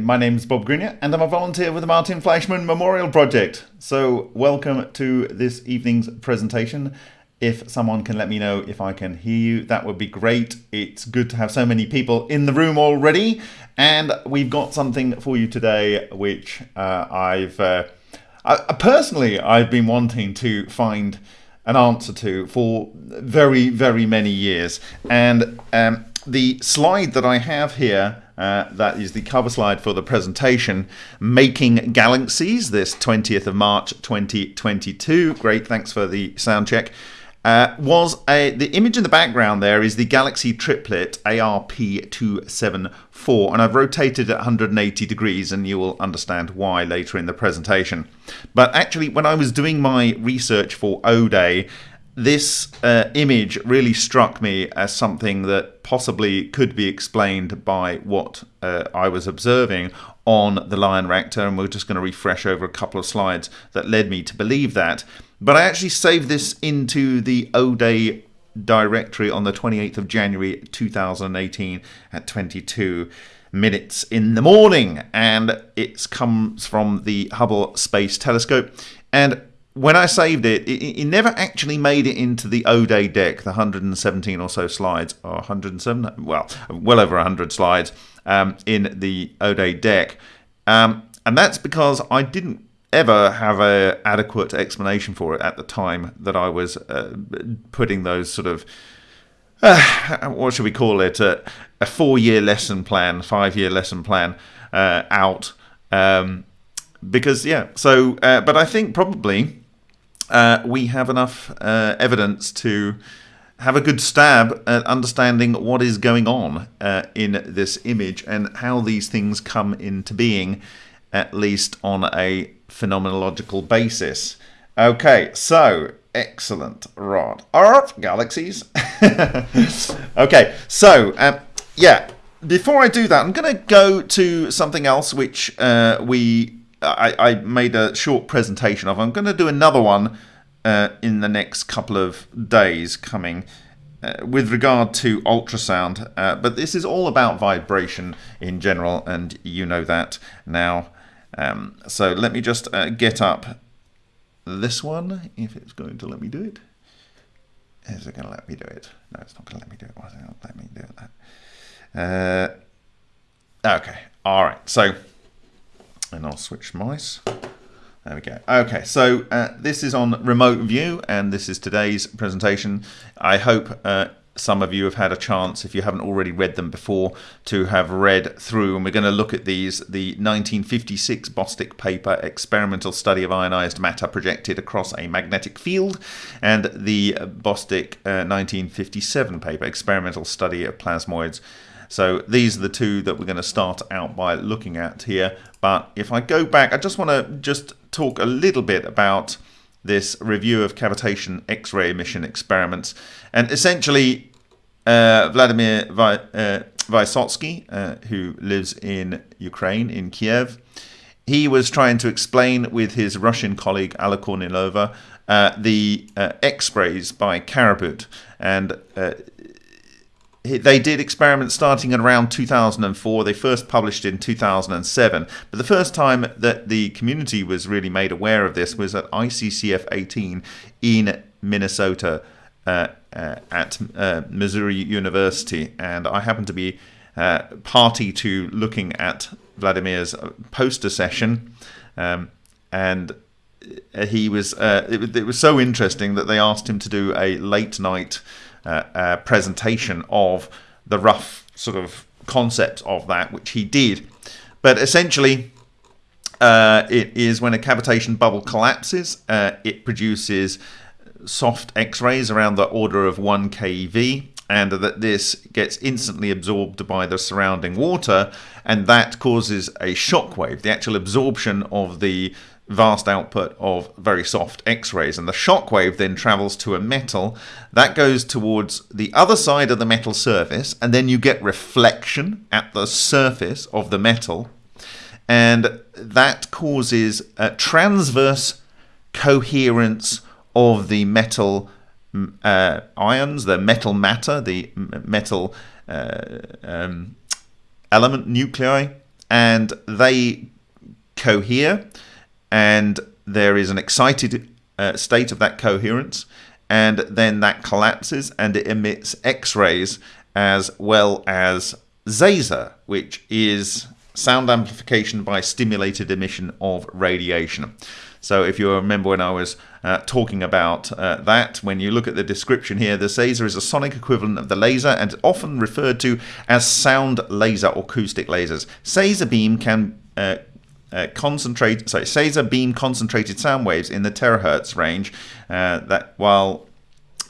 My name's Bob Greenyer and I'm a volunteer with the Martin Fleischmann Memorial Project. So, welcome to this evening's presentation. If someone can let me know if I can hear you, that would be great. It's good to have so many people in the room already, and we've got something for you today which uh, I've uh, I, personally I've been wanting to find an answer to for very, very many years. And um, the slide that I have here uh, that is the cover slide for the presentation, Making Galaxies, this 20th of March 2022. Great, thanks for the sound check. Uh, was a, the image in the background there is the Galaxy triplet ARP274 and I've rotated it 180 degrees and you will understand why later in the presentation. But actually when I was doing my research for O-Day this uh, image really struck me as something that possibly could be explained by what uh, I was observing on the Lion reactor, and we're just going to refresh over a couple of slides that led me to believe that. But I actually saved this into the O-Day directory on the 28th of January 2018 at 22 minutes in the morning, and it comes from the Hubble Space Telescope. And when I saved it, it, it, never actually made it into the O-Day deck, the 117 or so slides, or 107, well, well over 100 slides um, in the O-Day deck. Um, and that's because I didn't ever have a adequate explanation for it at the time that I was uh, putting those sort of, uh, what should we call it, a four-year lesson plan, five-year lesson plan uh, out. Um, because, yeah, so, uh, but I think probably uh, we have enough uh, evidence to have a good stab at understanding what is going on uh, in this image and how these things come into being, at least on a phenomenological basis. Okay, so excellent, Rod. Earth galaxies. okay, so um, yeah, before I do that, I'm going to go to something else which uh, we I, I made a short presentation of. I'm going to do another one uh, in the next couple of days coming uh, with regard to ultrasound. Uh, but this is all about vibration in general, and you know that now. Um, so let me just uh, get up this one, if it's going to let me do it. Is it going to let me do it? No, it's not going to let me do it. Why is it not let me do? That? Uh, okay, all right. So and I'll switch mice. There we go. Okay, so uh, this is on remote view, and this is today's presentation. I hope uh, some of you have had a chance, if you haven't already read them before, to have read through. And we're going to look at these the 1956 Bostick paper, Experimental Study of Ionized Matter Projected Across a Magnetic Field, and the Bostick uh, 1957 paper, Experimental Study of Plasmoids so these are the two that we're going to start out by looking at here. But if I go back, I just want to just talk a little bit about this review of cavitation X-ray emission experiments. And essentially, uh, Vladimir Vy uh, Vysotsky, uh, who lives in Ukraine, in Kiev, he was trying to explain with his Russian colleague Alla Kornilova uh, the uh, X-rays by Karabut. And uh, they did experiments starting around 2004. They first published in 2007. But the first time that the community was really made aware of this was at ICCF 18 in Minnesota uh, uh, at uh, Missouri University. And I happened to be uh, party to looking at Vladimir's poster session. Um, and he was uh, it, it was so interesting that they asked him to do a late night uh, uh, presentation of the rough sort of concept of that, which he did. But essentially, uh, it is when a cavitation bubble collapses, uh, it produces soft X-rays around the order of 1 keV and that this gets instantly absorbed by the surrounding water and that causes a shock wave. The actual absorption of the vast output of very soft X-rays. And the shock wave then travels to a metal that goes towards the other side of the metal surface and then you get reflection at the surface of the metal. And that causes a transverse coherence of the metal uh, ions, the metal matter, the metal uh, um, element nuclei and they cohere, and there is an excited uh, state of that coherence, and then that collapses and it emits X rays as well as Zaser, which is sound amplification by stimulated emission of radiation. So if you remember when I was uh, talking about uh, that, when you look at the description here, the Zaser is a sonic equivalent of the laser and often referred to as sound laser or acoustic lasers. Zaser beam can uh, uh, concentrate, sorry, Zaser beam concentrated sound waves in the terahertz range. Uh, that while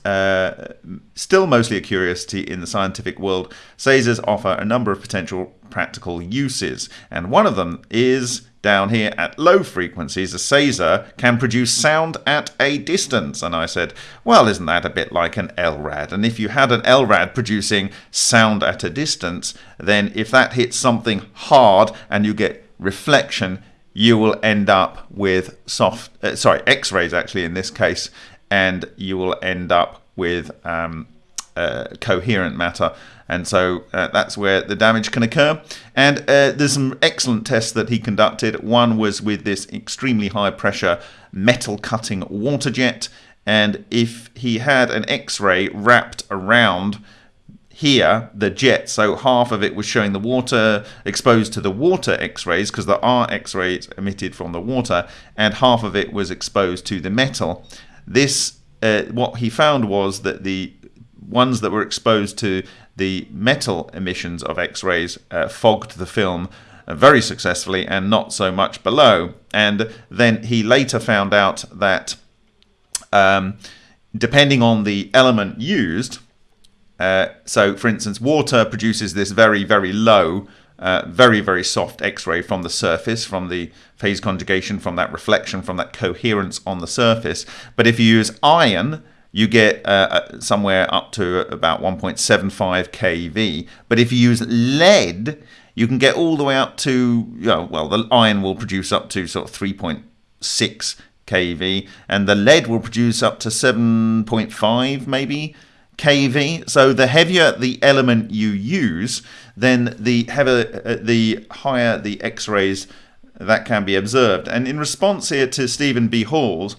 uh, still mostly a curiosity in the scientific world, Zasers offer a number of potential practical uses, and one of them is down here at low frequencies, a Zaser can produce sound at a distance. And I said, well, isn't that a bit like an LRAD? And if you had an LRAD producing sound at a distance, then if that hits something hard and you get reflection, you will end up with soft, uh, sorry, X-rays actually in this case, and you will end up with um, uh, coherent matter and so uh, that's where the damage can occur. And uh, there's some excellent tests that he conducted. One was with this extremely high pressure metal cutting water jet, and if he had an X-ray wrapped around here the jet so half of it was showing the water exposed to the water x-rays because there are x-rays emitted from the water and half of it was exposed to the metal this uh, what he found was that the ones that were exposed to the metal emissions of X-rays uh, fogged the film uh, very successfully and not so much below. And then he later found out that um, depending on the element used, uh, so for instance, water produces this very, very low, uh, very, very soft X-ray from the surface, from the phase conjugation, from that reflection, from that coherence on the surface. But if you use iron, you get uh, uh somewhere up to about 1.75 kV. But if you use lead, you can get all the way up to, you know, well, the iron will produce up to sort of 3.6 kV, and the lead will produce up to 7.5 maybe kV. So the heavier the element you use, then the heavier, uh, the higher the X-rays that can be observed. And in response here to Stephen B. Hall's,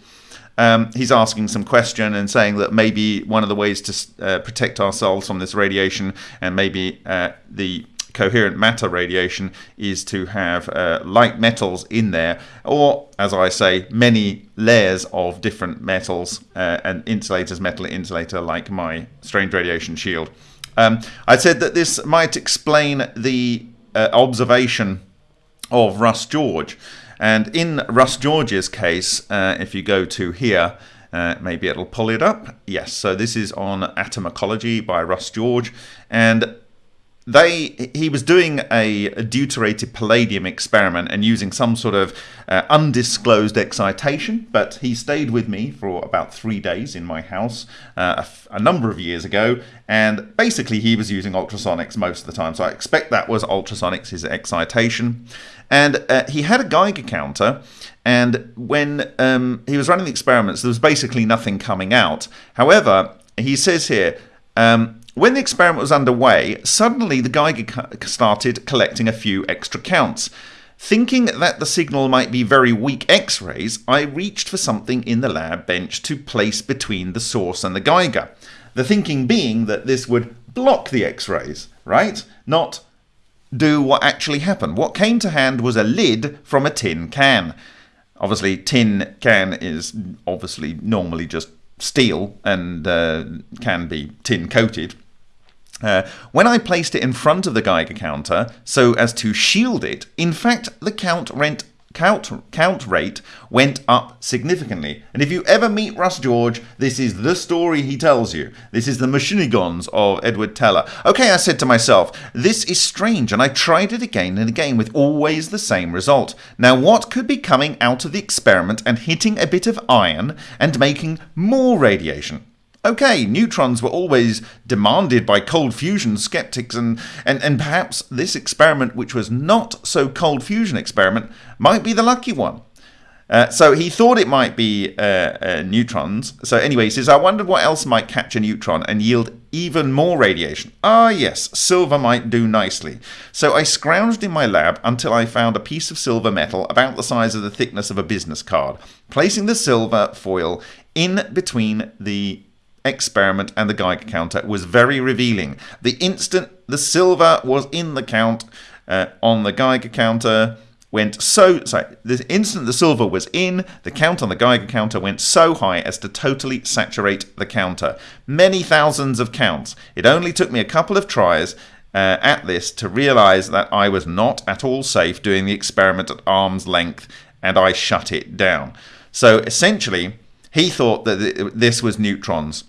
um, he's asking some question and saying that maybe one of the ways to uh, protect ourselves from this radiation and maybe uh, the coherent matter radiation is to have uh, light metals in there, or as I say, many layers of different metals uh, and insulators, metal insulator like my strange radiation shield. Um, I said that this might explain the uh, observation of Russ George. And in Russ George's case, uh, if you go to here, uh, maybe it'll pull it up. Yes, so this is on Atom Ecology by Russ George. And they he was doing a, deuterated palladium experiment and using some sort of uh, undisclosed excitation but he stayed with me for about three days in my house uh, a, number of years ago and basically he was using ultrasonics most of the time so i expect that was ultrasonics his excitation. And uh, he had a geiger counter and when um, he was running the experiments there was basically nothing coming out. However he says here um, when the experiment was underway, suddenly the Geiger started collecting a few extra counts. Thinking that the signal might be very weak X rays, I reached for something in the lab bench to place between the source and the Geiger. The thinking being that this would block the X rays, right? Not do what actually happened. What came to hand was a lid from a tin can. Obviously, tin can is obviously normally just steel and uh, can be tin coated. Uh, when I placed it in front of the Geiger counter so as to shield it, in fact, the count rent count, count rate went up significantly. And if you ever meet Russ George, this is the story he tells you. This is the meshugatrons of Edward Teller. Okay, I said to myself, this is strange, and I tried it again and again with always the same result. Now, what could be coming out of the experiment and hitting a bit of iron and making more radiation? Okay, neutrons were always demanded by cold fusion skeptics, and, and, and perhaps this experiment, which was not so cold fusion experiment, might be the lucky one. Uh, so he thought it might be uh, uh, neutrons. So anyway, he says, I wondered what else might catch a neutron and yield even more radiation. Ah, yes, silver might do nicely. So I scrounged in my lab until I found a piece of silver metal about the size of the thickness of a business card. Placing the silver foil in between the experiment and the Geiger counter was very revealing. The instant the silver was in the count uh, on the Geiger counter, went so sorry the instant the silver was in the count on the geiger counter went so high as to totally saturate the counter. Many thousands of counts. It only took me a couple of tries uh, at this to realize that i was not at all safe doing the experiment at arm's length and i shut it down. So essentially he thought that this was neutrons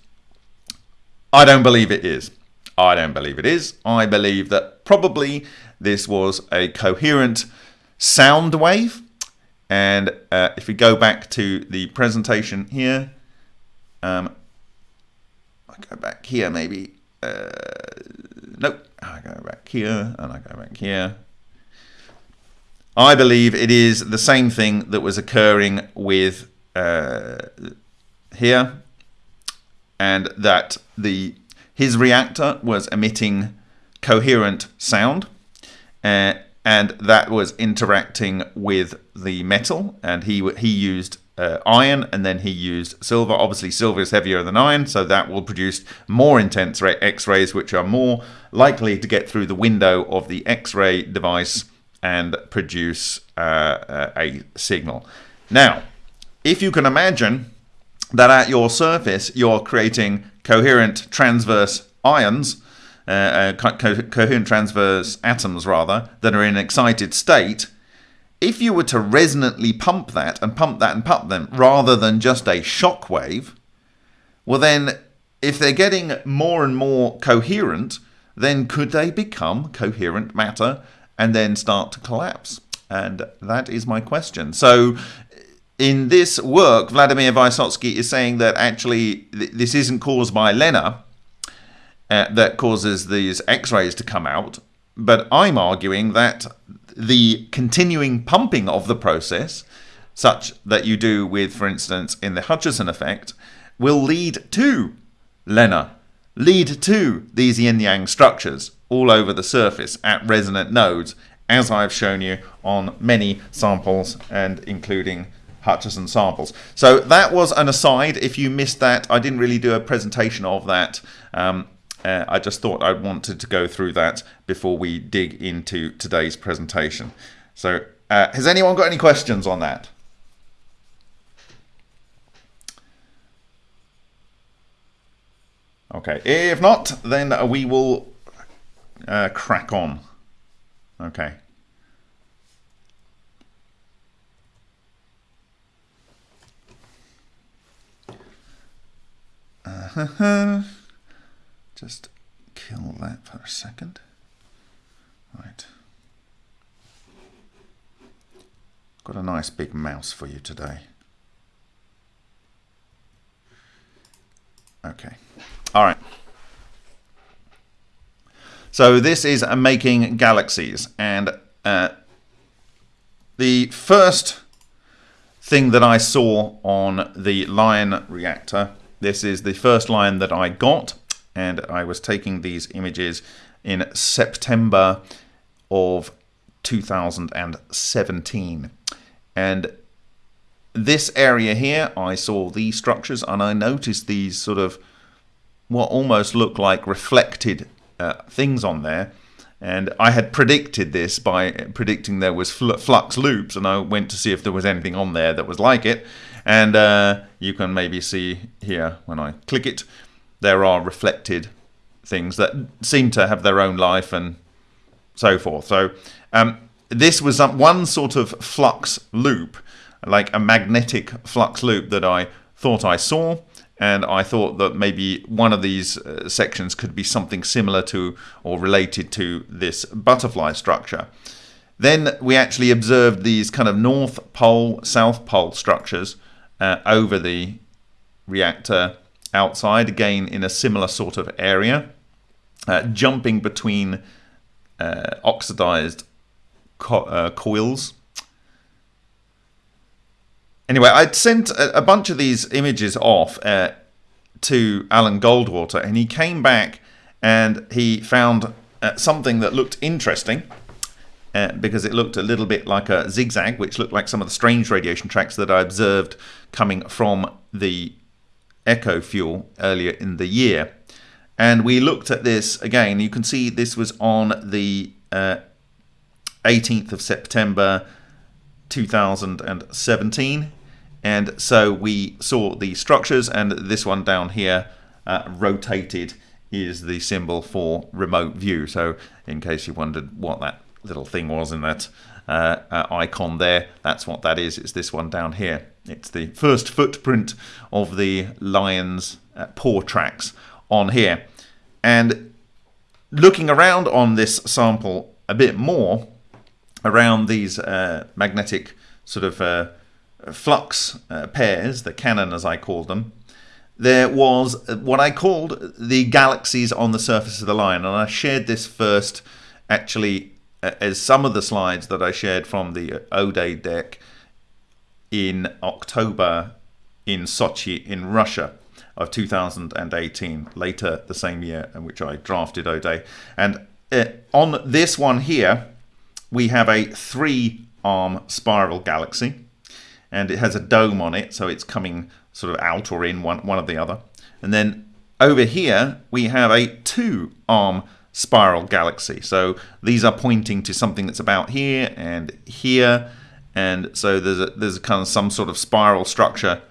i don't believe it is i don't believe it is i believe that probably this was a coherent sound wave. And uh, if we go back to the presentation here, um, I go back here maybe. Uh, nope, I go back here and I go back here. I believe it is the same thing that was occurring with uh, here, and that the his reactor was emitting coherent sound, uh, and that was interacting with the metal and he he used uh, iron and then he used silver. Obviously silver is heavier than iron so that will produce more intense x-rays which are more likely to get through the window of the x-ray device and produce uh, uh a signal. Now if you can imagine that at your surface you're creating coherent transverse ions uh, uh, co coherent transverse atoms rather that are in an excited state. If you were to resonantly pump that and pump that and pump them rather than just a shock wave well then if they're getting more and more coherent then could they become coherent matter and then start to collapse? And that is my question. So in this work, Vladimir Vysotsky is saying that actually th this isn't caused by LENR, uh, that causes these x-rays to come out but I'm arguing that the continuing pumping of the process such that you do with for instance in the Hutchison effect will lead to LENR lead to these yin-yang structures all over the surface at resonant nodes as I've shown you on many samples and including Hutchison samples. So that was an aside. If you missed that, I didn't really do a presentation of that. Um, uh, I just thought I wanted to go through that before we dig into today's presentation. So uh, has anyone got any questions on that? Okay, if not, then we will uh, crack on. Okay. Uh -huh. Just kill that for a second. Right. Got a nice big mouse for you today. Okay. All right. So this is making galaxies and uh, the first thing that I saw on the Lion reactor, this is the first line that I got and I was taking these images in September of 2017 and this area here I saw these structures and I noticed these sort of what almost look like reflected uh, things on there. And I had predicted this by predicting there was flux loops and I went to see if there was anything on there that was like it and uh, you can maybe see here when I click it there are reflected things that seem to have their own life and so forth. So um, this was one sort of flux loop, like a magnetic flux loop that I thought I saw. And I thought that maybe one of these uh, sections could be something similar to or related to this butterfly structure. Then we actually observed these kind of north pole, south pole structures uh, over the reactor outside, again in a similar sort of area, uh, jumping between uh, oxidized co uh, coils. anyway, I'd sent a, a, bunch of these images off uh, to Alan Goldwater, and he came back and he found uh, something that looked interesting. Uh, because it looked a little bit like a zigzag, which looked like some of the strange radiation tracks that I observed coming from the Echo fuel earlier in the year. And we looked at this again. You can see this was on the uh, 18th of September 2017. And so we saw the structures, and this one down here uh, rotated is the symbol for remote view. So, in case you wondered what that little thing was in that uh, uh, icon there, that's what that is. It's this one down here. It's the first footprint of the lion's uh, paw tracks on here. And looking around on this sample a bit more, around these uh, magnetic sort of uh, flux uh, pairs, the cannon as I call them, there was what I called the galaxies on the surface of the lion. And I shared this first actually as some of the slides that I shared from the O-Day deck in October in Sochi in Russia of 2018, later the same year in which I drafted O-Day. And uh, on this one here, we have a three arm spiral galaxy and it has a dome on it, so it's coming sort of out or in one, one or the other. And then over here, we have a two arm spiral galaxy. So these are pointing to something that's about here and here. And so there's a, there's a kind of some sort of spiral structure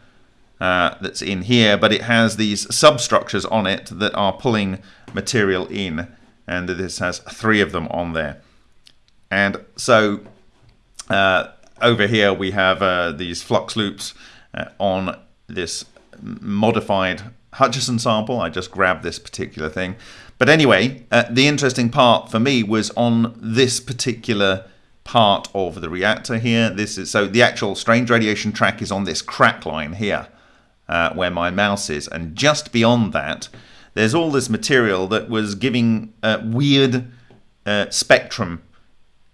uh, that's in here, but it has these substructures on it that are pulling material in. And this has three of them on there. And so uh, over here we have uh, these flux loops uh, on this modified Hutchison sample. I just grabbed this particular thing. But anyway, uh, the interesting part for me was on this particular part of the reactor here. This is so the actual strange radiation track is on this crack line here, uh, where my mouse is, and just beyond that, there's all this material that was giving uh, weird uh, spectrum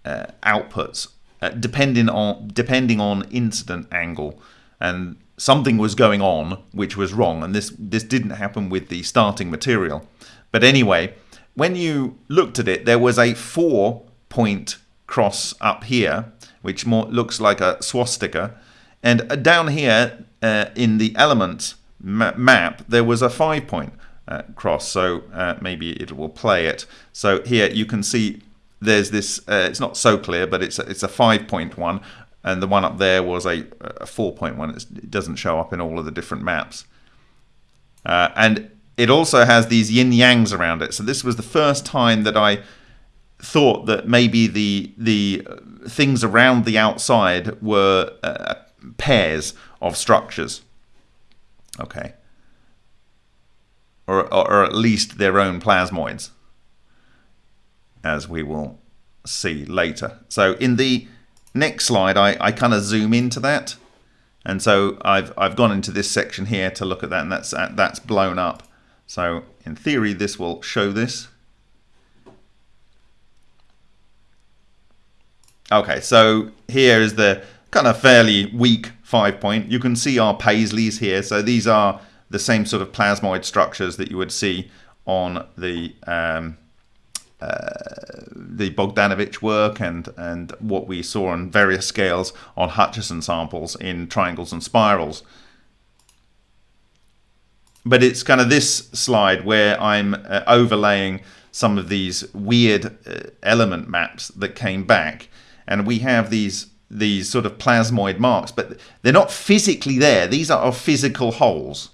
uh, outputs uh, depending on depending on incident angle, and something was going on which was wrong, and this this didn't happen with the starting material. But anyway, when you looked at it, there was a four point cross up here, which more looks like a swastika. And uh, down here uh, in the element ma map, there was a five point uh, cross. So uh, maybe it will play it. So here you can see there's this, uh, it's not so clear, but it's a, it's a five point one. And the one up there was a, a four point one. It doesn't show up in all of the different maps. Uh, and it also has these yin yangs around it. So this was the first time that I thought that maybe the the things around the outside were uh, pairs of structures. Okay. Or, or, or at least their own plasmoids, as we will see later. So in the next slide, I, I kind of zoom into that. And so I've, I've gone into this section here to look at that, and that's, that's blown up. So in theory, this will show this. Okay, so here is the kind of fairly weak five point. You can see our Paisleys here. So these are the same sort of plasmoid structures that you would see on the um, uh, the Bogdanovich work and and what we saw on various scales on Hutchison samples in triangles and spirals but it's kind of this slide where I'm uh, overlaying some of these weird uh, element maps that came back. And we have these these sort of plasmoid marks but they're not physically there. These are physical holes.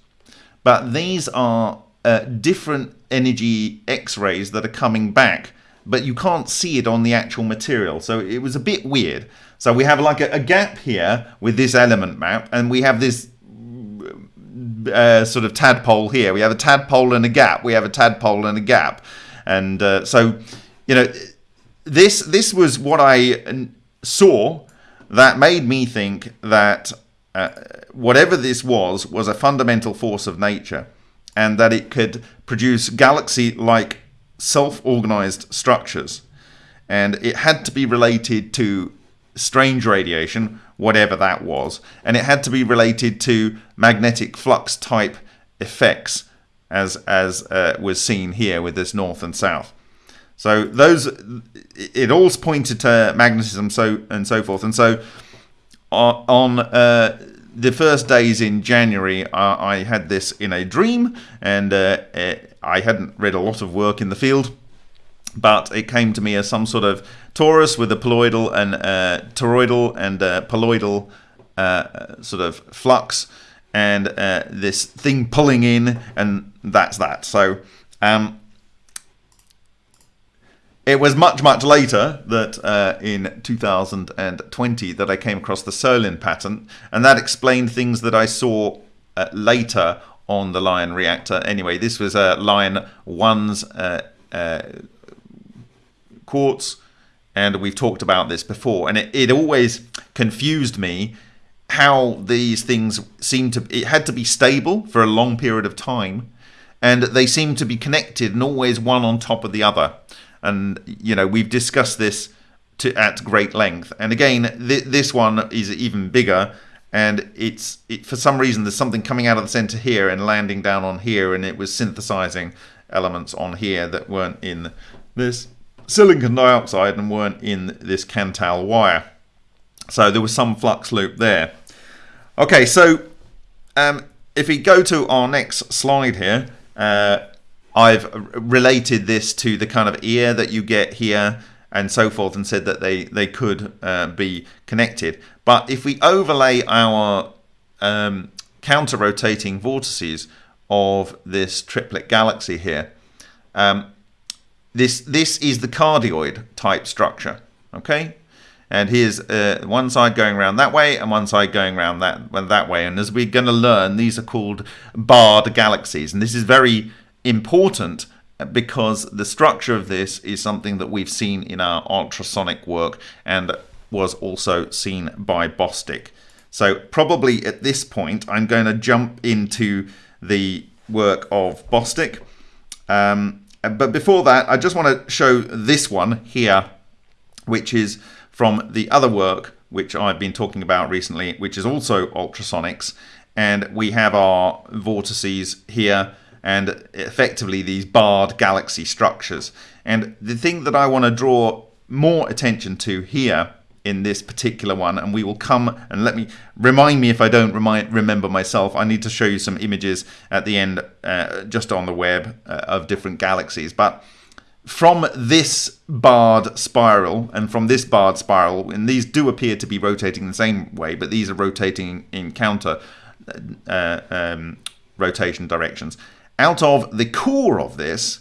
But these are uh, different energy x-rays that are coming back but you can't see it on the actual material. So it was a bit weird. So we have like a, a gap here with this element map and we have this uh, sort of tadpole here. We have a tadpole and a gap. We have a tadpole and a gap, and uh, so you know this this was what I saw that made me think that uh, whatever this was was a fundamental force of nature, and that it could produce galaxy-like self-organized structures, and it had to be related to strange radiation, whatever that was, and it had to be related to magnetic flux type effects, as as uh, was seen here with this north and south. So those, it all pointed to magnetism, so and so forth, and so on uh, the first days in January, uh, I had this in a dream, and uh, I hadn't read a lot of work in the field, but it came to me as some sort of torus with a poloidal and uh, toroidal and uh, poloidal uh, sort of flux, and uh, this thing pulling in, and that's that. So. Um, it was much, much later that uh, in 2020 that I came across the Solin patent, and that explained things that I saw uh, later on the Lion reactor. Anyway, this was a uh, Lion 1's uh, uh, quartz, and we've talked about this before, and it, it always confused me how these things seem to, it had to be stable for a long period of time, and they seem to be connected and always one on top of the other and you know we've discussed this to at great length. And again, th- this one is even bigger, and it's it, for some reason there's something coming out of the center here and landing down on here, and it was synthesizing elements on here that weren't in this silicon dioxide and weren't in this Kanthal wire. So there was some flux loop there. Okay, so um, if we go to our next slide here, uh, I've related this to the kind of ear that you get here and so forth and said that they, they could uh, be connected. But if we overlay our um, counter-rotating vortices of this triplet galaxy here, um, this, this is the cardioid type structure, okay? And here's uh, one side going around that way and one side going around that, that way. And as we're going to learn, these are called barred galaxies. And this is very important because the structure of this is something that we've seen in our ultrasonic work and was also seen by Bostick. So probably at this point, I'm going to jump into the work of Bostick. Um, Uh, but before that, I just want to show this one here, which is from the other work which I've been talking about recently, which is also ultrasonics. And we have our vortices here and effectively these barred galaxy structures. And the thing that I want to draw more attention to here in this particular one and we will come and let me remind me if I don't remind remember myself. I need to show you some images at the end uh, just on the web uh, of different galaxies. But from this barred spiral and from this barred spiral and these do appear to be rotating the same way but these are rotating in counter uh, um, rotation directions. Out of the core of this,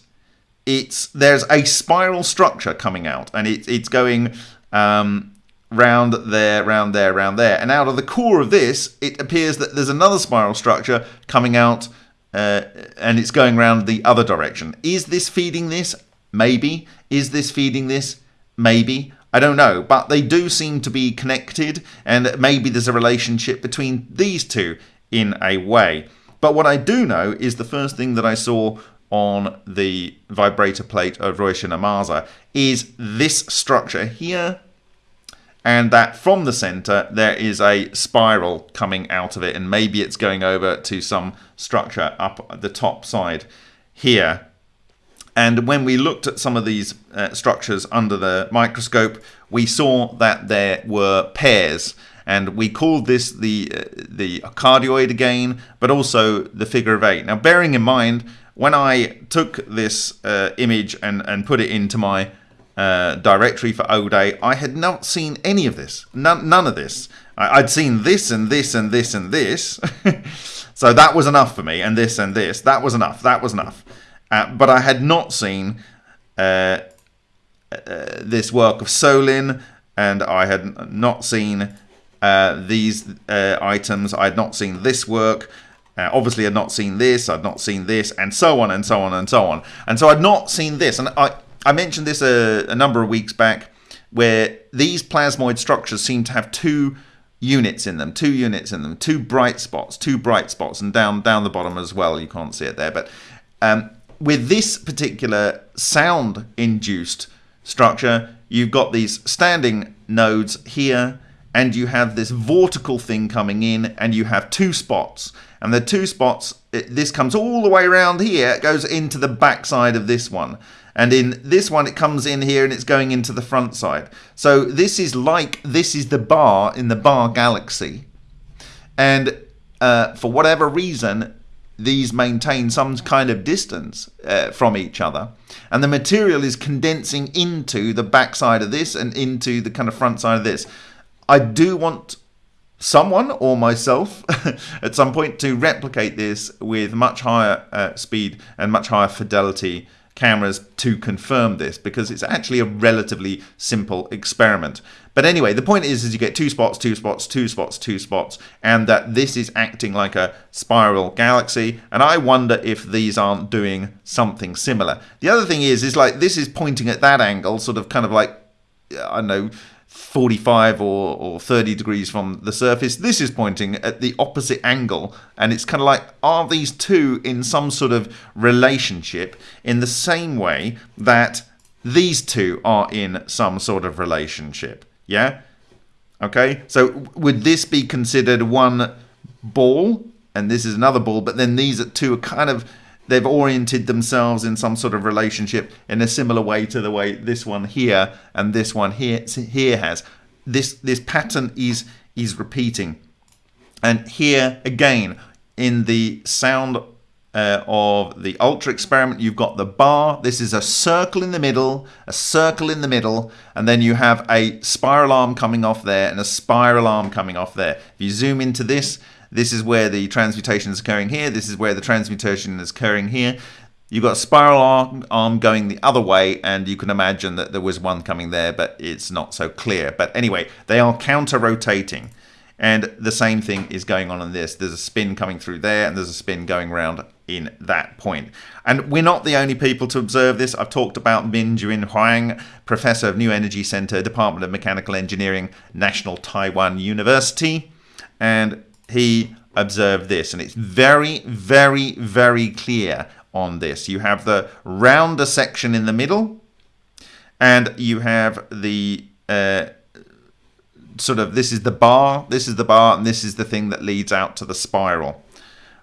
it's there's a spiral structure coming out, and it, it's going um, round there, round there, round there. And out of the core of this, it appears that there's another spiral structure coming out, uh, and it's going round the other direction. Is this feeding this? Maybe. Is this feeding this? Maybe. I don't know, but they do seem to be connected, and maybe there's a relationship between these two in a way. But what I do know is the first thing that I saw on the vibrator plate of Roshan Amasa is this structure here and that from the center there is a spiral coming out of it. And maybe it's going over to some structure up at the top side here. And when we looked at some of these uh, structures under the microscope we saw that there were pairs. And we called this the uh, the cardioid again, but also the figure of eight. Now, bearing in mind when I took this uh, image and and put it into my uh, directory for O-Day, I had not seen any of this, none, none of this. I, would seen this and this and this and this, so that was enough for me, and this and this, that was enough, that was enough. Uh, but I had not seen uh, uh, this work of Solin, and I had not seen uh, these items. I had not seen this work. Uh, obviously, I'd not seen this. I'd not seen this, and so on and so on and so on. And so I'd not seen this. And I, I mentioned this a, a number of weeks back, where these plasmoid structures seem to have two units in them, two units in them, two bright spots, two bright spots, and down down the bottom as well. You can't see it there, but um, with this particular sound-induced structure, you've got these standing nodes here and you have this vortical thing coming in and you have two spots and the two spots it, this comes all the way around here it goes into the backside of this one and in this one it comes in here and it's going into the front side. So this is like this is the bar in the bar galaxy. And uh, for whatever reason these maintain some kind of distance uh, from each other. And the material is condensing into the back side of this and into the kind of front side of this. I do want someone or myself at some point to replicate this with much higher uh, speed and much higher fidelity cameras to confirm this because it's actually a relatively simple experiment. But anyway, the point is, is you get two spots, two spots, two spots, two spots, and that this is acting like a spiral galaxy. And I wonder if these aren't doing something similar. The other thing is, is like this is pointing at that angle, sort of kind of like, I don't know, 45 or, or 30 degrees from the surface. This is pointing at the opposite angle, and it's kind of like, are these two in some sort of relationship in the same way that these two are in some sort of relationship? Yeah? Okay, so would this be considered one ball, and this is another ball, but then these two are kind of they've oriented themselves in some sort of relationship in a similar way to the way this one here and this one here here has. This this pattern is is repeating, and here again in the sound uh, of the ultra experiment you've got the bar. This is a circle in the middle a circle in the middle and then you have a spiral arm coming off there and a spiral arm coming off there. If you zoom into this this is where the transmutation is occurring here. This is where the transmutation is occurring here. You've got a spiral arm, going the other way, and you can imagine that there was one coming there, but it's not so clear. But anyway, they are counter-rotating. And the same thing is going on in this. There's a spin coming through there, and there's a spin going around in that point. And we're not the only people to observe this. I've talked about Min Juin Huang, Professor of New Energy Center, Department of Mechanical Engineering, National Taiwan University. And he observed this, and it's very, very, very clear on this. You have the rounder section in the middle, and you have the uh, sort of this is the bar, this is the bar, and this is the thing that leads out to the spiral.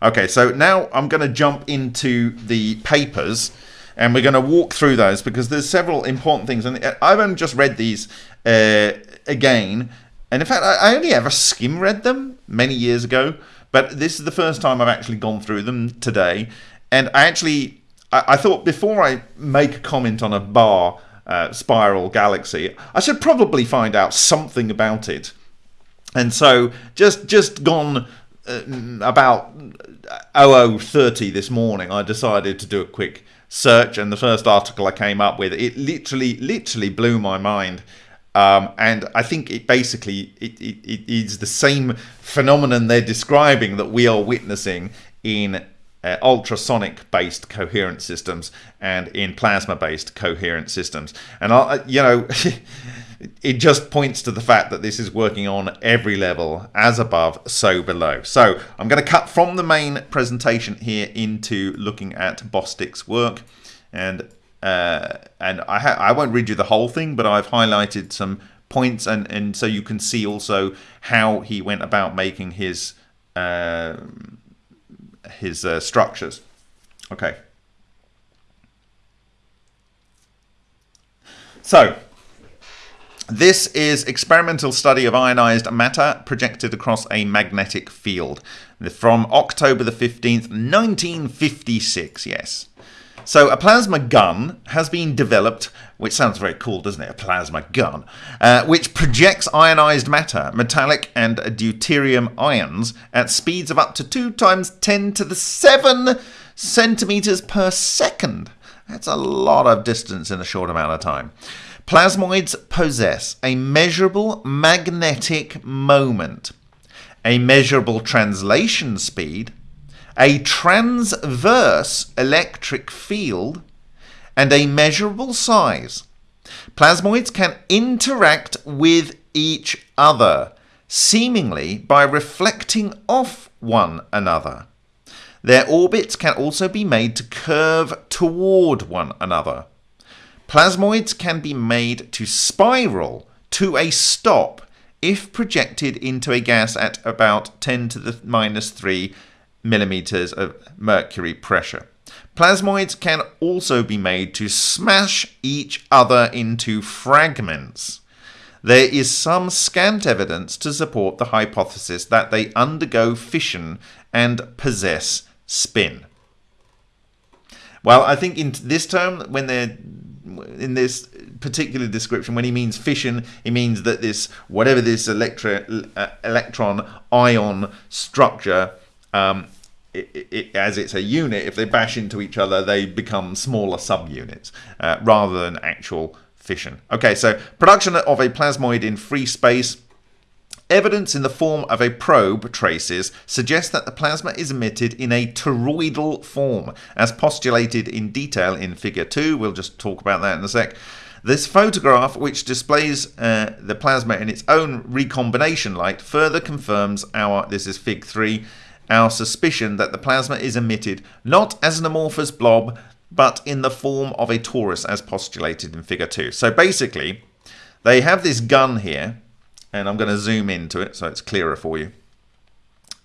Okay, so now I'm going to jump into the papers and we're going to walk through those because there's several important things. And I've only just read these uh, again and in fact, I only ever skim read them many years ago, but this is the first time I've actually gone through them today. And I actually, I, I thought before I make a comment on a bar uh, spiral galaxy, I should probably find out something about it. And so, just just gone uh, about 0030 this morning, I decided to do a quick search, and the first article I came up with, it literally, literally blew my mind. Um, and I think it basically it, it, it is the same phenomenon they're describing that we are witnessing in uh, ultrasonic based coherent systems and in plasma based coherent systems. And I, you know, it just points to the fact that this is working on every level, as above, so below. So I'm going to cut from the main presentation here into looking at Bostick's work. And uh, and I, I won't read you the whole thing, but I've highlighted some points, and, and so you can see also how he went about making his uh, his uh, structures. Okay. So, this is experimental study of ionized matter projected across a magnetic field from October the 15th, 1956, yes. So a plasma gun has been developed, which sounds very cool, doesn't it? A plasma gun, uh, which projects ionized matter, metallic and deuterium ions at speeds of up to 2 times 10 to the 7 centimeters per second. That's a lot of distance in a short amount of time. Plasmoids possess a measurable magnetic moment, a measurable translation speed, a transverse electric field, and a measurable size. Plasmoids can interact with each other, seemingly by reflecting off one another. Their orbits can also be made to curve toward one another. Plasmoids can be made to spiral to a stop if projected into a gas at about 10 to the minus 3 millimeters of mercury pressure. Plasmoids can also be made to smash each other into fragments. There is some scant evidence to support the hypothesis that they undergo fission and possess spin. Well, I think in this term, when they're in this particular description, when he means fission, he means that this whatever this electro, uh, electron ion structure, um, it, it, as it's a unit, if they bash into each other, they become smaller subunits uh, rather than actual fission. Okay, so production of a plasmoid in free space Evidence in the form of a probe traces suggests that the plasma is emitted in a toroidal form, as postulated in detail in Figure 2. We'll just talk about that in a sec. This photograph, which displays uh, the plasma in its own recombination light, further confirms our, this is Fig 3, our suspicion that the plasma is emitted not as an amorphous blob, but in the form of a torus, as postulated in Figure 2. So basically, they have this gun here, and I'm going to zoom into it so it's clearer for you.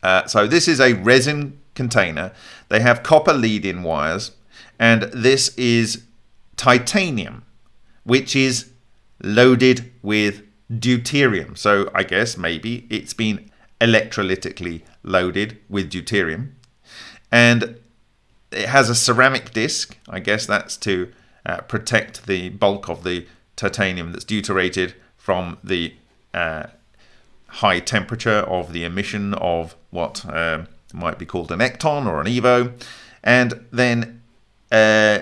Uh, so this is a resin container. They have copper lead-in wires, and this is titanium, which is loaded with deuterium. So I guess maybe it's been electrolytically loaded with deuterium. And it has a ceramic disc. I guess that's to uh, protect the bulk of the titanium that's deuterated from the uh, high temperature of the emission of what uh, might be called an ecton or an evo. And then uh,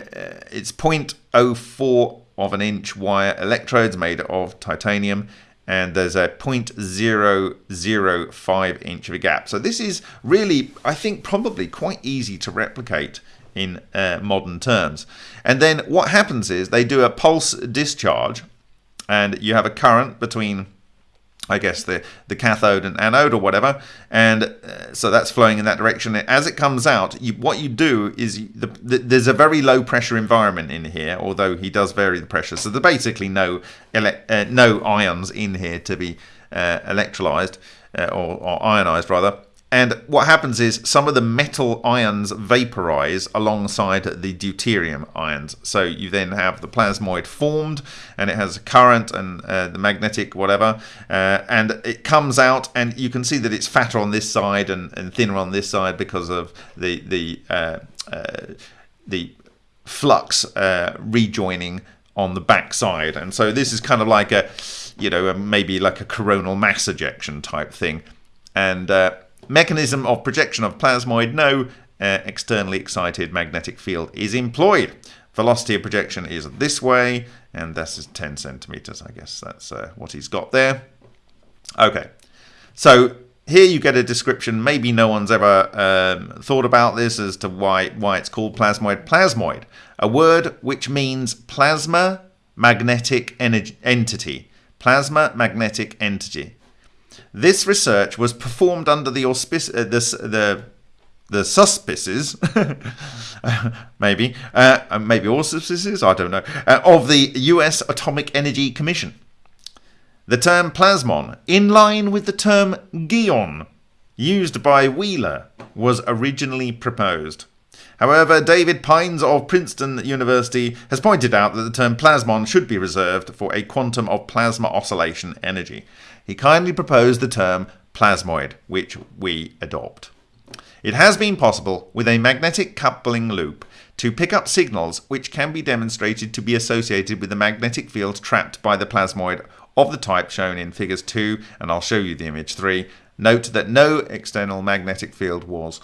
it's 0.04 of an inch wire electrodes made of titanium and there's a 0.005 inch of a gap. So this is really, I think, probably quite easy to replicate in uh, modern terms. And then what happens is they do a pulse discharge and you have a current between I guess the the cathode and anode or whatever, and uh, so that's flowing in that direction. As it comes out, you, what you do is you, the, the, there's a very low pressure environment in here, although he does vary the pressure. So there's basically no uh, no ions in here to be uh, electrolyzed uh, or, or ionized rather. And what happens is some of the metal ions vaporize alongside the deuterium ions. So you then have the plasmoid formed and it has a current and uh, the magnetic whatever. Uh, and it comes out and you can see that it's fatter on this side and, and thinner on this side because of the, the, uh, uh the flux uh, rejoining on the back side. And so this is kind of like a, you know, maybe like a coronal mass ejection type thing. And uh, Mechanism of projection of plasmoid, no uh, externally excited magnetic field is employed. Velocity of projection is this way, and this is 10 centimeters, I guess that's uh, what he's got there. Okay, so here you get a description. Maybe no one's ever um, thought about this as to why, why it's called plasmoid. Plasmoid, a word which means plasma magnetic entity. Plasma magnetic entity. This research was performed under the auspice, uh, this, the the suspices, maybe, uh, uh, maybe auspices, I don't know, uh, of the U.S. Atomic Energy Commission. The term plasmon, in line with the term geon, used by Wheeler, was originally proposed. However, David Pines of Princeton University has pointed out that the term plasmon should be reserved for a quantum of plasma oscillation energy he kindly proposed the term plasmoid, which we adopt. It has been possible with a magnetic coupling loop to pick up signals which can be demonstrated to be associated with the magnetic field trapped by the plasmoid of the type shown in figures 2 and I'll show you the image 3. Note that no external magnetic field was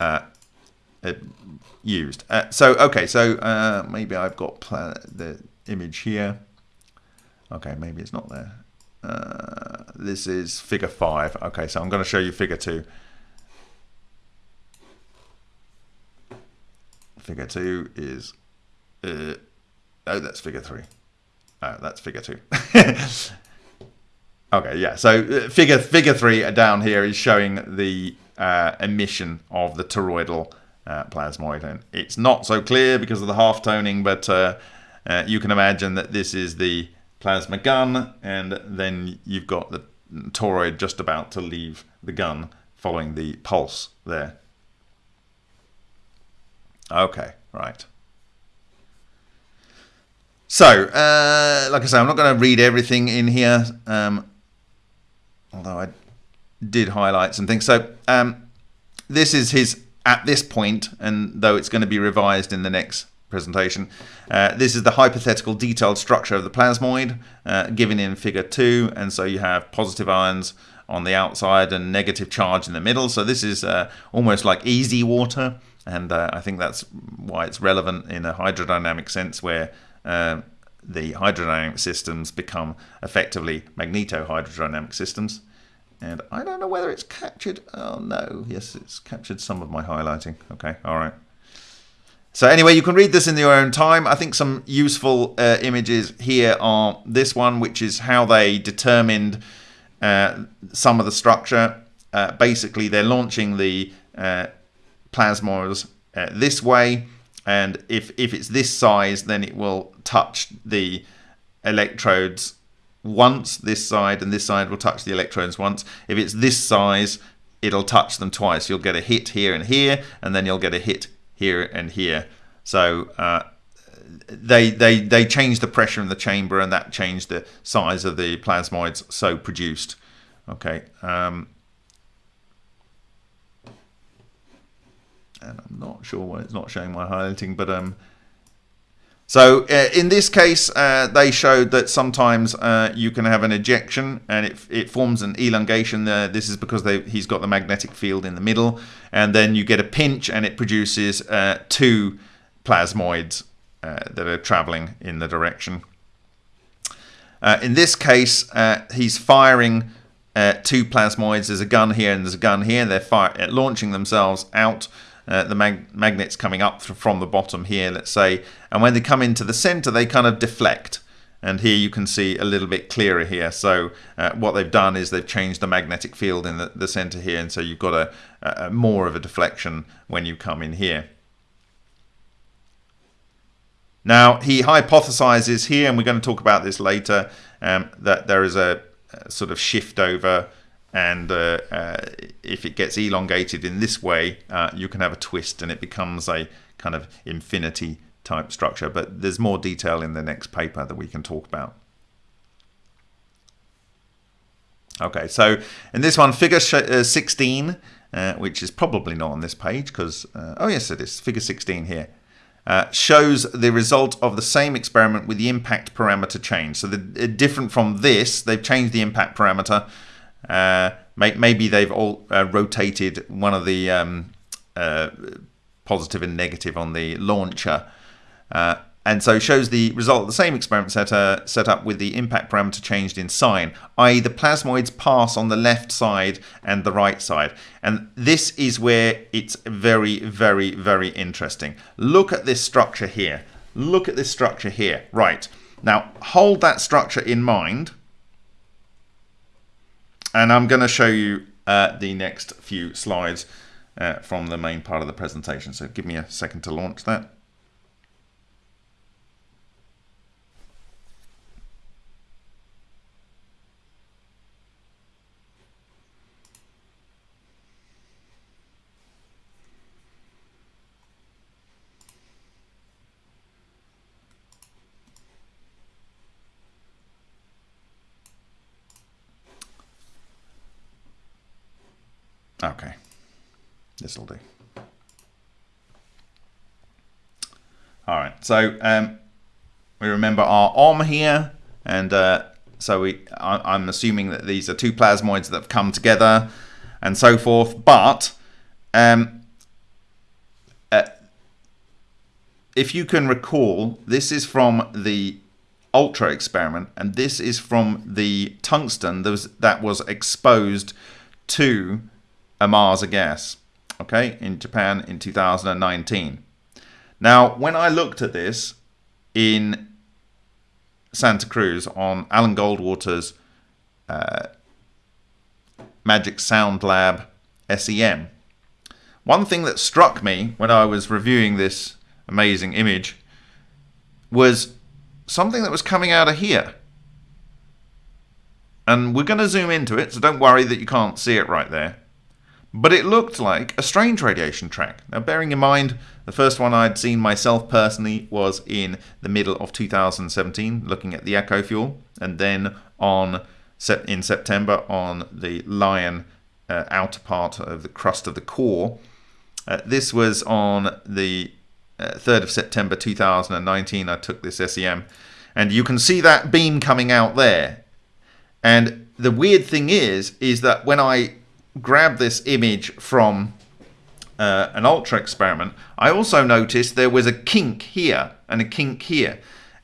uh, uh, used. Uh, so okay, so uh, maybe I've got the image here. Okay, maybe it's not there. Uh, this is figure 5. Okay, so I'm going to show you figure 2. Figure 2 is... Uh, oh, that's figure 3. Oh, that's figure 2. okay, yeah. So uh, figure figure 3 down here is showing the uh, emission of the toroidal uh, plasmoid. And it's not so clear because of the half toning, but uh, you can imagine that this is the plasma gun, and then you've got the toroid just about to leave the gun following the pulse there. Okay, right. So, uh, like I say, I'm not going to read everything in here, um, although I did highlight some things. So, um, this is his at this point, and though it's going to be revised in the next presentation. Uh, this is the hypothetical detailed structure of the plasmoid uh, given in figure 2 and so you have positive ions on the outside and negative charge in the middle. So this is uh, almost like EZ water and uh, I think that's why it's relevant in a hydrodynamic sense where uh, the hydrodynamic systems become effectively magneto-hydrodynamic systems. And I don't know whether it's captured oh no yes it's captured some of my highlighting. Okay all right so anyway, you can read this in your own time. I think some useful uh, images here are this one, which is how they determined uh, some of the structure. Uh, basically, they're launching the uh, plasmas uh, this way, and if, if it's this size, then it will touch the electrodes once, this side, and this side will touch the electrodes once. If it's this size, it'll touch them twice. You'll get a hit here and here, and then you'll get a hit here and here. So uh, they they they changed the pressure in the chamber, and that changed the size of the plasmoids so produced. Okay. Um, and I'm not sure why it's not showing my highlighting, but um, so uh, in this case, uh, they showed that sometimes uh, you can have an ejection and it, it forms an elongation. this is because they, he's got the magnetic field in the middle. And then you get a pinch and it produces uh, two plasmoids uh, that are traveling in the direction. Uh, in this case, he's firing two plasmoids. There's a gun here and there's a gun here. They're launching themselves out uh, the mag magnets coming up from the bottom here, let's say, and when they come into the center, they kind of deflect. And here you can see a little bit clearer here. So uh, what they've done is they've changed the magnetic field in the, the center here, and so you've got a, a more of a deflection when you come in here. Now, he hypothesizes here, and we're going to talk about this later, um, that there is a, a, sort of shift over and uh, uh, if it gets elongated in this way uh, you can have a twist and it becomes a kind of infinity type structure. But there's more detail in the next paper that we can talk about. Okay so in this one figure uh, 16 uh, which is probably not on this page because uh, oh yes it is. Figure 16 here uh, shows the result of the same experiment with the impact parameter change. So the, different from this, they've changed the impact parameter uh, maybe they've all uh, rotated one of the um, uh, positive and negative on the launcher. Uh, and so shows the result of the same experiment set, uh, set up with the impact parameter changed in sign, i.e. the plasmoids pass on the left side and the right side. And this is where it's very, very, very interesting. Look at this structure here. Look at this structure here. Right. Now, hold that structure in mind and I'm going to show you uh, the next few slides uh, from the main part of the presentation. So give me a second to launch that. Okay, this will do. All right, so um, we remember our OM here, and uh, so we, I, am assuming that these are two plasmoids that have come together and so forth, but um, uh, if you can recall, this is from the Ultra experiment, and this is from the tungsten that was, that was exposed to Ohmasa gas, okay, in Japan in 2019. Now, when I looked at this in Santa Cruz on Alan Goldwater's uh, Magic Sound Lab SEM, one thing that struck me when I was reviewing this amazing image was something that was coming out of here. And we're going to zoom into it, so don't worry that you can't see it right there. But it looked like a strange radiation track. Now, bearing in mind, the first one I'd seen myself personally was in the middle of 2017, looking at the Echo fuel, and then on in September on the Lion uh, outer part of the crust of the core. Uh, this was on the uh, 3rd of September 2019. I took this SEM, and you can see that beam coming out there. And the weird thing is, is that when I grab this image from uh, an ultra experiment, I also noticed there was a kink here and a kink here.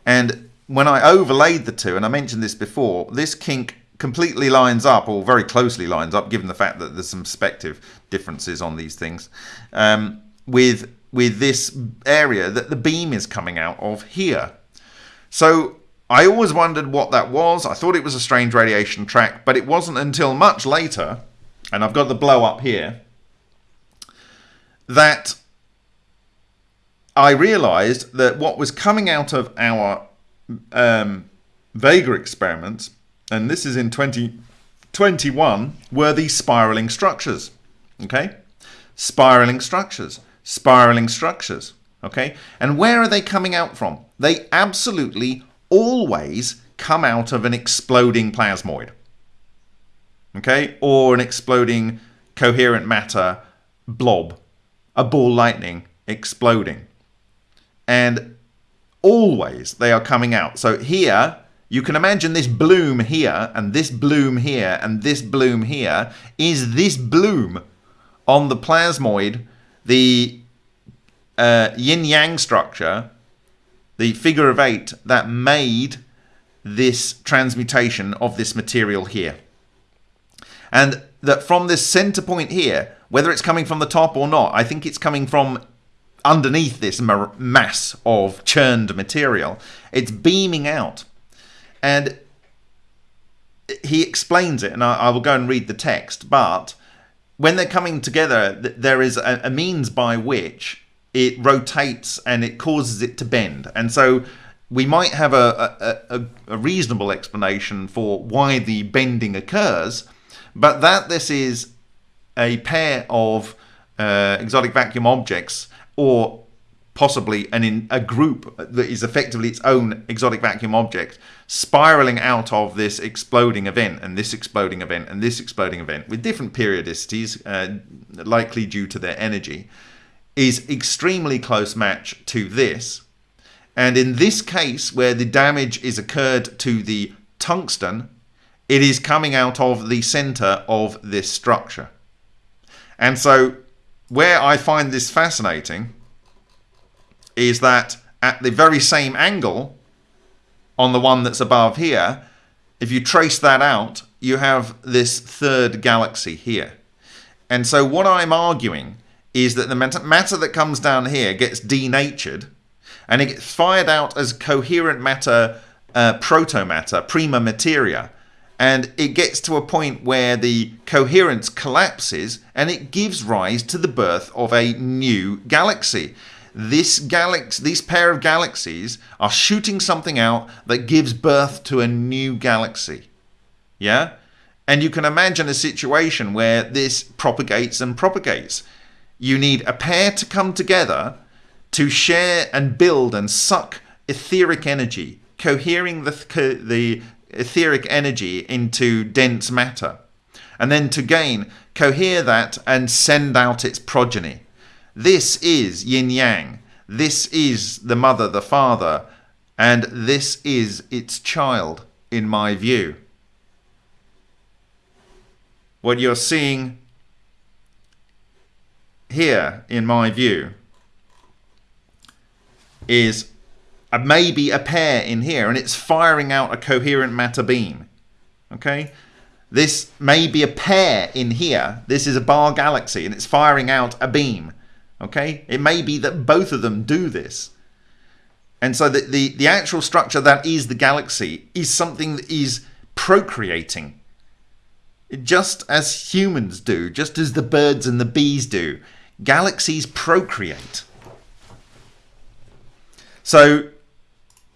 And when I overlaid the two, and I mentioned this before, this kink completely lines up, or very closely lines up, given the fact that there's some perspective differences on these things, um, with with this area that the beam is coming out of here. So I always wondered what that was. I thought it was a strange radiation track, but it wasn't until much later, and I've got the blow up here, that I realized that what was coming out of our um, Vega experiments, and this is in 2021, were these spiraling structures. Okay? Spiraling structures, spiraling structures. Okay? And where are they coming out from? They absolutely always come out of an exploding plasmoid. Okay? Or an exploding coherent matter blob a ball lightning exploding. And always they are coming out. So here, you can imagine this bloom here, and this bloom here, and this bloom here, is this bloom on the plasmoid, the uh, yin-yang structure, the figure of eight that made this transmutation of this material here. And that from this center point here, whether it's coming from the top or not, I think it's coming from underneath this mass of churned material. It's beaming out. And he explains it, and I, I will go and read the text, but when they're coming together, there is a, a means by which it rotates and it causes it to bend. And so we might have a, a, a, reasonable explanation for why the bending occurs, but that this is a pair of uh, exotic vacuum objects or possibly an in a group that is effectively its own exotic vacuum object spiraling out of this exploding event and this exploding event and this exploding event with different periodicities uh, likely due to their energy is extremely close match to this. And in this case where the damage is occurred to the tungsten it is coming out of the center of this structure and so, where I find this fascinating is that at the very same angle on the one that's above here, if you trace that out, you have this third galaxy here. And so, what I'm arguing is that the matter that comes down here gets denatured and it gets fired out as coherent matter, uh, protomatter, prima materia, and it gets to a point where the coherence collapses and it gives rise to the birth of a new galaxy. This galaxy, these pair of galaxies are shooting something out that gives birth to a new galaxy. Yeah? And you can imagine a situation where this propagates and propagates. You need a pair to come together to share and build and suck etheric energy, cohering the, the etheric energy into dense matter, and then to gain, cohere that and send out its progeny. This is yin yang. This is the mother, the father, and this is its child, in my view. What you're seeing here, in my view, is maybe a pair in here and it's firing out a coherent matter beam. Okay? This may be a pair in here. This is a bar galaxy and it's firing out a beam. Okay? It may be that both of them do this. And so the, the, the actual structure that is the galaxy is something that is procreating. Just as humans do, just as the birds and the bees do. Galaxies procreate. So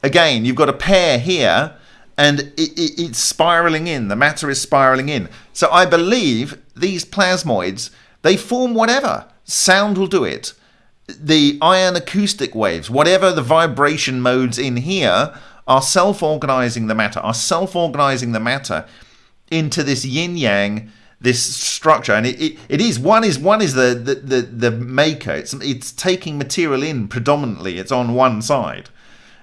again, you've got a pair here and it, it, it's spiraling in. The matter is spiraling in. So I believe these plasmoids, they form whatever. Sound will do it. The ion acoustic waves, whatever the vibration modes in here, are self-organizing the matter, are self-organizing the matter into this yin-yang this structure and it, it, it is one is one is the, the the the maker it's it's taking material in predominantly it's on one side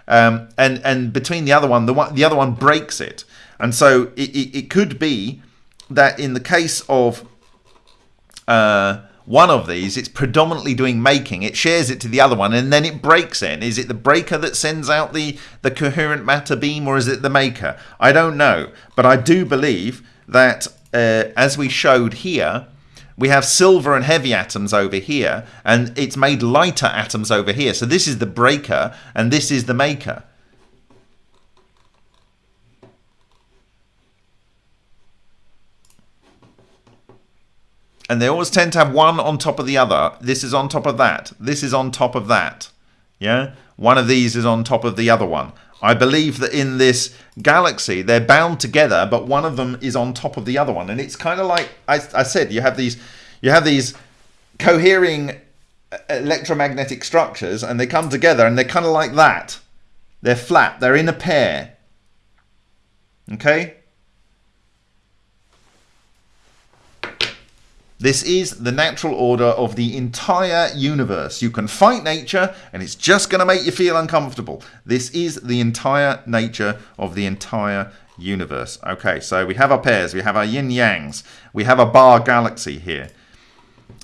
um, and and between the other one, the one the other one breaks it, and so it, it, it could be that in the case of uh, one of these, it's predominantly doing making. It shares it to the other one, and then it breaks in. Is it the breaker that sends out the the coherent matter beam, or is it the maker? I don't know, but I do believe that uh, as we showed here we have silver and heavy atoms over here, and it's made lighter atoms over here. So this is the breaker, and this is the maker. And they always tend to have one on top of the other. This is on top of that. This is on top of that. Yeah? One of these is on top of the other one. I believe that in this galaxy, they're bound together, but one of them is on top of the other one. And it's kind of like I, I said, you have these, you have these cohering uh, electromagnetic structures, and they come together, and they're kind of like that. They're flat. They're in a pair. Okay. This is the natural order of the entire universe. You can fight nature and it's just going to make you feel uncomfortable. This is the entire nature of the entire universe. Okay, so we have our pairs, we have our yin yangs, we have a bar galaxy here.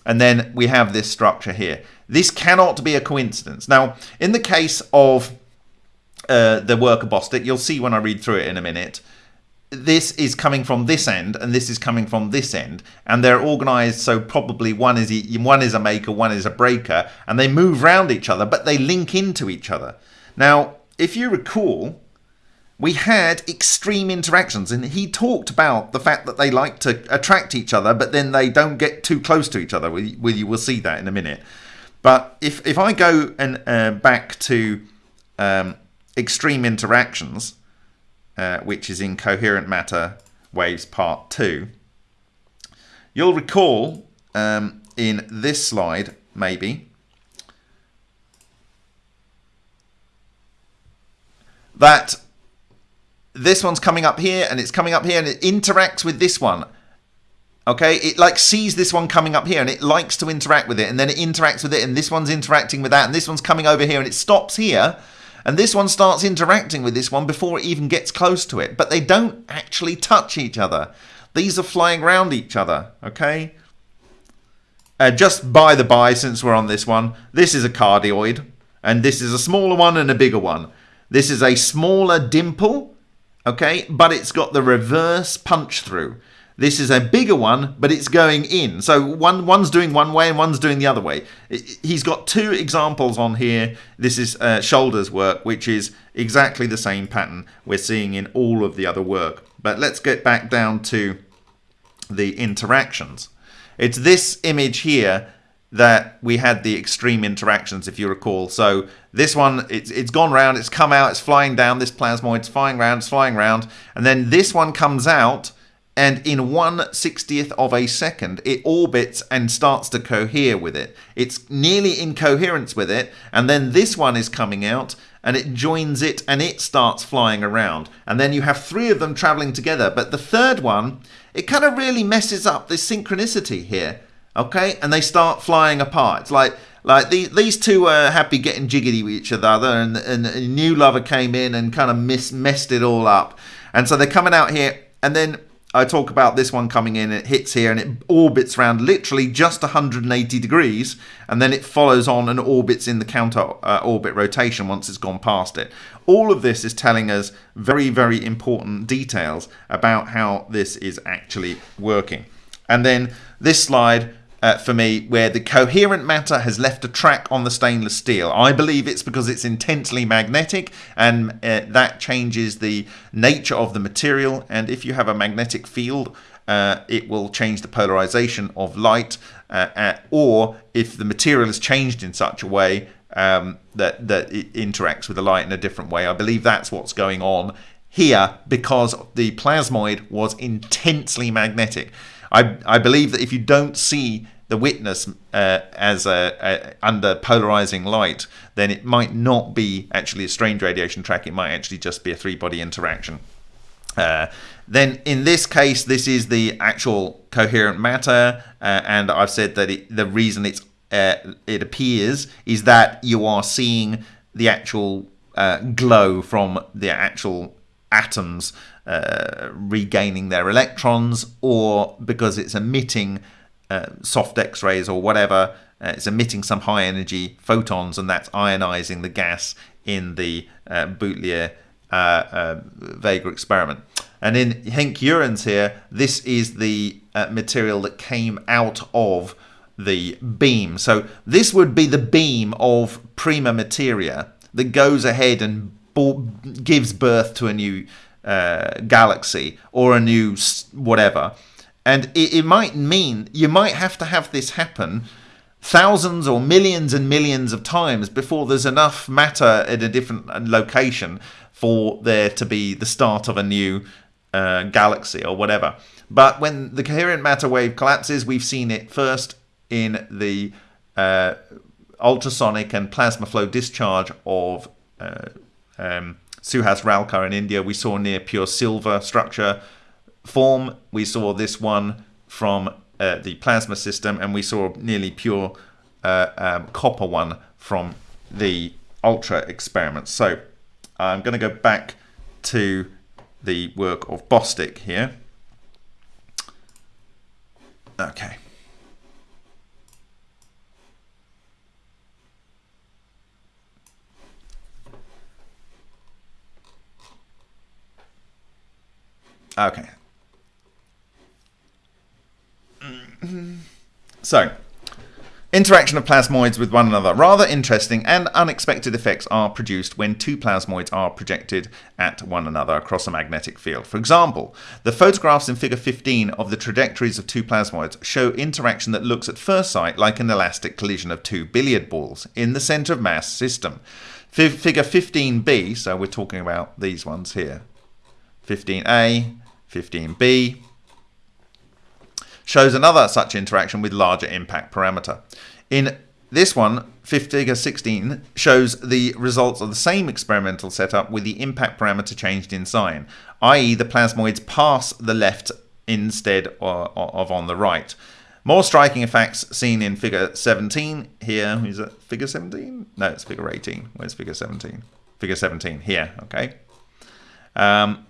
And then we have this structure here. This cannot be a coincidence. Now, in the case of uh, the work of Bostick, you'll see when I read through it in a minute, this is coming from this end and this is coming from this end. And they're organized so probably one is one is a maker one is a breaker and they move around each other but they link into each other. Now if you recall we had extreme interactions and he talked about the fact that they like to attract each other but then they don't get too close to each other. We, we will see that in a minute. But if if i go and uh, back to um, extreme interactions uh, which is in Coherent Matter Waves Part 2. You'll recall um, in this slide, maybe, that this one's coming up here and it's coming up here and it interacts with this one. Okay, it like sees this one coming up here and it likes to interact with it and then it interacts with it and this one's interacting with that and this one's coming over here and it stops here and this one starts interacting with this one before it even gets close to it. But they don't actually touch each other. These are flying around each other, okay? Uh, just by the by, since we're on this one, this is a cardioid. And this is a smaller one and a bigger one. This is a smaller dimple, okay? But it's got the reverse punch through. This is a bigger one, but it's going in. So one one's doing one way and one's doing the other way. He's got two examples on here. This is uh, Shoulders work, which is exactly the same pattern we're seeing in all of the other work. But let's get back down to the interactions. It's this image here that we had the extreme interactions, if you recall. So this one, it's, it's gone round, it's come out, it's flying down, this plasmoid's flying round, it's flying round. And then this one comes out and in one sixtieth of a second it orbits and starts to cohere with it. It's nearly in coherence with it and then this one is coming out and it joins it and it starts flying around. And then you have three of them traveling together but the third one it kind of really messes up this synchronicity here okay? And they start flying apart. It's like like these these two were happy getting jiggity with each other and, and a new lover came in and kind of messed it all up. And so they're coming out here and then I talk about this one coming in, it hits here and it orbits around literally just 180 degrees and then it follows on and orbits in the counter uh, orbit rotation once it's gone past it. All of this is telling us very, very important details about how this is actually working. And then this slide uh, for me where the coherent matter has left a track on the stainless steel. I believe it's because it's intensely magnetic and uh, that changes the nature of the material. And if you have a magnetic field, uh, it will change the polarization of light. Uh, uh, or if the material is changed in such a way um, that, that it interacts with the light in a different way, I believe that's what's going on here because the plasmoid was intensely magnetic. I, I believe that if you don't see the witness uh, as a, a, under polarizing light, then it might not be actually a strange radiation track. It might actually just be a three-body interaction. Uh, then in this case, this is the actual coherent matter, uh, and I've said that it, the reason it's uh, it appears is that you are seeing the actual uh, glow from the actual atoms uh, regaining their electrons, or because it's emitting uh, soft X-rays or whatever, uh, it's emitting some high energy photons, and that's ionizing the gas in the uh, Boutelier Vega experiment. And in Henk Urans here, this is the material that came out of the beam. So this would be the beam of prima materia that goes ahead and gives birth to a new uh, galaxy or a new whatever. And it, it might mean you might have to have this happen thousands or millions and millions of times before there's enough matter at a different uh, location for there to be the start of a new uh, galaxy or whatever. But when the coherent matter wave collapses, we've seen it first in the uh, ultrasonic and plasma flow discharge of uh, um, Suhas Ralkar in India. We saw near pure silver structure form. We saw this one from uh, the plasma system, and we saw nearly pure uh, um, copper one from the ultra experiments. So I'm going to go back to the work of Bostick here. Okay. Okay. So, interaction of plasmoids with one another. Rather interesting and unexpected effects are produced when two plasmoids are projected at one another across a magnetic field. For example, the photographs in figure 15 of the trajectories of two plasmoids show interaction that looks at first sight like an elastic collision of two billiard balls in the center of mass system. Figure 15b, so we're talking about these ones here, 15a, 15b, shows another such interaction with larger impact parameter. In this one, figure 16 shows the results of the same experimental setup with the impact parameter changed in sign, i.e. the plasmoids pass the left instead of on the right. More striking effects seen in figure 17 here. Is it figure 17? No, it's figure 18. Where's figure 17? Figure 17 here, okay. Um,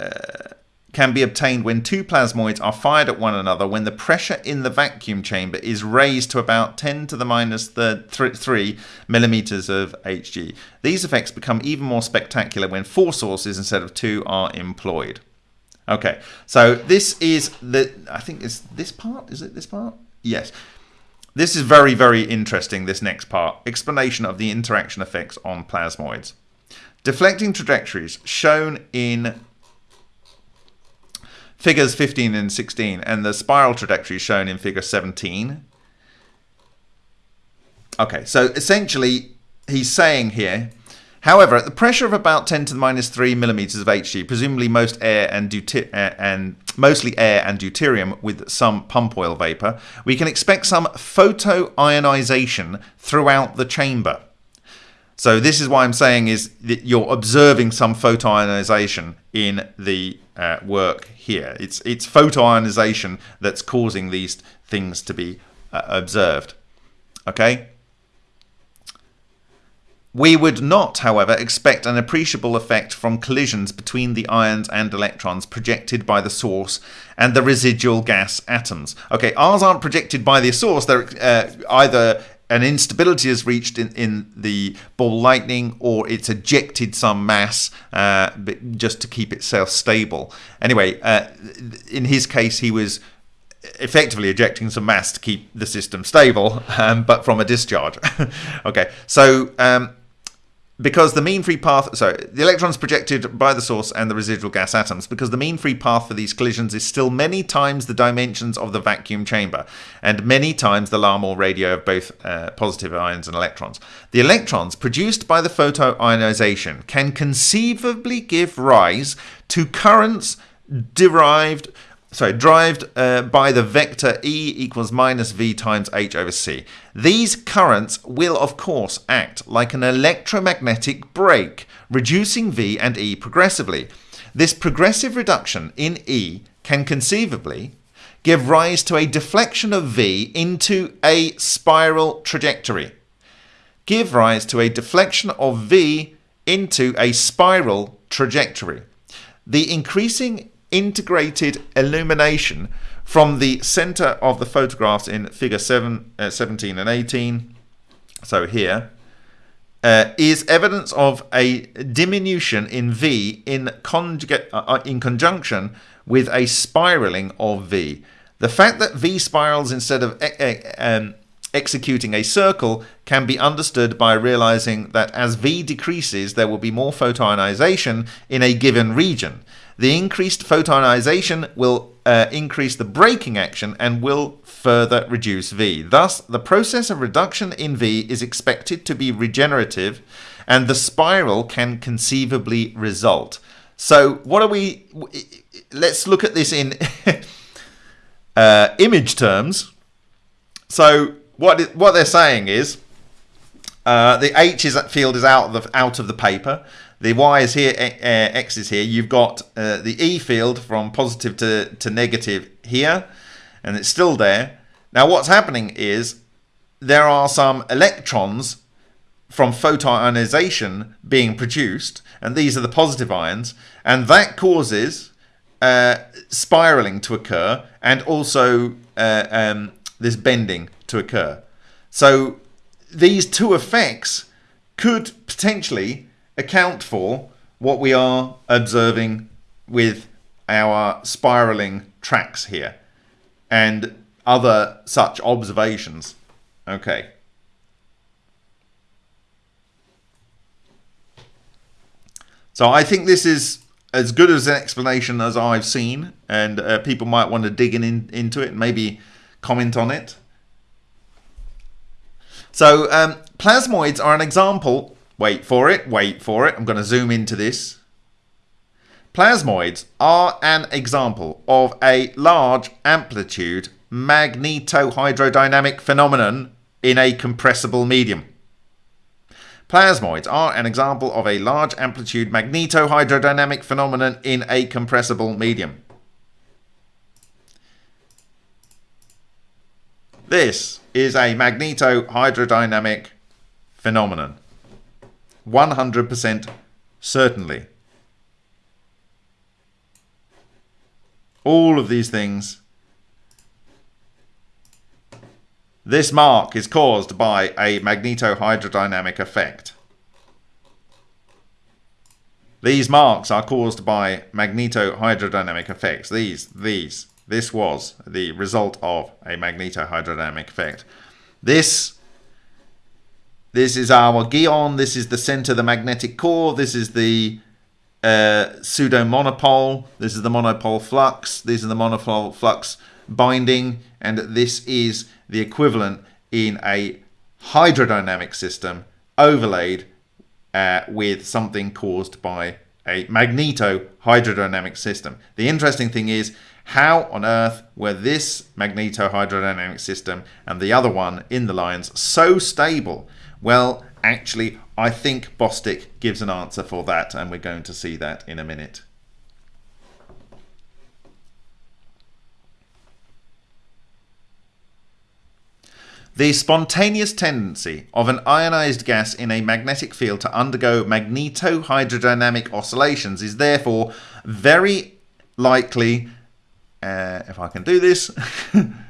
uh, can be obtained when two plasmoids are fired at one another when the pressure in the vacuum chamber is raised to about 10 to the minus the th 3 millimeters of Hg. These effects become even more spectacular when four sources instead of two are employed. Okay, so this is the, I think it's this part, is it this part? Yes. This is very, very interesting, this next part. Explanation of the interaction effects on plasmoids. Deflecting trajectories shown in figures 15 and 16 and the spiral trajectory shown in figure 17. Okay, so essentially he's saying here, however, at the pressure of about 10 to the minus 3 millimeters of Hg, presumably most air and, uh, and mostly air and deuterium with some pump oil vapor, we can expect some photoionization throughout the chamber. So this is why I'm saying is that you're observing some photoionization in the uh, work here. It's it's photoionization that's causing these things to be uh, observed. Okay. We would not, however, expect an appreciable effect from collisions between the ions and electrons projected by the source and the residual gas atoms. Okay, ours aren't projected by the source, they're uh, either an instability is reached in, in the ball lightning or it's ejected some mass uh, just to keep itself stable. Anyway, uh, in his case, he was effectively ejecting some mass to keep the system stable, um, but from a discharge. okay, so um, because the mean free path so the electrons projected by the source and the residual gas atoms because the mean free path for these collisions is still many times the dimensions of the vacuum chamber and many times the Larmor radii of both uh, positive ions and electrons. The electrons produced by the photoionization can conceivably give rise to currents derived sorry, derived uh, by the vector E equals minus V times H over C. These currents will, of course, act like an electromagnetic brake, reducing V and E progressively. This progressive reduction in E can conceivably give rise to a deflection of V into a spiral trajectory. Give rise to a deflection of V into a spiral trajectory. The increasing integrated illumination from the center of the photographs in figure seven, uh, 17 and 18 so here uh, is evidence of a diminution in V in, uh, uh, in conjunction with a spiraling of V. The fact that V spirals instead of um, executing a circle can be understood by realizing that as V decreases, there will be more photoionization in a given region. The increased photonization will uh, increase the braking action and will further reduce V. Thus, the process of reduction in V is expected to be regenerative and the spiral can conceivably result. So what are we... Let's look at this in uh, image terms. So what what they're saying is uh, the H is field is out of the out of the paper. The Y is here, uh, X is here. You've got uh, the E field from positive to, to negative here, and it's still there. Now what's happening is there are some electrons from photoionization being produced, and these are the positive ions, and that causes uh, spiraling to occur and also uh, um, this bending to occur. So these two effects could potentially account for what we are observing with our spiraling tracks here and other such observations. Okay. So I think this is as good as an explanation as I've seen, and uh, people might want to dig in, into it and maybe comment on it. So um, plasmoids are an example Wait for it, wait for it. I'm going to zoom into this. Plasmoids are an example of a large amplitude magnetohydrodynamic phenomenon in a compressible medium. Plasmoids are an example of a large amplitude magnetohydrodynamic phenomenon in a compressible medium. This is a magnetohydrodynamic phenomenon. 100% certainly. All of these things. This mark is caused by a magnetohydrodynamic effect. These marks are caused by magnetohydrodynamic effects. These, these, this was the result of a magnetohydrodynamic effect. This this is our Geon. This is the center of the magnetic core. This is the uh, pseudo monopole. This is the monopole flux. These are the monopole flux binding. And this is the equivalent in a hydrodynamic system overlaid uh, with something caused by a magneto hydrodynamic system. The interesting thing is how on earth were this magneto hydrodynamic system and the other one in the lines so stable well, actually, I think Bostick gives an answer for that, and we're going to see that in a minute. The spontaneous tendency of an ionized gas in a magnetic field to undergo magnetohydrodynamic oscillations is therefore very likely, uh, if I can do this,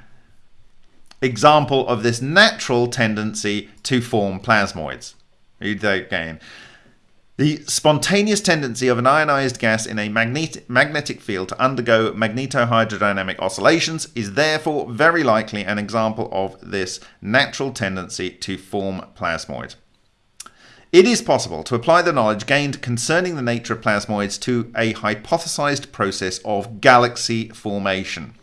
example of this natural tendency to form plasmoids. Read that again. The spontaneous tendency of an ionized gas in a magnet magnetic field to undergo magnetohydrodynamic oscillations is therefore very likely an example of this natural tendency to form plasmoids. It is possible to apply the knowledge gained concerning the nature of plasmoids to a hypothesized process of galaxy formation,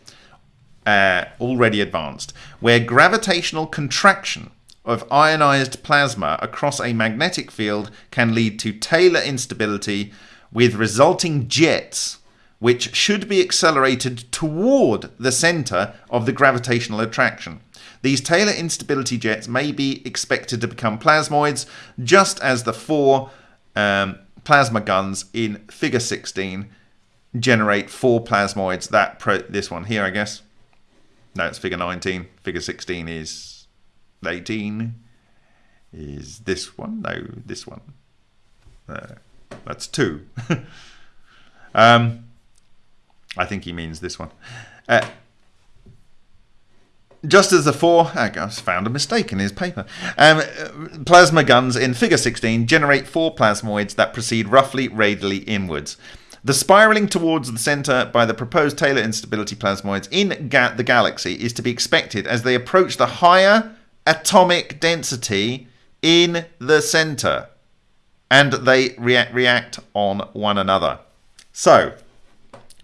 uh, already advanced, where gravitational contraction of ionized plasma across a magnetic field can lead to Taylor instability with resulting jets which should be accelerated toward the center of the gravitational attraction. These Taylor instability jets may be expected to become plasmoids, just as the four um, plasma guns in Figure 16 generate four plasmoids. That pro- this one here, I guess. No, it's Figure 19. Figure 16 is 18. Is this one? No, this one. Uh, that's two. um, I think he means this one. Uh, just as the four, I guess found a mistake in his paper. Um, plasma guns in Figure 16 generate four plasmoids that proceed roughly radially inwards. The spiraling towards the center by the proposed Taylor instability plasmoids in ga the galaxy is to be expected as they approach the higher atomic density in the center and they react, react on one another. So,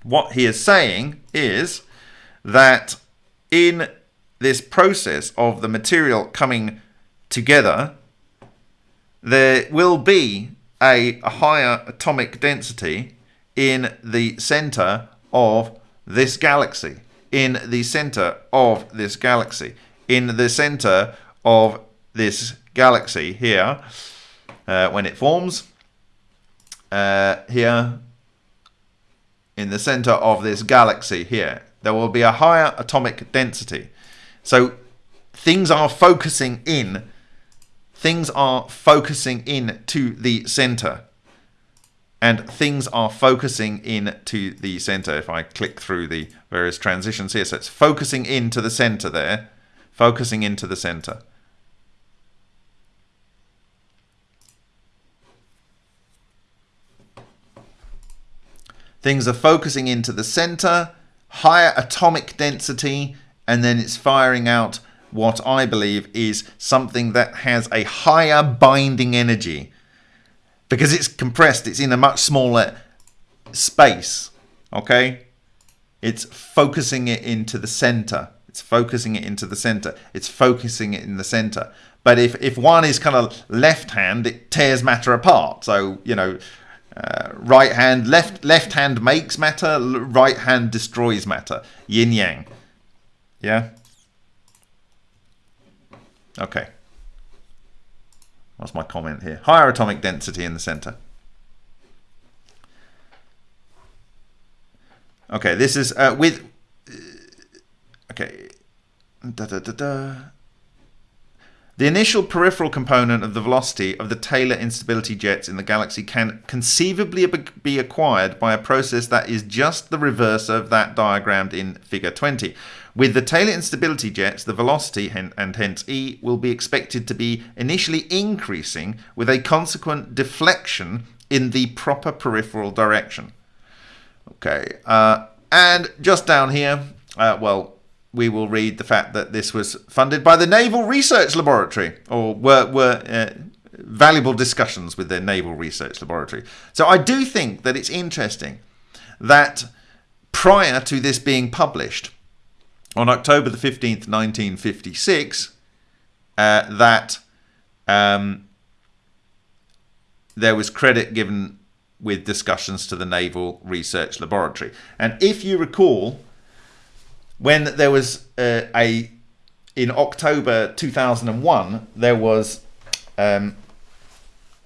what he is saying is that in this process of the material coming together, there will be a, a higher atomic density in the center of this galaxy. In the center of this galaxy. In the center of this galaxy here, uh, when it forms, uh, here, in the center of this galaxy here, there will be a higher atomic density. So things are focusing in, things are focusing in to the center. And things are focusing in to the center. If I click through the various transitions here, so it's focusing into the center there, focusing into the center. Things are focusing into the center, higher atomic density, and then it's firing out what I believe is something that has a higher binding energy because it's compressed, it's in a much smaller space. Okay, it's focusing it into the center. It's focusing it into the center. It's focusing it in the center. But if, if one is kind of left hand, it tears matter apart. So, you know, uh, right hand, left left hand makes matter, right hand destroys matter. Yin yang. Yeah? Okay. What's my comment here? Higher atomic density in the center. Okay, this is uh, with... Uh, okay. Da, da, da. The initial peripheral component of the velocity of the Taylor instability jets in the galaxy can conceivably be acquired by a process that is just the reverse of that diagrammed in figure 20. With the Taylor instability jets, the velocity and hence E will be expected to be initially increasing with a consequent deflection in the proper peripheral direction. Okay, uh, and just down here, uh, well, we will read the fact that this was funded by the Naval Research Laboratory, or were, were uh, valuable discussions with their Naval Research Laboratory. So I do think that it's interesting that prior to this being published, on October the 15th, 1956, uh, that um, there was credit given with discussions to the Naval Research Laboratory. And if you recall, when there was uh, a in October 2001, there was um,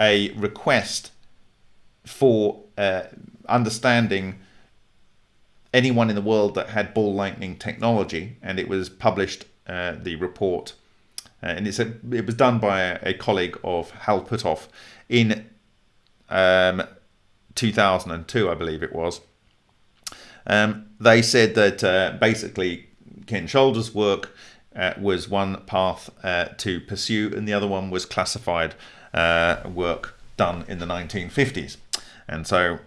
a request for uh, understanding anyone in the world that had ball lightning technology, and it was published. Uh, the report, uh, and it was done by a, a colleague of Hal Puthoff in um, 2002, I believe it was. Um, they said that uh, basically Ken Shoulders' work uh, was one path uh, to pursue, and the other one was classified uh, work done in the 1950s. And so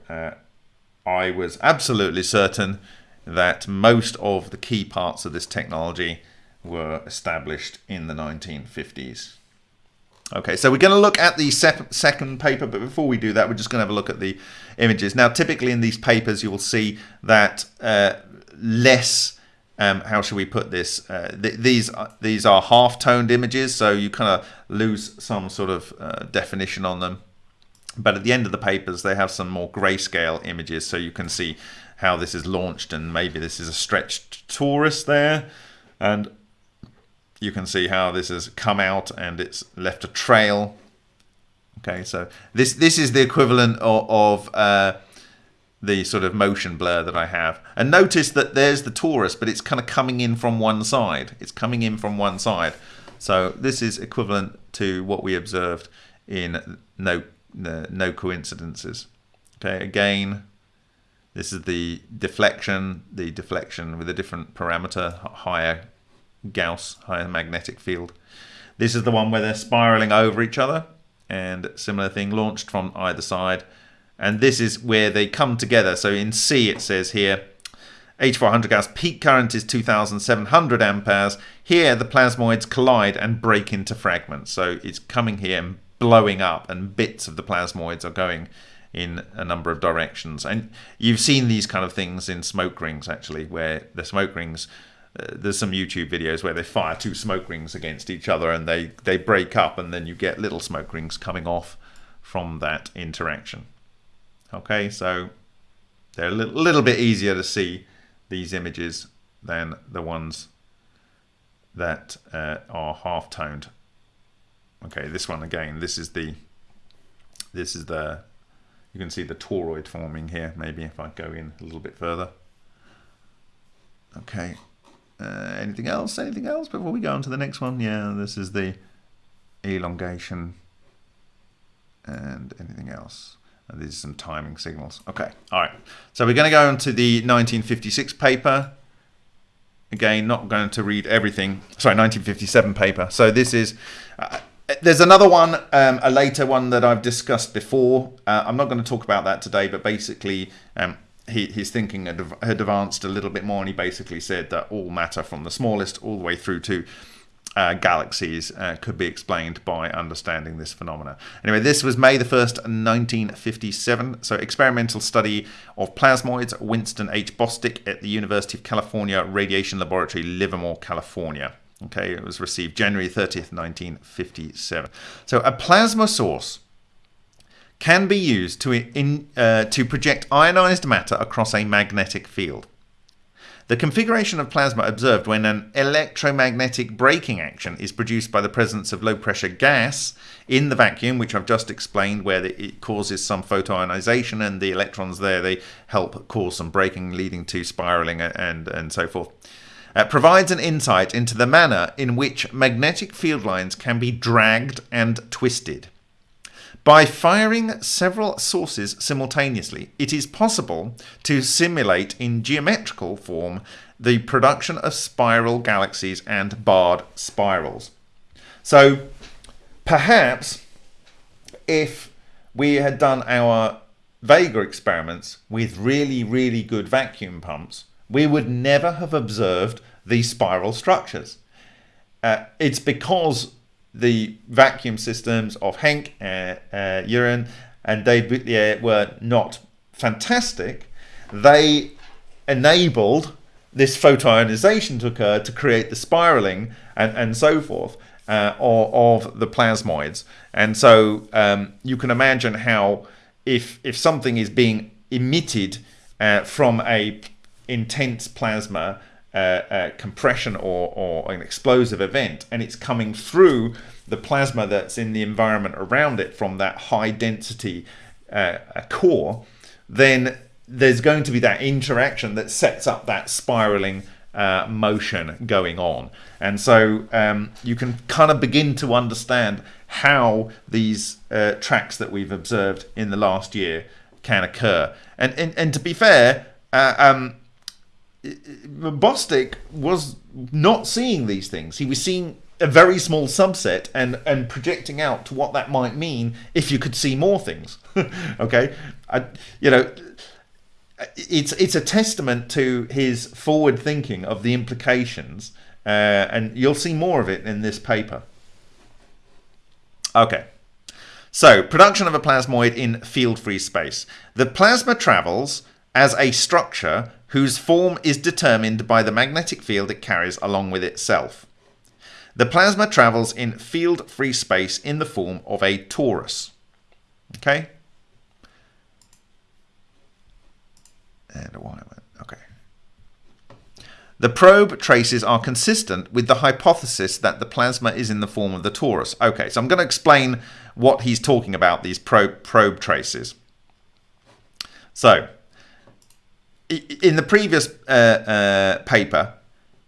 I was absolutely certain that most of the key parts of this technology were established in the 1950s. Okay, so we're going to look at the second paper, but before we do that, we're just going to have a look at the images. Now, typically in these papers, you will see that uh, less, um, how should we put this? Uh, th these, are, these are half-toned images, so you kind of lose some sort of uh, definition on them. But at the end of the papers, they have some more grayscale images, so you can see how this is launched, and maybe this is a stretched torus there. And you can see how this has come out and it's left a trail. Okay, so this this is the equivalent of, of uh, the sort of motion blur that I have. And notice that there's the torus, but it's kind of coming in from one side. It's coming in from one side. So this is equivalent to what we observed in no, no, no coincidences. Okay, again, this is the deflection, the deflection with a different parameter, higher Gauss higher magnetic field. This is the one where they're spiraling over each other and similar thing launched from either side. And this is where they come together. So in C it says here, H400 Gauss peak current is 2700 amperes. Here the plasmoids collide and break into fragments. So it's coming here and blowing up and bits of the plasmoids are going in a number of directions. And you've seen these kind of things in smoke rings actually, where the smoke rings uh, there's some YouTube videos where they fire two smoke rings against each other and they, they break up and then you get little smoke rings coming off from that interaction. Okay, so they're a little, little bit easier to see these images than the ones that uh, are half-toned. Okay, this one again, this is the, this is the, you can see the toroid forming here, maybe if I go in a little bit further. Okay, uh, anything else? Anything else before we go on to the next one? Yeah, this is the elongation and anything else. And these are some timing signals. Okay, all right. So we're going to go on to the 1956 paper. Again, not going to read everything. Sorry, 1957 paper. So this is... Uh, there's another one, um, a later one that I've discussed before. Uh, I'm not going to talk about that today, but basically um, he, his thinking had, advanced a little bit more, and he basically said that all matter from the smallest all the way through to uh, galaxies uh, could be explained by understanding this phenomena. Anyway, this was May the 1st, 1957. So, experimental study of plasmoids, Winston H. Bostick at the University of California Radiation Laboratory, Livermore, California. Okay, it was received January 30th, 1957. So, a plasma source can be used to, in, uh, to project ionized matter across a magnetic field. The configuration of plasma observed when an electromagnetic braking action is produced by the presence of low pressure gas in the vacuum, which I've just explained, where it causes some photoionization and the electrons there, they help cause some braking, leading to spiraling and, and so forth. Uh, provides an insight into the manner in which magnetic field lines can be dragged and twisted. By firing several sources simultaneously, it is possible to simulate in geometrical form the production of spiral galaxies and barred spirals. So perhaps if we had done our Vega experiments with really, really good vacuum pumps, we would never have observed these spiral structures. Uh, it's because the vacuum systems of Henk, uh, uh, and Dave were not fantastic. They enabled this photoionization to occur to create the spiraling and, and so forth uh, of, of, the plasmoids. And so um, you can imagine how if, if something is being emitted uh, from a intense plasma uh, uh, compression or, or an explosive event and it's coming through the plasma that's in the environment around it from that high density uh, core, then there's going to be that interaction that sets up that spiraling uh, motion going on. And so um, you can kind of begin to understand how these uh, tracks that we've observed in the last year can occur. And, and, and to be fair, uh, um, Bostick was not seeing these things. He was seeing a very small subset and and projecting out to what that might mean if you could see more things. okay, I, you know, it's it's a testament to his forward thinking of the implications, uh, and you'll see more of it in this paper. Okay. So, production of a plasmoid in field free space. The plasma travels as a structure whose form is determined by the magnetic field it carries along with itself. The plasma travels in field free space in the form of a torus. Okay? And a wire Okay. The probe traces are consistent with the hypothesis that the plasma is in the form of the torus. Okay, so I'm going to explain what he's talking about, these probe, probe traces. So, in the previous uh, uh, paper,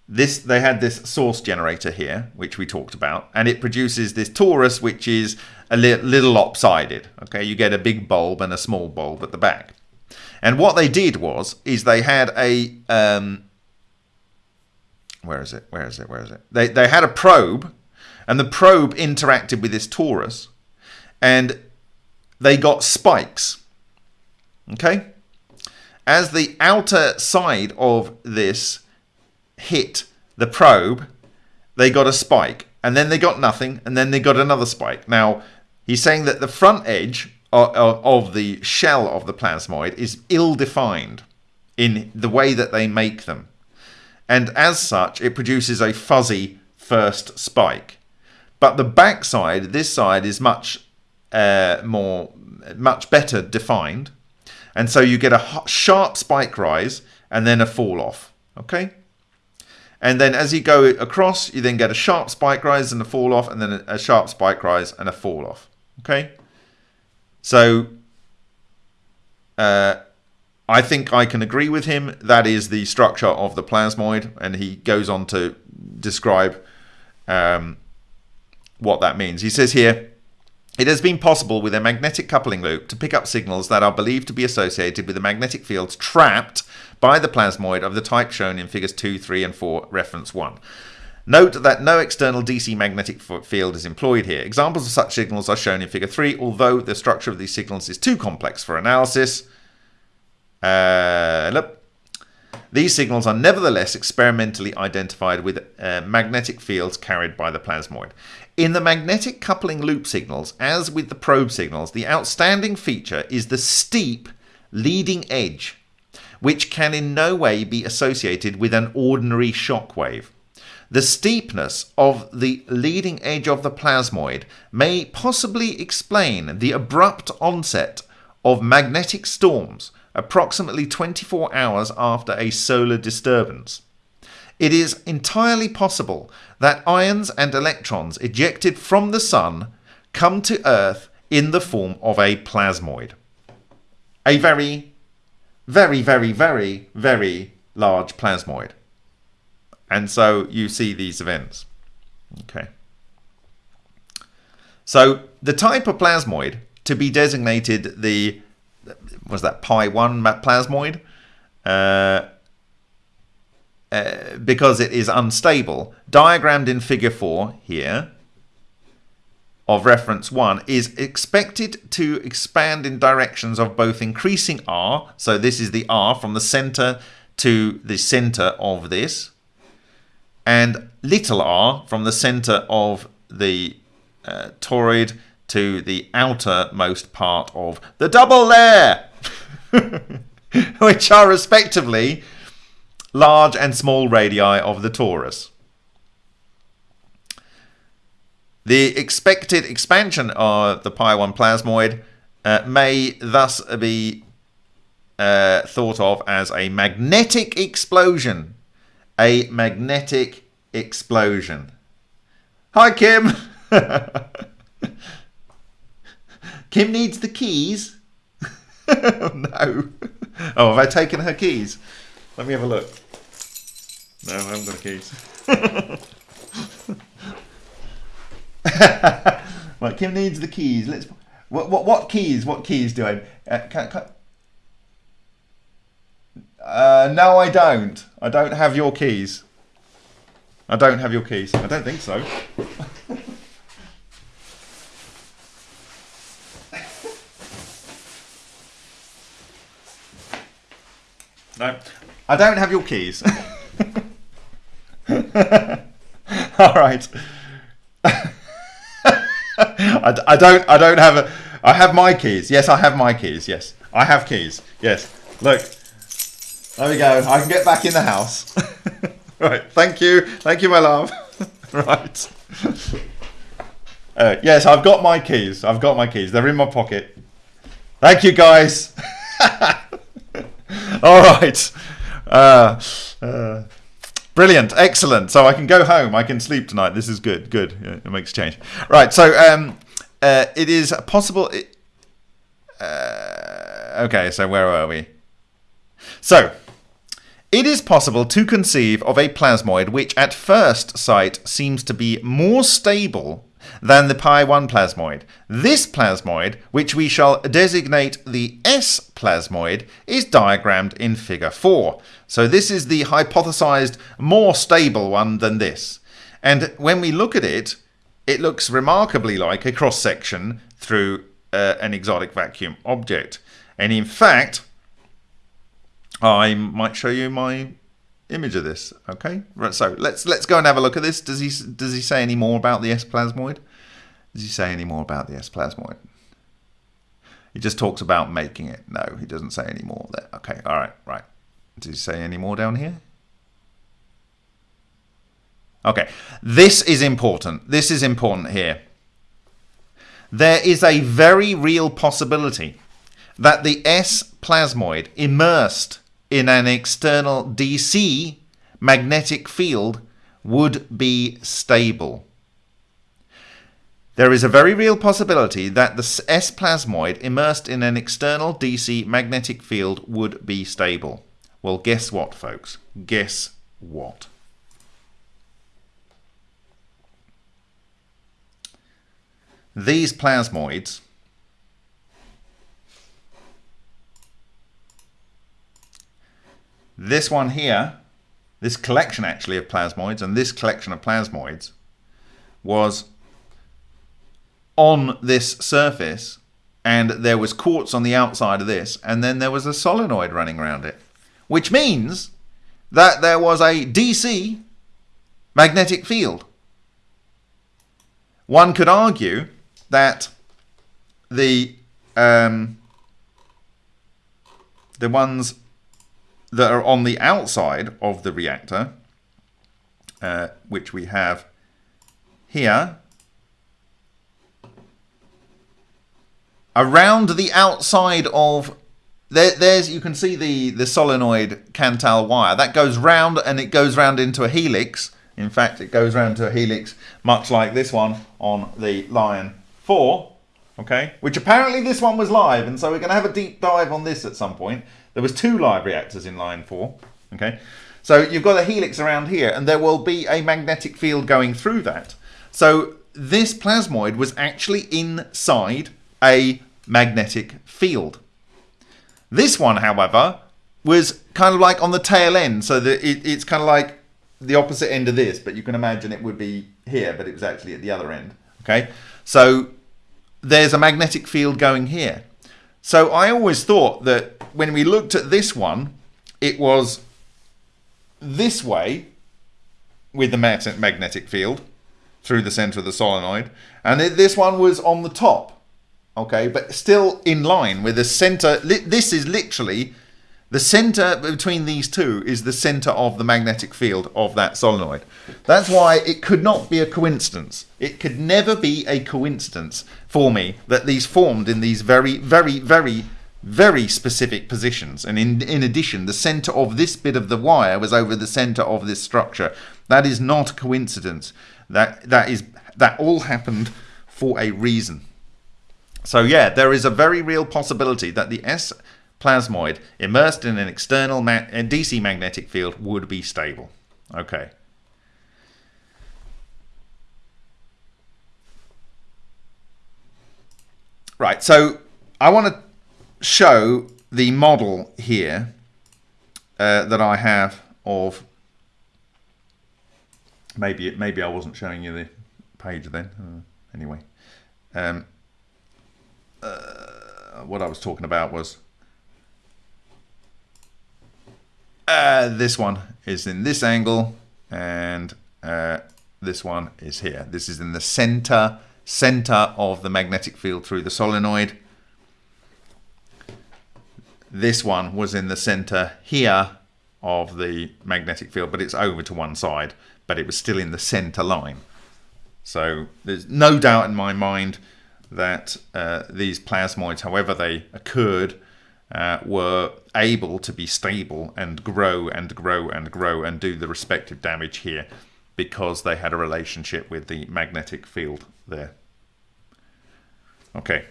this they had this source generator here, which we talked about, and it produces this torus, which is a li little lopsided. Okay, you get a big bulb and a small bulb at the back. And what they did was, is they had a um, where is it? Where is it? Where is it? They they had a probe, and the probe interacted with this torus, and they got spikes. Okay, as the outer side of this hit the probe, they got a spike, and then they got nothing, and then they got another spike. Now, he's saying that the front edge of the shell of the plasmoid is ill-defined in the way that they make them. And as such, it produces a fuzzy first spike. But the backside, this side, is much uh, more, much better defined. And so you get a sharp spike rise and then a fall off. Okay? And then as you go across, you then get a sharp spike rise and a fall off, and then a, sharp spike rise and a fall off. Okay? So uh, I think I can agree with him. That is the structure of the plasmoid, and he goes on to describe um, what that means. He says here, it has been possible with a magnetic coupling loop to pick up signals that are believed to be associated with the magnetic fields trapped by the plasmoid of the type shown in figures 2, 3 and 4, reference 1. Note that no external DC magnetic field is employed here. Examples of such signals are shown in figure 3, although the structure of these signals is too complex for analysis. Uh, look. These signals are nevertheless experimentally identified with uh, magnetic fields carried by the plasmoid. In the magnetic coupling loop signals, as with the probe signals, the outstanding feature is the steep leading edge, which can in no way be associated with an ordinary shock wave. The steepness of the leading edge of the plasmoid may possibly explain the abrupt onset of magnetic storms approximately 24 hours after a solar disturbance. It is entirely possible that ions and electrons ejected from the Sun come to Earth in the form of a plasmoid. A very, very, very, very, very large plasmoid. And so you see these events. Okay. So the type of plasmoid to be designated the was that pi 1 plasmoid uh, uh, because it is unstable. Diagrammed in figure 4 here of reference 1 is expected to expand in directions of both increasing r so this is the r from the center to the center of this and little r from the center of the uh, toroid to the outermost part of the double layer, which are respectively large and small radii of the torus. The expected expansion of the Pi 1 plasmoid uh, may thus be uh, thought of as a magnetic explosion. A magnetic explosion. Hi, Kim. Kim needs the keys. no. Oh, have I taken her keys? Let me have a look. No, I haven't got the keys. right, Kim needs the keys. Let's. What what what keys? What keys do I? Uh, can, can, uh, no, I don't. I don't have your keys. I don't have your keys. I don't think so. No, I don't have your keys. All right. I, I don't. I don't have a. I have my keys. Yes, I have my keys. Yes, I have keys. Yes. Look. There we go. I can get back in the house. right. Thank you. Thank you, my love. right. Uh, yes, I've got my keys. I've got my keys. They're in my pocket. Thank you, guys. All right. Uh, uh, brilliant. Excellent. So I can go home. I can sleep tonight. This is good. Good. It makes change. Right. So um, uh, it is possible. It, uh, okay. So where are we? So it is possible to conceive of a plasmoid which at first sight seems to be more stable than the pi 1 plasmoid. This plasmoid, which we shall designate the S plasmoid, is diagrammed in figure 4. So this is the hypothesized more stable one than this. And when we look at it, it looks remarkably like a cross section through uh, an exotic vacuum object. And in fact, I might show you my image of this. Okay, right. So let's let's go and have a look at this. Does he does he say any more about the S plasmoid? Does he say any more about the S plasmoid? He just talks about making it. No, he doesn't say any more there. Okay, all right, right. Does he say any more down here? Okay, this is important. This is important here. There is a very real possibility that the S plasmoid immersed in an external DC magnetic field would be stable. There is a very real possibility that the S plasmoid immersed in an external DC magnetic field would be stable. Well, guess what, folks? Guess what? These plasmoids This one here, this collection actually of plasmoids, and this collection of plasmoids was on this surface and there was quartz on the outside of this and then there was a solenoid running around it which means that there was a DC magnetic field. One could argue that the um, the ones that are on the outside of the reactor, uh, which we have here, around the outside of there, there's you can see the the solenoid Kanthal wire that goes round and it goes round into a helix. In fact, it goes round to a helix much like this one on the Lion 4, okay? Which apparently this one was live, and so we're going to have a deep dive on this at some point. There was two live reactors in line four. Okay, so you've got a helix around here, and there will be a magnetic field going through that. So this plasmoid was actually inside a magnetic field. This one, however, was kind of like on the tail end, so that it, it's kind of like the opposite end of this, but you can imagine it would be here, but it was actually at the other end. Okay, so there's a magnetic field going here. So I always thought that when we looked at this one, it was this way with the magnetic field through the center of the solenoid. And this one was on the top, okay, but still in line with the center. This is literally the center between these two is the center of the magnetic field of that solenoid. That's why it could not be a coincidence. It could never be a coincidence for me that these formed in these very, very, very, very specific positions. And in, in addition, the center of this bit of the wire was over the center of this structure. That is not a coincidence. That, that, is, that all happened for a reason. So yeah, there is a very real possibility that the S plasmoid immersed in an external ma DC magnetic field would be stable. Okay. Right, so I want to show the model here uh, that I have of maybe it maybe I wasn't showing you the page then uh, anyway um, uh, what I was talking about was Uh, this one is in this angle and uh, this one is here. This is in the center center of the magnetic field through the solenoid. This one was in the center here of the magnetic field, but it's over to one side, but it was still in the center line. So there's no doubt in my mind that uh, these plasmoids, however they occurred, uh, were able to be stable and grow and grow and grow and do the respective damage here because they had a relationship with the magnetic field there. Okay,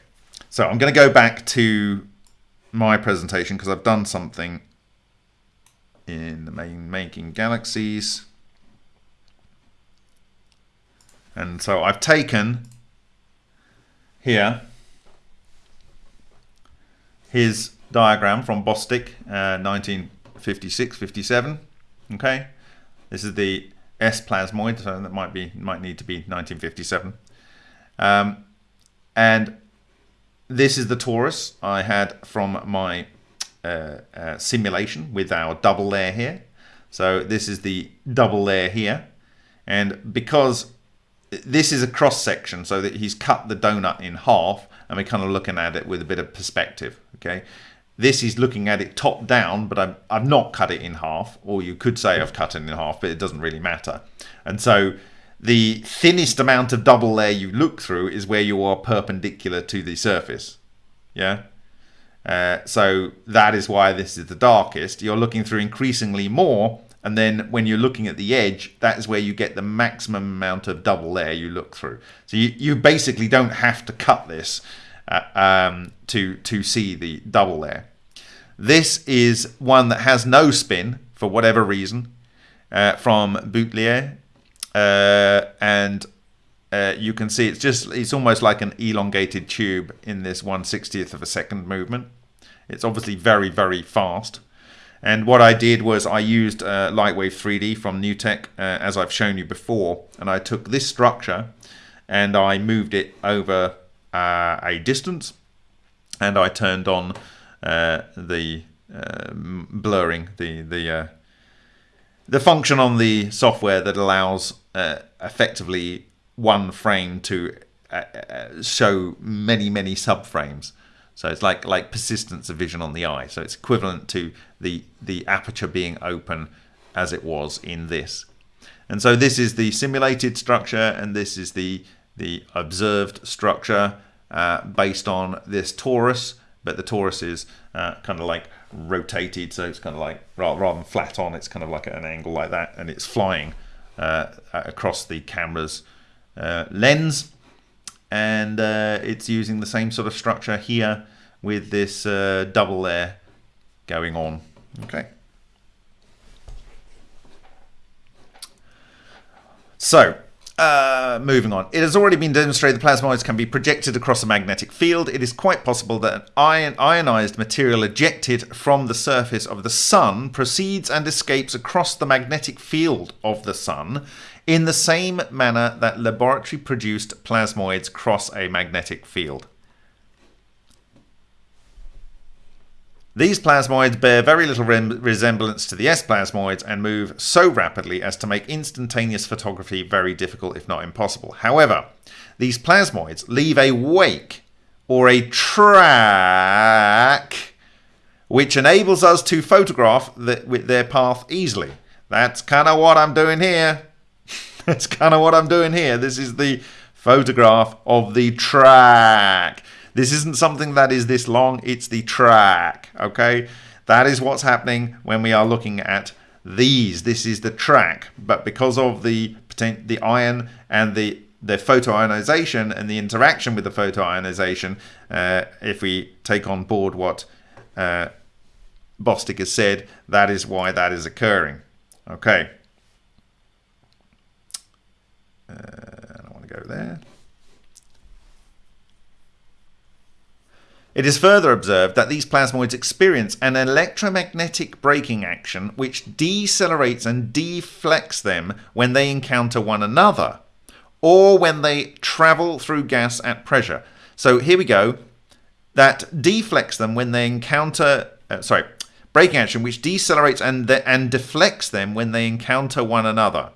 so I'm going to go back to my presentation because I've done something in the main making galaxies. And so I've taken here his diagram from Bostick, uh, 1956-57. Okay, this is the S plasmoid, so that might be might need to be 1957. Um, and this is the torus I had from my uh, uh, simulation with our double layer here. So this is the double layer here. And because this is a cross section, so that he's cut the donut in half, and we're kind of looking at it with a bit of perspective. Okay, this is looking at it top down, but I've, I've not cut it in half, or you could say I've cut it in half, but it doesn't really matter. And so the thinnest amount of double layer you look through is where you are perpendicular to the surface. Yeah. Uh, so that is why this is the darkest. You're looking through increasingly more, and then when you're looking at the edge, that is where you get the maximum amount of double layer you look through. So you, you basically don't have to cut this uh, um, to, to see the double layer. This is one that has no spin for whatever reason uh, from Boutelier. Uh, and uh, you can see it's just it's almost like an elongated tube in this 160th of a second movement. It's obviously very, very fast. And what I did was I used uh, Lightwave 3D from NewTek, uh, as I've shown you before. And I took this structure and I moved it over uh, a distance. And I turned on uh, the blurring, the, the, the function on the software that allows effectively one frame to show many, many subframes. So it's like like persistence of vision on the eye. So it's equivalent to the the aperture being open as it was in this. And so this is the simulated structure, and this is the the observed structure uh, based on this torus. But the torus is uh, kind of like rotated, so it's kind of like rather, than flat on, it's kind of like at an angle like that, and it's flying uh, across the camera's uh, lens and uh, it's using the same sort of structure here with this uh, double layer going on. Okay. So, uh, moving on. It has already been demonstrated the plasmoids can be projected across a magnetic field. It is quite possible that an ion ionized material ejected from the surface of the Sun proceeds and escapes across the magnetic field of the Sun in the same manner that laboratory produced plasmoids cross a magnetic field. These plasmoids bear very little resemblance to the S plasmoids and move so rapidly as to make instantaneous photography very difficult, if not impossible. However, these plasmoids leave a wake or a track which enables us to photograph the, with their path easily. That's kind of what I'm doing here. That's kind of what I'm doing here. This is the photograph of the track. This isn't something that is this long, it's the track, okay? That is what's happening when we are looking at these. This is the track, but because of the the iron and the the photoionization and the interaction with the photoionization, uh, if we take on board what uh, Bostick has said, that is why that is occurring. Okay. Uh, I don't want to go there. It is further observed that these plasmoids experience an electromagnetic braking action which decelerates and deflects them when they encounter one another or when they travel through gas at pressure. So here we go. That deflects them when they encounter, uh, sorry, braking action which decelerates and, and deflects them when they encounter one another.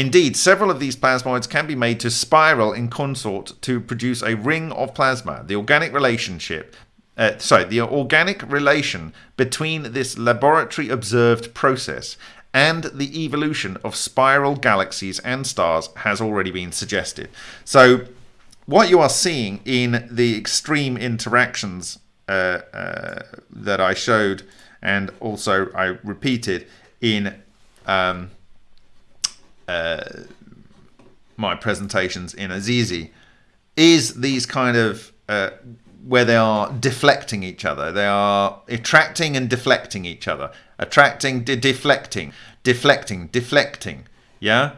Indeed, several of these plasmoids can be made to spiral in consort to produce a ring of plasma. The organic relationship, uh, sorry, the organic relation between this laboratory observed process and the evolution of spiral galaxies and stars has already been suggested. So, what you are seeing in the extreme interactions uh, uh, that I showed and also I repeated in um, uh, my presentations in Assisi is these kind of uh, where they are deflecting each other. They are attracting and deflecting each other. Attracting, de deflecting, deflecting, deflecting. Yeah?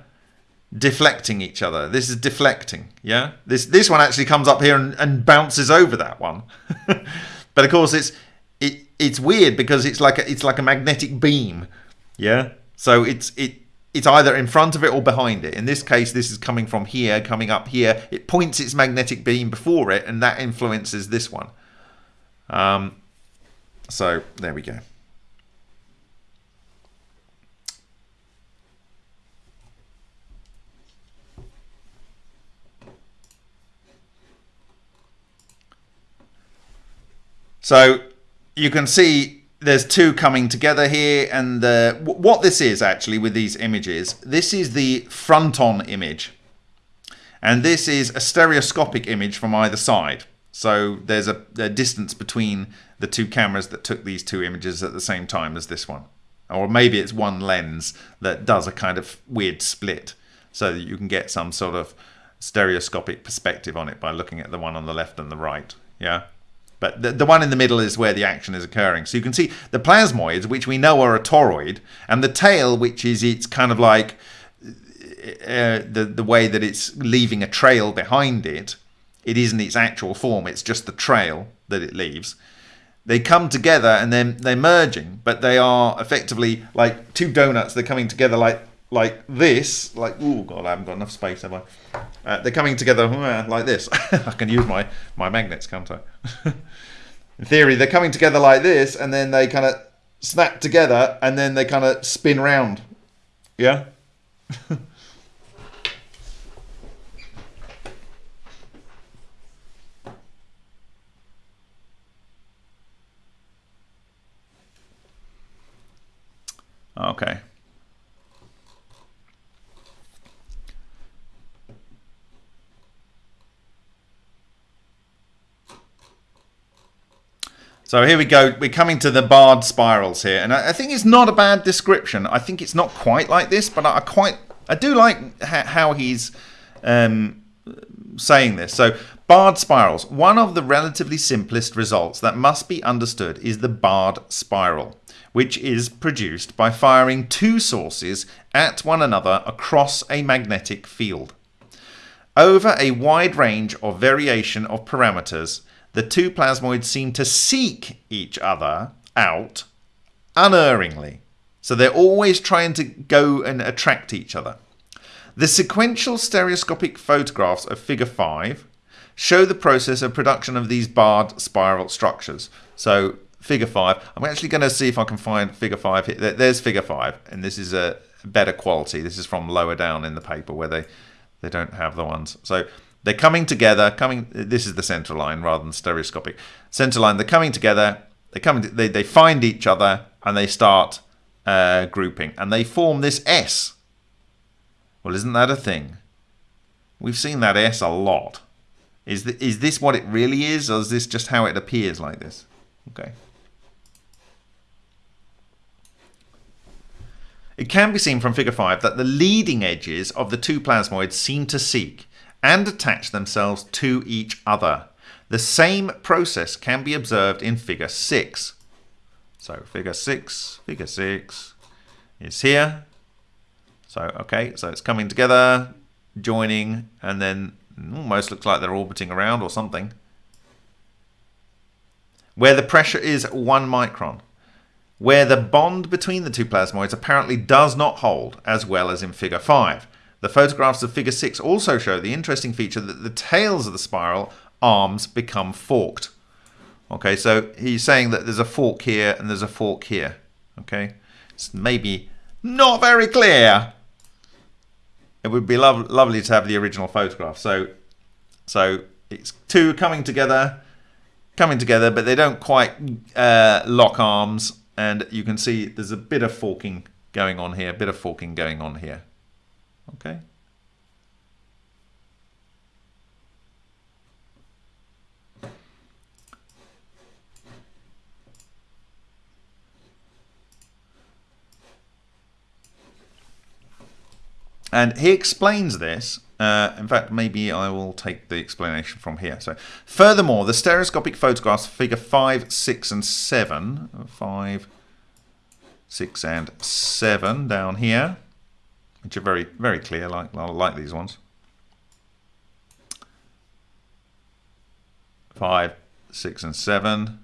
Deflecting each other. This is deflecting. Yeah? This this one actually comes up here and, and bounces over that one. but of course it's it it's weird because it's like a, it's like a magnetic beam. Yeah? So it's it it's either in front of it or behind it. In this case, this is coming from here, coming up here. It points its magnetic beam before it, and that influences this one. Um, so there we go. So you can see there's two coming together here and the, what this is actually with these images this is the front on image. And this is a stereoscopic image from either side. So there's a, a, distance between the two cameras that took these two images at the same time as this one. Or maybe it's one lens that does a kind of weird split so that you can get some sort of stereoscopic perspective on it by looking at the one on the left and the right yeah but the, the one in the middle is where the action is occurring. So you can see the plasmoids, which we know are a toroid, and the tail, which is its kind of like uh, the, the way that it's leaving a trail behind it. It isn't its actual form, it's just the trail that it leaves. They come together and then they're merging, but they are effectively like two donuts. They're coming together like like this, like oh god, I haven't got enough space, have I? Uh, they're coming together uh, like this. I can use my my magnets, can't I? In theory, they're coming together like this, and then they kind of snap together, and then they kind of spin round. Yeah. okay. So here we go. We're coming to the barred spirals here, and I, think it's not a bad description. I think it's not quite like this, but I, I quite I do like how he's um, saying this. So barred spirals. One of the relatively simplest results that must be understood is the barred spiral, which is produced by firing two sources at one another across a magnetic field. Over a wide range of variation of parameters, the two plasmoids seem to seek each other out unerringly. So they're always trying to go and attract each other. The sequential stereoscopic photographs of figure 5 show the process of production of these barred spiral structures. So figure 5, I'm actually going to see if I can find figure 5 here. There's figure 5 and this is a better quality. This is from lower down in the paper where they, they don't have the ones. So they're coming together, coming, this is the center line rather than stereoscopic. Center line, they're coming together, they come, they, they find each other and they start uh, grouping and they form this S. Well, isn't that a thing? We've seen that S a lot. Is, th is this what it really is or is this just how it appears like this? Okay. It can be seen from figure 5 that the leading edges of the two plasmoids seem to seek and attach themselves to each other. The same process can be observed in figure 6. So figure 6, figure 6 is here. So, okay, so it's coming together, joining, and then almost looks like they're orbiting around or something. Where the pressure is 1 micron. Where the bond between the two plasmoids apparently does not hold, as well as in figure 5. The photographs of figure 6 also show the interesting feature that the tails of the spiral arms become forked. Okay, so he's saying that there's a fork here and there's a fork here. Okay, it's maybe not very clear. it would be lo lovely to have the original photograph. So, so it's two coming together, coming together, but they don't quite uh, lock arms. And you can see there's a bit of forking going on here, a bit of forking going on here. Okay. And he explains this. Uh, in fact, maybe I will take the explanation from here. So, furthermore, the stereoscopic photographs figure 5, 6, and 7, 5, 6, and 7 down here, which are very, very clear, like, like these ones. 5, 6, and 7,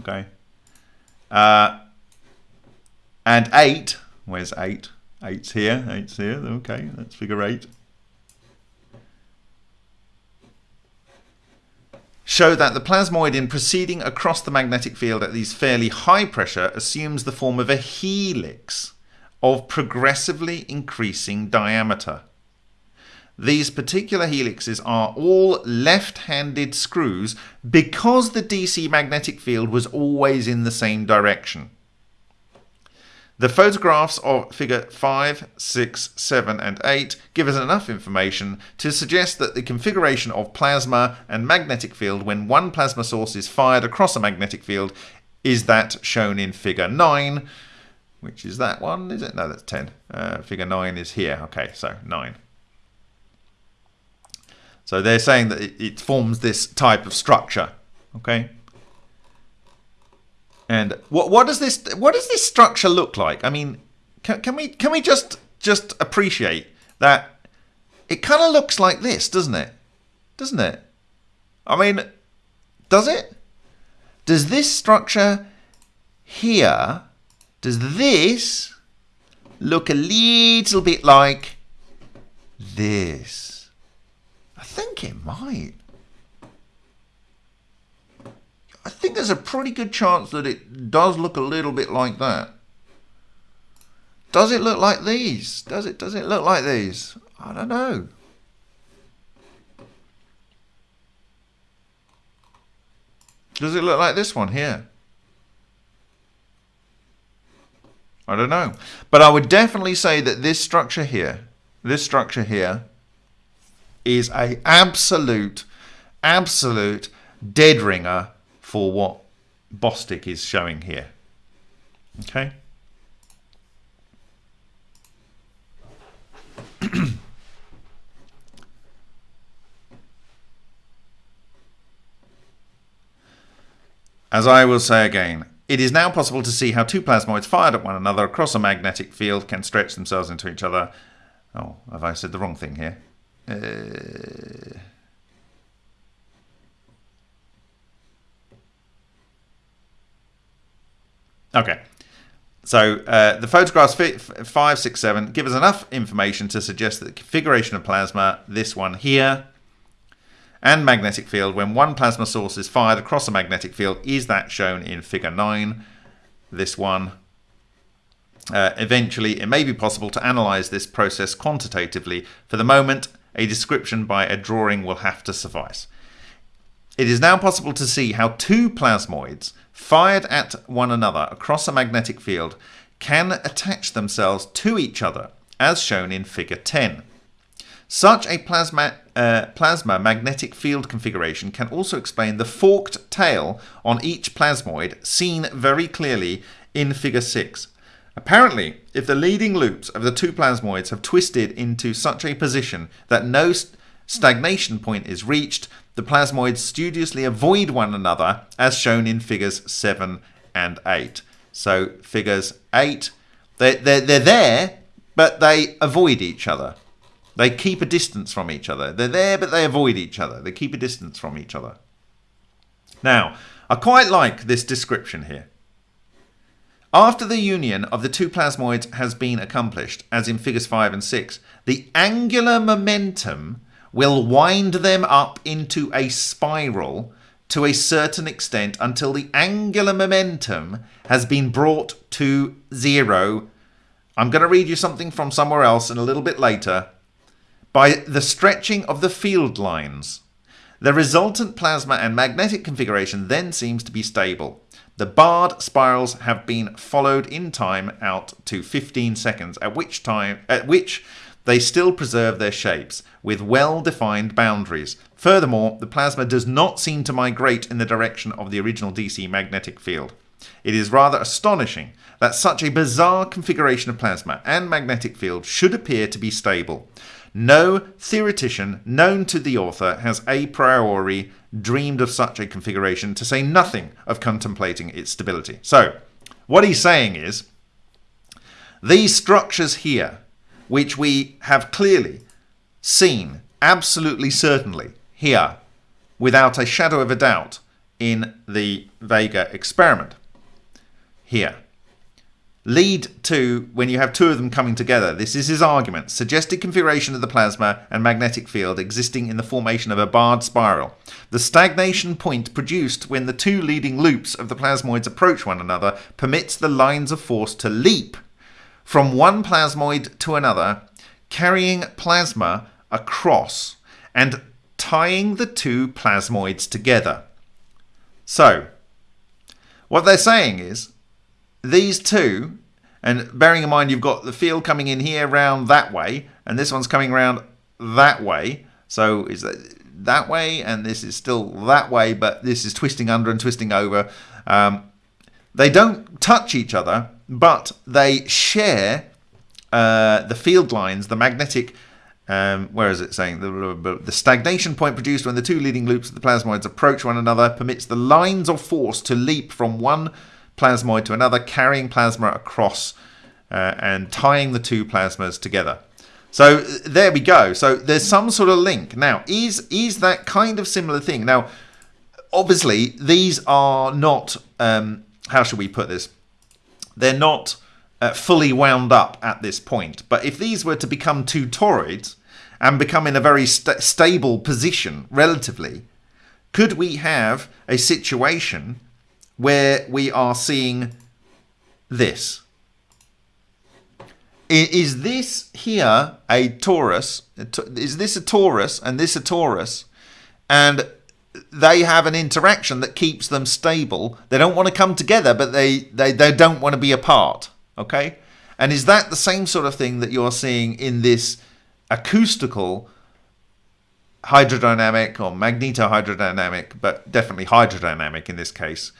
okay. Uh, and 8, where's 8? Eight's here, eight's here. Okay, that's figure eight. Show that the plasmoid in proceeding across the magnetic field at these fairly high pressure assumes the form of a helix of progressively increasing diameter. These particular helixes are all left-handed screws because the DC magnetic field was always in the same direction. The photographs of figure 5, 6, 7 and 8 give us enough information to suggest that the configuration of plasma and magnetic field when one plasma source is fired across a magnetic field is that shown in figure 9, which is that one, is it? No, that's 10. Uh, figure 9 is here. Okay, so 9. So they're saying that it, it forms this type of structure. Okay. And what what does this what does this structure look like? I mean, can, can we can we just just appreciate that it kind of looks like this, doesn't it? Doesn't it? I mean, does it? Does this structure here, does this look a little bit like this? I think it might. I think there's a pretty good chance that it does look a little bit like that. Does it look like these? Does it does it look like these? I don't know. Does it look like this one here? I don't know. But I would definitely say that this structure here, this structure here, is a absolute, absolute dead ringer for what Bostick is showing here. Okay. As I will say again, it is now possible to see how two plasmoids fired at one another across a magnetic field can stretch themselves into each other. Oh, have I said the wrong thing here? Uh... Okay. So uh, the photographs five, six, seven give us enough information to suggest that the configuration of plasma, this one here, and magnetic field when one plasma source is fired across a magnetic field is that shown in figure 9, this one. Uh, eventually, it may be possible to analyze this process quantitatively. For the moment, a description by a drawing will have to suffice. It is now possible to see how two plasmoids fired at one another across a magnetic field can attach themselves to each other, as shown in figure 10. Such a plasma, uh, plasma magnetic field configuration can also explain the forked tail on each plasmoid seen very clearly in figure 6. Apparently, if the leading loops of the two plasmoids have twisted into such a position that no st stagnation point is reached, the plasmoids studiously avoid one another as shown in figures 7 and 8. So figures 8, they're, they're, they're there, but they avoid each other. They keep a distance from each other. They're there, but they avoid each other. They keep a distance from each other. Now, I quite like this description here. After the union of the two plasmoids has been accomplished, as in figures 5 and 6, the angular momentum will wind them up into a spiral to a certain extent until the angular momentum has been brought to zero. I'm going to read you something from somewhere else and a little bit later. By the stretching of the field lines. The resultant plasma and magnetic configuration then seems to be stable. The barred spirals have been followed in time out to 15 seconds, at which time at which they still preserve their shapes with well-defined boundaries. Furthermore, the plasma does not seem to migrate in the direction of the original DC magnetic field. It is rather astonishing that such a bizarre configuration of plasma and magnetic field should appear to be stable. No theoretician known to the author has a priori dreamed of such a configuration, to say nothing of contemplating its stability. So, what he's saying is these structures here, which we have clearly seen, absolutely certainly, here, without a shadow of a doubt, in the Vega experiment, here lead to when you have two of them coming together. This is his argument. Suggested configuration of the plasma and magnetic field existing in the formation of a barred spiral. The stagnation point produced when the two leading loops of the plasmoids approach one another permits the lines of force to leap from one plasmoid to another, carrying plasma across and tying the two plasmoids together. So, what they're saying is these two, and bearing in mind you've got the field coming in here round that way, and this one's coming around that way. So is that that way, and this is still that way, but this is twisting under and twisting over. Um, they don't touch each other, but they share uh, the field lines, the magnetic. Um, where is it saying the, the stagnation point produced when the two leading loops of the plasmoids approach one another permits the lines of force to leap from one plasmoid to another, carrying plasma across uh, and tying the two plasmas together. So there we go. So there's some sort of link. Now, is is that kind of similar thing? Now, obviously, these are not. Um, how should we put this? They're not uh, fully wound up at this point. But if these were to become two toroids and become in a very st stable position relatively, could we have a situation where we are seeing this. Is this here a torus? Is this a torus and this a torus? And they have an interaction that keeps them stable. They don't want to come together, but they, they, they don't want to be apart. Okay? And is that the same sort of thing that you're seeing in this acoustical hydrodynamic or magnetohydrodynamic, but definitely hydrodynamic in this case,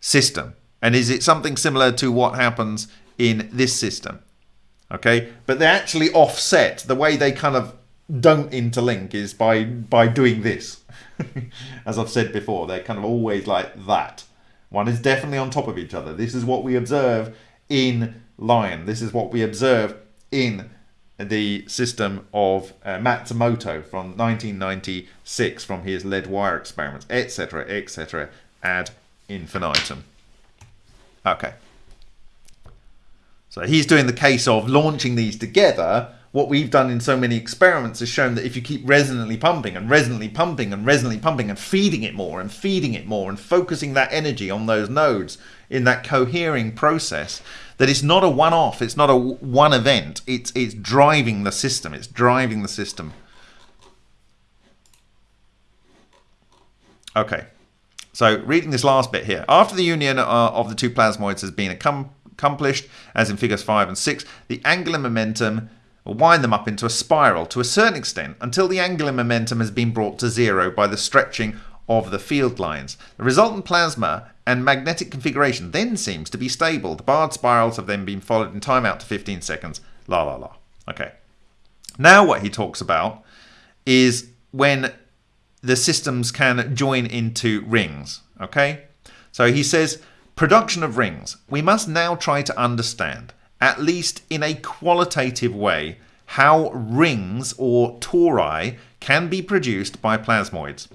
system? And is it something similar to what happens in this system? Okay, but they actually offset. The way they kind of don't interlink is by by doing this. As I've said before, they're kind of always like that. One is definitely on top of each other. This is what we observe in Lion. This is what we observe in the system of uh, Matsumoto from 1996 from his lead wire experiments, etc., etc., ad infinitum. Okay. So he's doing the case of launching these together. What we've done in so many experiments has shown that if you keep resonantly pumping and resonantly pumping and resonantly pumping and feeding it more and feeding it more and focusing that energy on those nodes in that cohering process, that it's not a one-off, it's not a one event, it's, it's driving the system, it's driving the system. Okay. So reading this last bit here. After the union uh, of the two plasmoids has been accomplished, as in figures 5 and 6, the angular momentum will wind them up into a spiral to a certain extent until the angular momentum has been brought to zero by the stretching of the field lines. The resultant plasma and magnetic configuration then seems to be stable. The barred spirals have then been followed in time out to 15 seconds. La la la. Okay. Now what he talks about is when the systems can join into rings. Okay? So he says, production of rings. We must now try to understand, at least in a qualitative way, how rings or tori can be produced by plasmoids.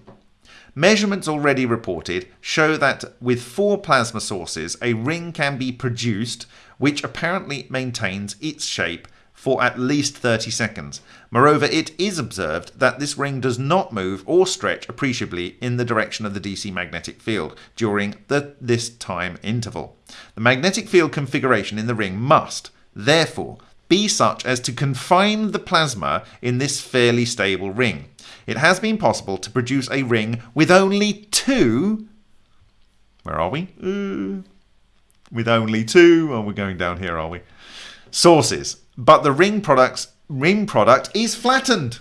Measurements already reported show that with four plasma sources, a ring can be produced which apparently maintains its shape for at least 30 seconds. Moreover, it is observed that this ring does not move or stretch appreciably in the direction of the DC magnetic field during the, this time interval. The magnetic field configuration in the ring must, therefore, be such as to confine the plasma in this fairly stable ring. It has been possible to produce a ring with only two. Where are we? Uh, with only two. Oh, we're going down here, are we? Sources. But the ring products ring product is flattened.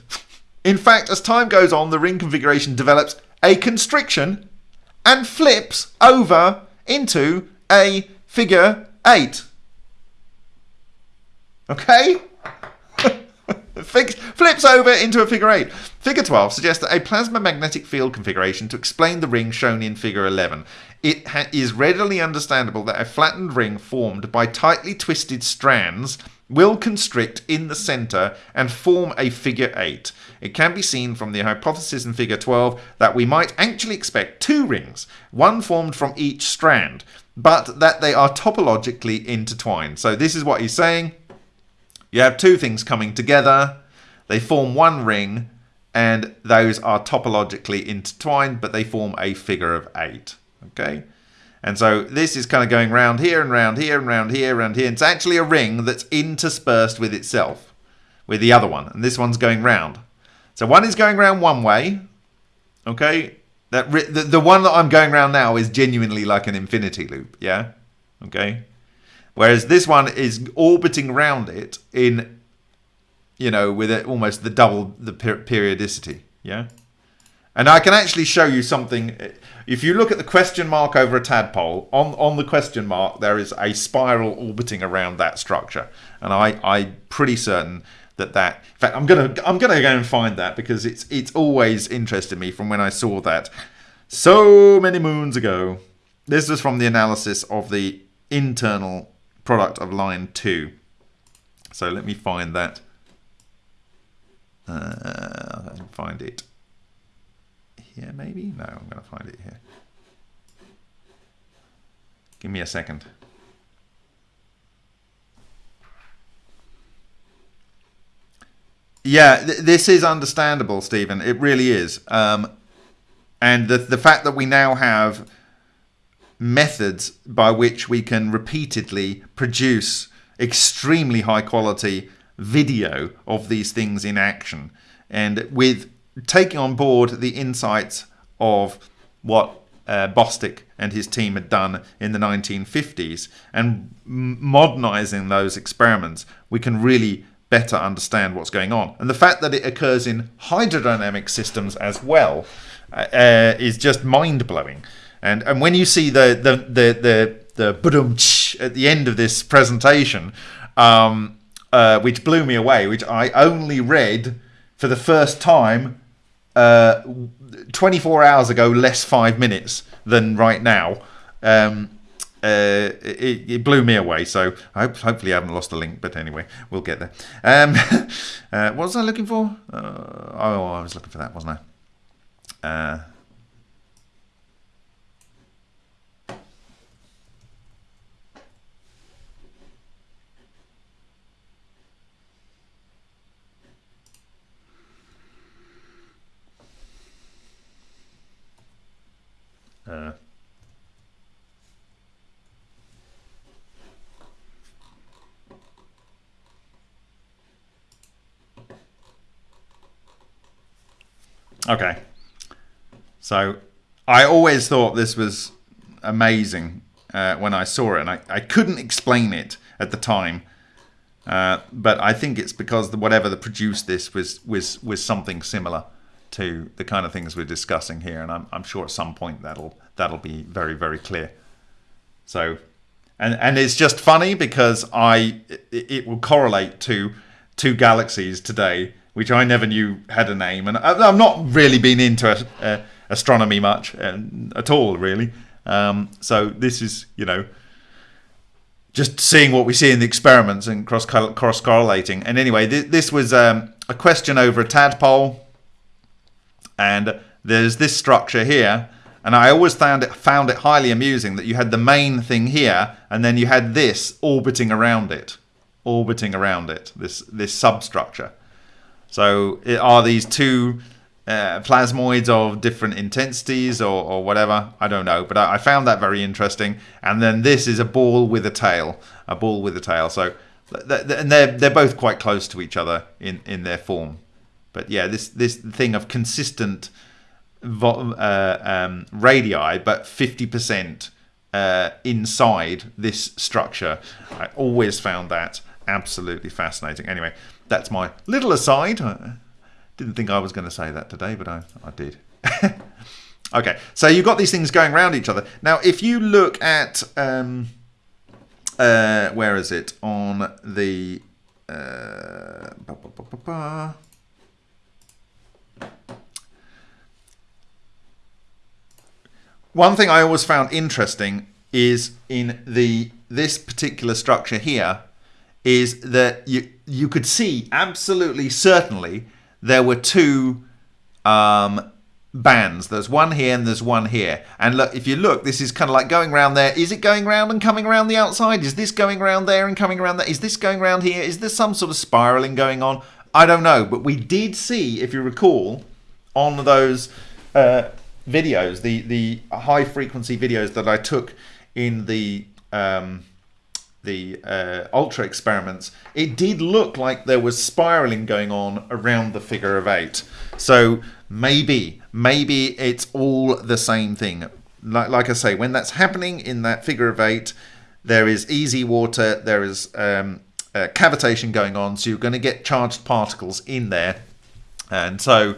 In fact, as time goes on, the ring configuration develops a constriction and flips over into a figure 8. Okay? flips over into a figure 8. Figure 12 suggests a plasma magnetic field configuration to explain the ring shown in figure 11. It is readily understandable that a flattened ring formed by tightly twisted strands will constrict in the center and form a figure 8. It can be seen from the hypothesis in figure 12 that we might actually expect two rings, one formed from each strand, but that they are topologically intertwined. So this is what he's saying. You have two things coming together, they form one ring, and those are topologically intertwined, but they form a figure of 8. Okay? And so this is kind of going round here and round here and round here and round here. It's actually a ring that's interspersed with itself, with the other one. And this one's going round. So one is going round one way. Okay? That the, the one that I'm going round now is genuinely like an infinity loop. Yeah? Okay? Whereas this one is orbiting around it in, you know, with it almost the double the periodicity. Yeah? And I can actually show you something. If you look at the question mark over a tadpole, on, on the question mark, there is a spiral orbiting around that structure. And I, I'm pretty certain that that, in fact, I'm going to I'm gonna go and find that because it's, it's always interested me from when I saw that so many moons ago. This was from the analysis of the internal product of line 2. So let me find that. Uh, find it here, maybe? No, I'm going to find it here. Give me a second. Yeah, th this is understandable, Stephen. It really is. Um, and the, the fact that we now have methods by which we can repeatedly produce extremely high quality video of these things in action and with taking on board the insights of what uh, Bostick and his team had done in the 1950s and modernizing those experiments, we can really better understand what's going on. And the fact that it occurs in hydrodynamic systems as well uh, uh is just mind blowing. And and when you see the the the the, the at the end of this presentation, um, uh, which blew me away, which I only read for the first time uh, 24 hours ago, less five minutes than right now. Um, uh, it, it, blew me away. So I hope, hopefully I haven't lost the link. But anyway, we'll get there. Um, uh, what was I looking for? Uh, oh, I was looking for that, wasn't I? Uh, okay. So I always thought this was amazing uh, when I saw it, and I, I couldn't explain it at the time. Uh, but I think it's because the, whatever that produced this was was was something similar to the kind of things we're discussing here, and I'm, I'm sure at some point that'll that'll be very very clear. So, and and it's just funny because I it, it will correlate to two galaxies today, which I never knew had a name, and I, have not really been into uh, astronomy much uh, at all, really. Um, so this is you know just seeing what we see in the experiments and cross cross correlating. And anyway, th this was um, a question over a tadpole and there's this structure here and I always found it found it highly amusing that you had the main thing here and then you had this orbiting around it orbiting around it this this substructure. So it, are these two uh, plasmoids of different intensities or, or whatever? I don't know but I, I, found that very interesting. And then this is a ball with a tail a ball with a tail. So and they're they're both quite close to each other in in their form. But yeah, this this thing of consistent uh, um, radii, but fifty percent uh, inside this structure. I always found that absolutely fascinating. Anyway, that's my little aside. I didn't think I was going to say that today, but I, I did. okay, so you've got these things going around each other. Now, if you look at, um, uh, where is it? On the. Uh, One thing I always found interesting is in the this particular structure here is that you you could see absolutely certainly there were two um, bands. There's one here and there's one here. And look, if you look, this is kind of like going around there. Is it going around and coming around the outside? Is this going around there and coming around there? Is this going around here? Is there some sort of spiraling going on? I don't know, but we did see, if you recall, on those uh, videos, the the high frequency videos that I took in the um, the uh, ultra experiments, it did look like there was spiraling going on around the figure of eight. So maybe, maybe it's all the same thing. Like, like I say, when that's happening in that figure of eight, there is EZ water, there is um, uh, cavitation going on, so you're going to get charged particles in there. And so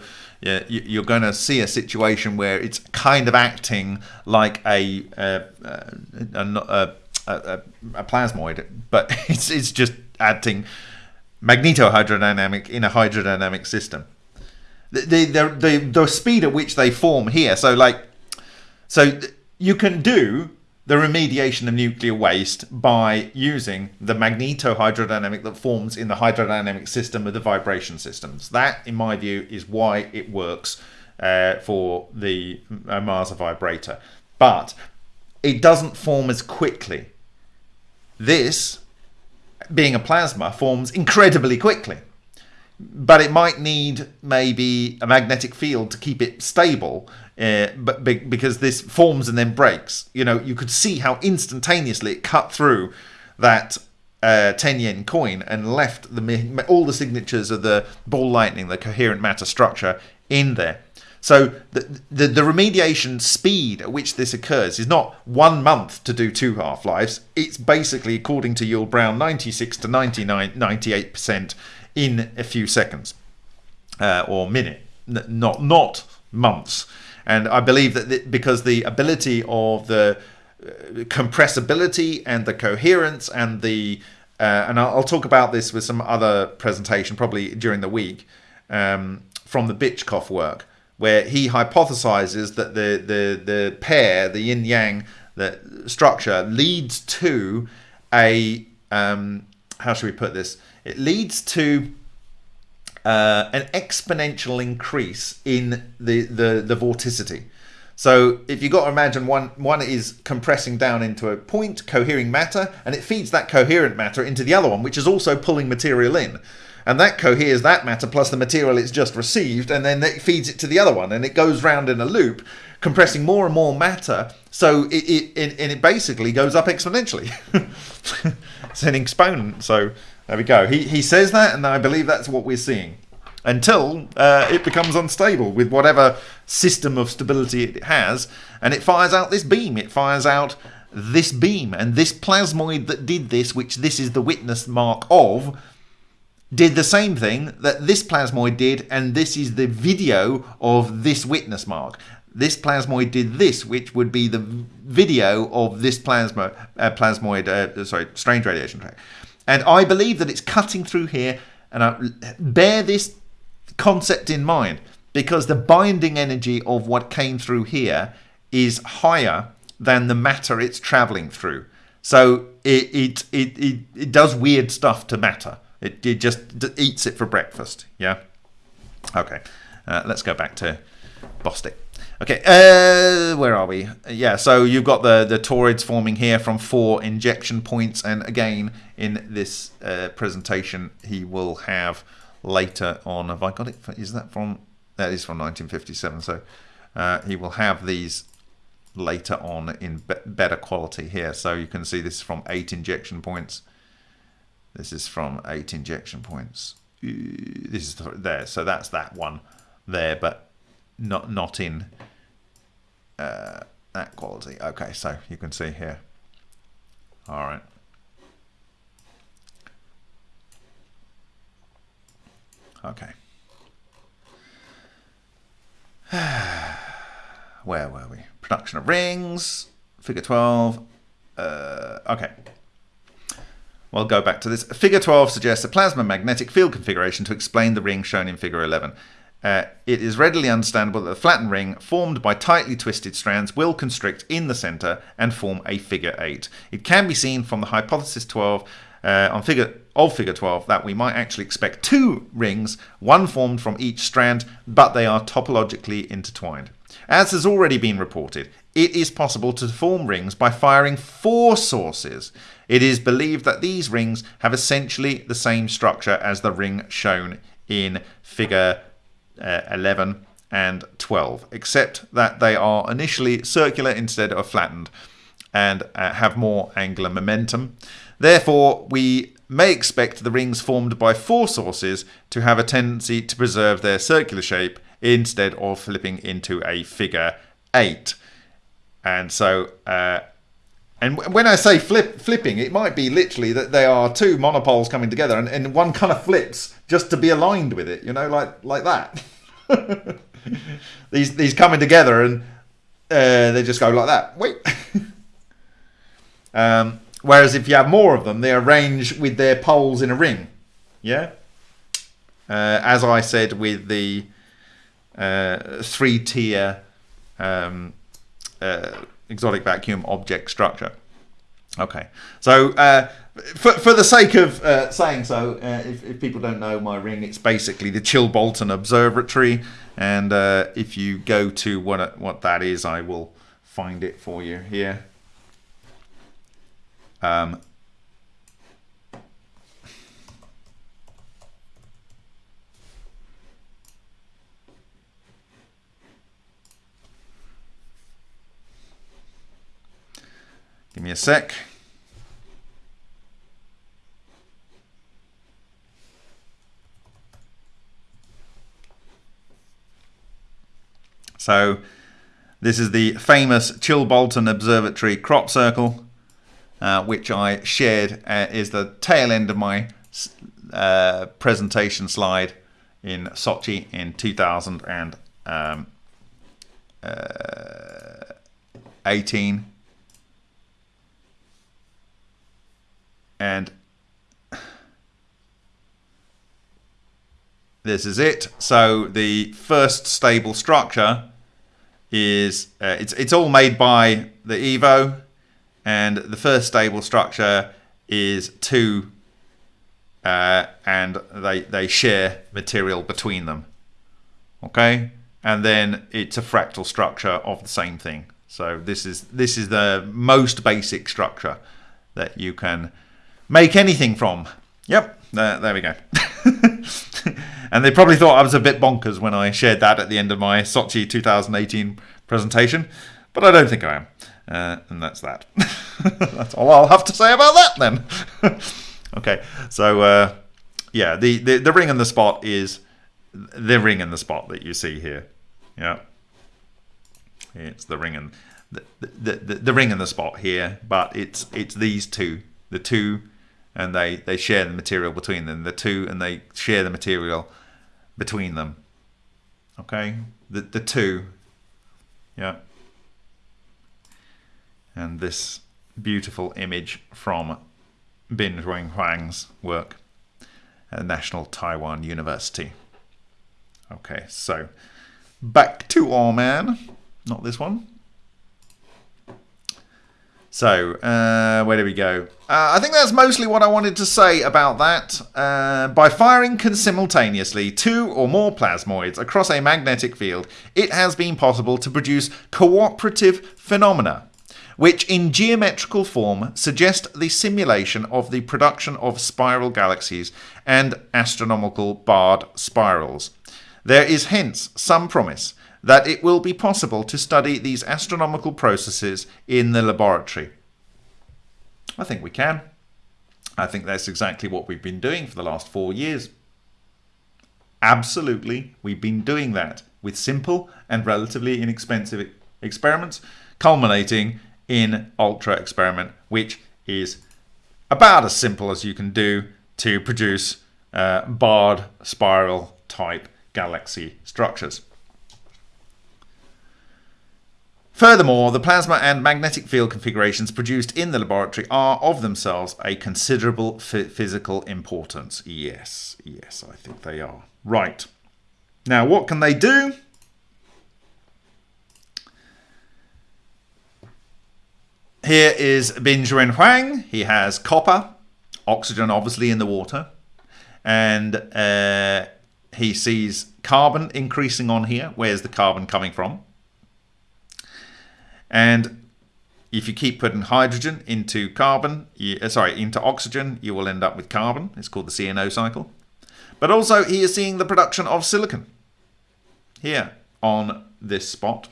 you're going to see a situation where it's kind of acting like a, a, a, a, a plasmoid, but it's, it's just acting magnetohydrodynamic in a hydrodynamic system. The, the, the, the speed at which they form here, so like, so you can do the remediation of nuclear waste by using the magnetohydrodynamic that forms in the hydrodynamic system of the vibration systems. That, in my view, is why it works uh, for the uh, Masa vibrator. But it doesn't form as quickly. This, being a plasma, forms incredibly quickly. But it might need maybe a magnetic field to keep it stable uh, but be, because this forms and then breaks. You know, you could see how instantaneously it cut through that uh, 10 yen coin and left the all the signatures of the ball lightning, the coherent matter structure, in there. So the, the, the remediation speed at which this occurs is not one month to do two half lives. It's basically, according to Yull Brown, 96 to 99, 98% in a few seconds uh, or minute, not not months. And I believe that the, because the ability of the uh, compressibility and the coherence and the uh, and I'll, I'll, talk about this with some other presentation probably during the week um, from the Bychkov work where he hypothesizes that the the the pair the yin yang the structure leads to a um, how should we put this? It leads to uh, an exponential increase in the, the, the vorticity. So if you've got to imagine one, one is compressing down into a point, cohering matter, and it feeds that coherent matter into the other one, which is also pulling material in. And that coheres that matter plus the material it's just received, and then it feeds it to the other one, and it goes round in a loop, compressing more and more matter. So it, it, it and it basically goes up exponentially. it's an exponent. So there we go. He, he says that, and I believe that's what we're seeing until uh, it becomes unstable with whatever system of stability it has, and it fires out this beam. It fires out this beam, and this plasmoid that did this, which this is the witness mark of, did the same thing that this plasmoid did, and this is the video of this witness mark. This plasmoid did this, which would be the video of this plasma, uh, plasmoid, uh, sorry, strange radiation track. And I believe that it's cutting through here, and I bear this concept in mind because the binding energy of what came through here is higher than the matter it's traveling through. So it it it, it, it does weird stuff to matter. It, it just eats it for breakfast. Yeah. Okay. Uh, let's go back to Bostick. Okay, uh, where are we? Yeah, so you've got the, the torids forming here from four injection points. And again, in this uh, presentation, he will have later on. Have I got it? Is that from? That is from 1957. So uh, he will have these later on in be better quality here. So you can see this from eight injection points. This is from eight injection points. This is there, so that's that one there, but not not in uh, that quality. Okay, so you can see here. All right. Okay. Where were we? Production of rings, figure 12. Uh, okay. We'll go back to this. Figure 12 suggests a plasma magnetic field configuration to explain the ring shown in figure 11. Uh, it is readily understandable that the flattened ring, formed by tightly twisted strands, will constrict in the center and form a figure 8. It can be seen from the hypothesis 12 uh, on figure of figure 12 that we might actually expect two rings, one formed from each strand, but they are topologically intertwined. As has already been reported, it is possible to form rings by firing four sources. It is believed that these rings have essentially the same structure as the ring shown in figure uh, 11 and 12, except that they are initially circular instead of flattened and uh, have more angular momentum. Therefore, we may expect the rings formed by four sources to have a tendency to preserve their circular shape instead of flipping into a figure 8. And so, uh, and when I say flip, flipping, it might be literally that they are two monopoles coming together and, and one kind of flips just to be aligned with it, you know, like like that. these these coming together and uh, they just go like that. Wait. um, Whereas if you have more of them, they arrange with their poles in a ring. Yeah? Uh, as I said with the uh, three tier um, uh, exotic vacuum object structure. Okay, so uh, for, for the sake of uh, saying so, uh, if, if, people don't know my ring, it's basically the Chilbolton Observatory, and if you go to what what that is, I will find it for you here. Um, give me a sec. So this is the famous Chilbolton Observatory crop circle uh, which I shared uh, is the tail end of my uh, presentation slide in Sochi in 2018. Um, uh, and this is it. So the first stable structure is uh, it's it's all made by the Evo and the first stable structure is two uh, and they they share material between them. Okay? And then it's a fractal structure of the same thing. So this is this is the most basic structure that you can make anything from. Yep there, there we go. And they probably thought I was a bit bonkers when I shared that at the end of my Sochi 2018 presentation but I don't think I am uh, and that's that. that's all I'll have to say about that then. okay, so uh, yeah, the, the, the ring in the spot is the ring in the spot that you see here. Yeah, it's the ring and the, the, the, the ring in the spot here, but it's it's these two, the two, and they they share the material between them. The two and they share the material between them. Okay, the the two. Yeah and this beautiful image from Bin-Juine Huang's work at National Taiwan University. Okay, so back to our man, not this one. So, uh, where do we go? Uh, I think that's mostly what I wanted to say about that. Uh, by firing simultaneously two or more plasmoids across a magnetic field, it has been possible to produce cooperative phenomena which in geometrical form suggest the simulation of the production of spiral galaxies and astronomical barred spirals. There is hence some promise that it will be possible to study these astronomical processes in the laboratory. I think we can. I think that's exactly what we've been doing for the last four years. Absolutely, we've been doing that with simple and relatively inexpensive experiments, culminating in Ultra experiment, which is about as simple as you can do to produce uh, barred spiral type galaxy structures. Furthermore, the plasma and magnetic field configurations produced in the laboratory are of themselves a considerable physical importance. Yes, yes, I think they are. Right. Now, what can they do? Here is Bin-Juine Huang. He has copper, oxygen obviously in the water, and uh, he sees carbon increasing on here. Where's the carbon coming from? And if you keep putting hydrogen into carbon, you, uh, sorry, into oxygen, you will end up with carbon. It's called the CNO cycle. But also he is seeing the production of silicon here on this spot.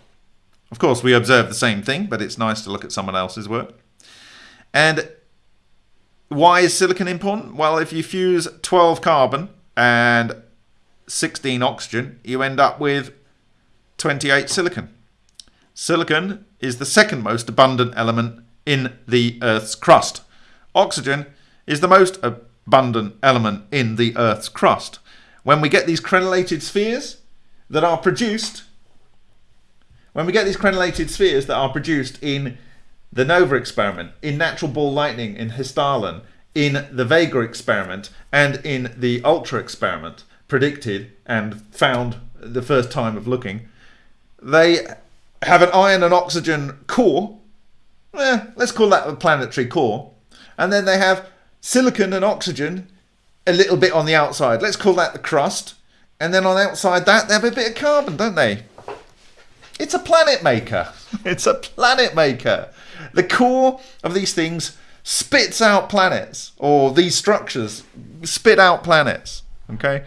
Of course, we observe the same thing, but it's nice to look at someone else's work. And why is silicon important? Well, if you fuse 12 carbon and 16 oxygen, you end up with 28 silicon. Silicon is the second most abundant element in the Earth's crust. Oxygen is the most abundant element in the Earth's crust. When we get these crenellated spheres that are produced when we get these crenellated spheres that are produced in the NOVA experiment, in natural ball lightning in Hessdalen, in the Vega experiment, and in the Ultra experiment, predicted and found the first time of looking, they have an iron and oxygen core. Eh, let's call that a planetary core. And then they have silicon and oxygen a little bit on the outside. Let's call that the crust. And then on the outside that, they have a bit of carbon, don't they? It's a planet maker. It's a planet maker. The core of these things spits out planets, or these structures spit out planets. Okay?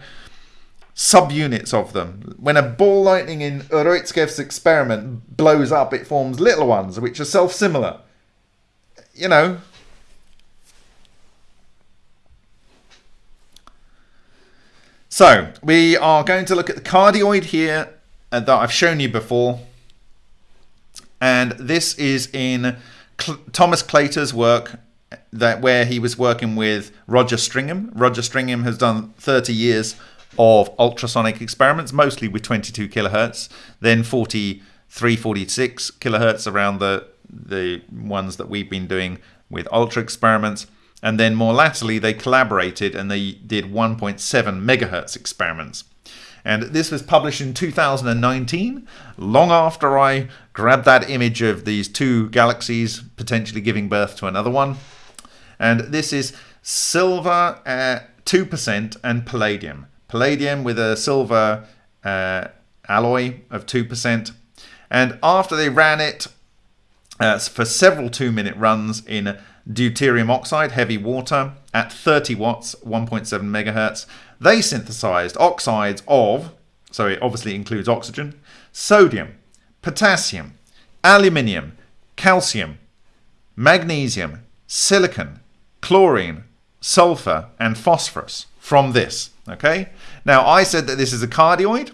Subunits of them. When a ball lightning in Urutskoev's experiment blows up, it forms little ones which are self similar. You know. So, we are going to look at the cardioid here uh, that I've shown you before. And this is in Cl Thomas Claytor's work that where he was working with Roger Stringham. Roger Stringham has done 30 years of ultrasonic experiments, mostly with 22 kilohertz, then 43, 46 kilohertz around the the ones that we've been doing with ultra experiments. And then more latterly, they collaborated and they did 1.7 megahertz experiments. And this was published in 2019, long after I grabbed that image of these two galaxies potentially giving birth to another one. And this is silver at 2% and palladium. Palladium with a silver uh, alloy of 2%. And after they ran it uh, for several two minute runs in deuterium oxide, heavy water, at 30 watts, 1.7 megahertz, they synthesized oxides of, so it obviously includes oxygen, sodium, potassium, aluminium, calcium, magnesium, silicon, chlorine, sulfur, and phosphorus from this. Okay. Now I said that this is a cardioid.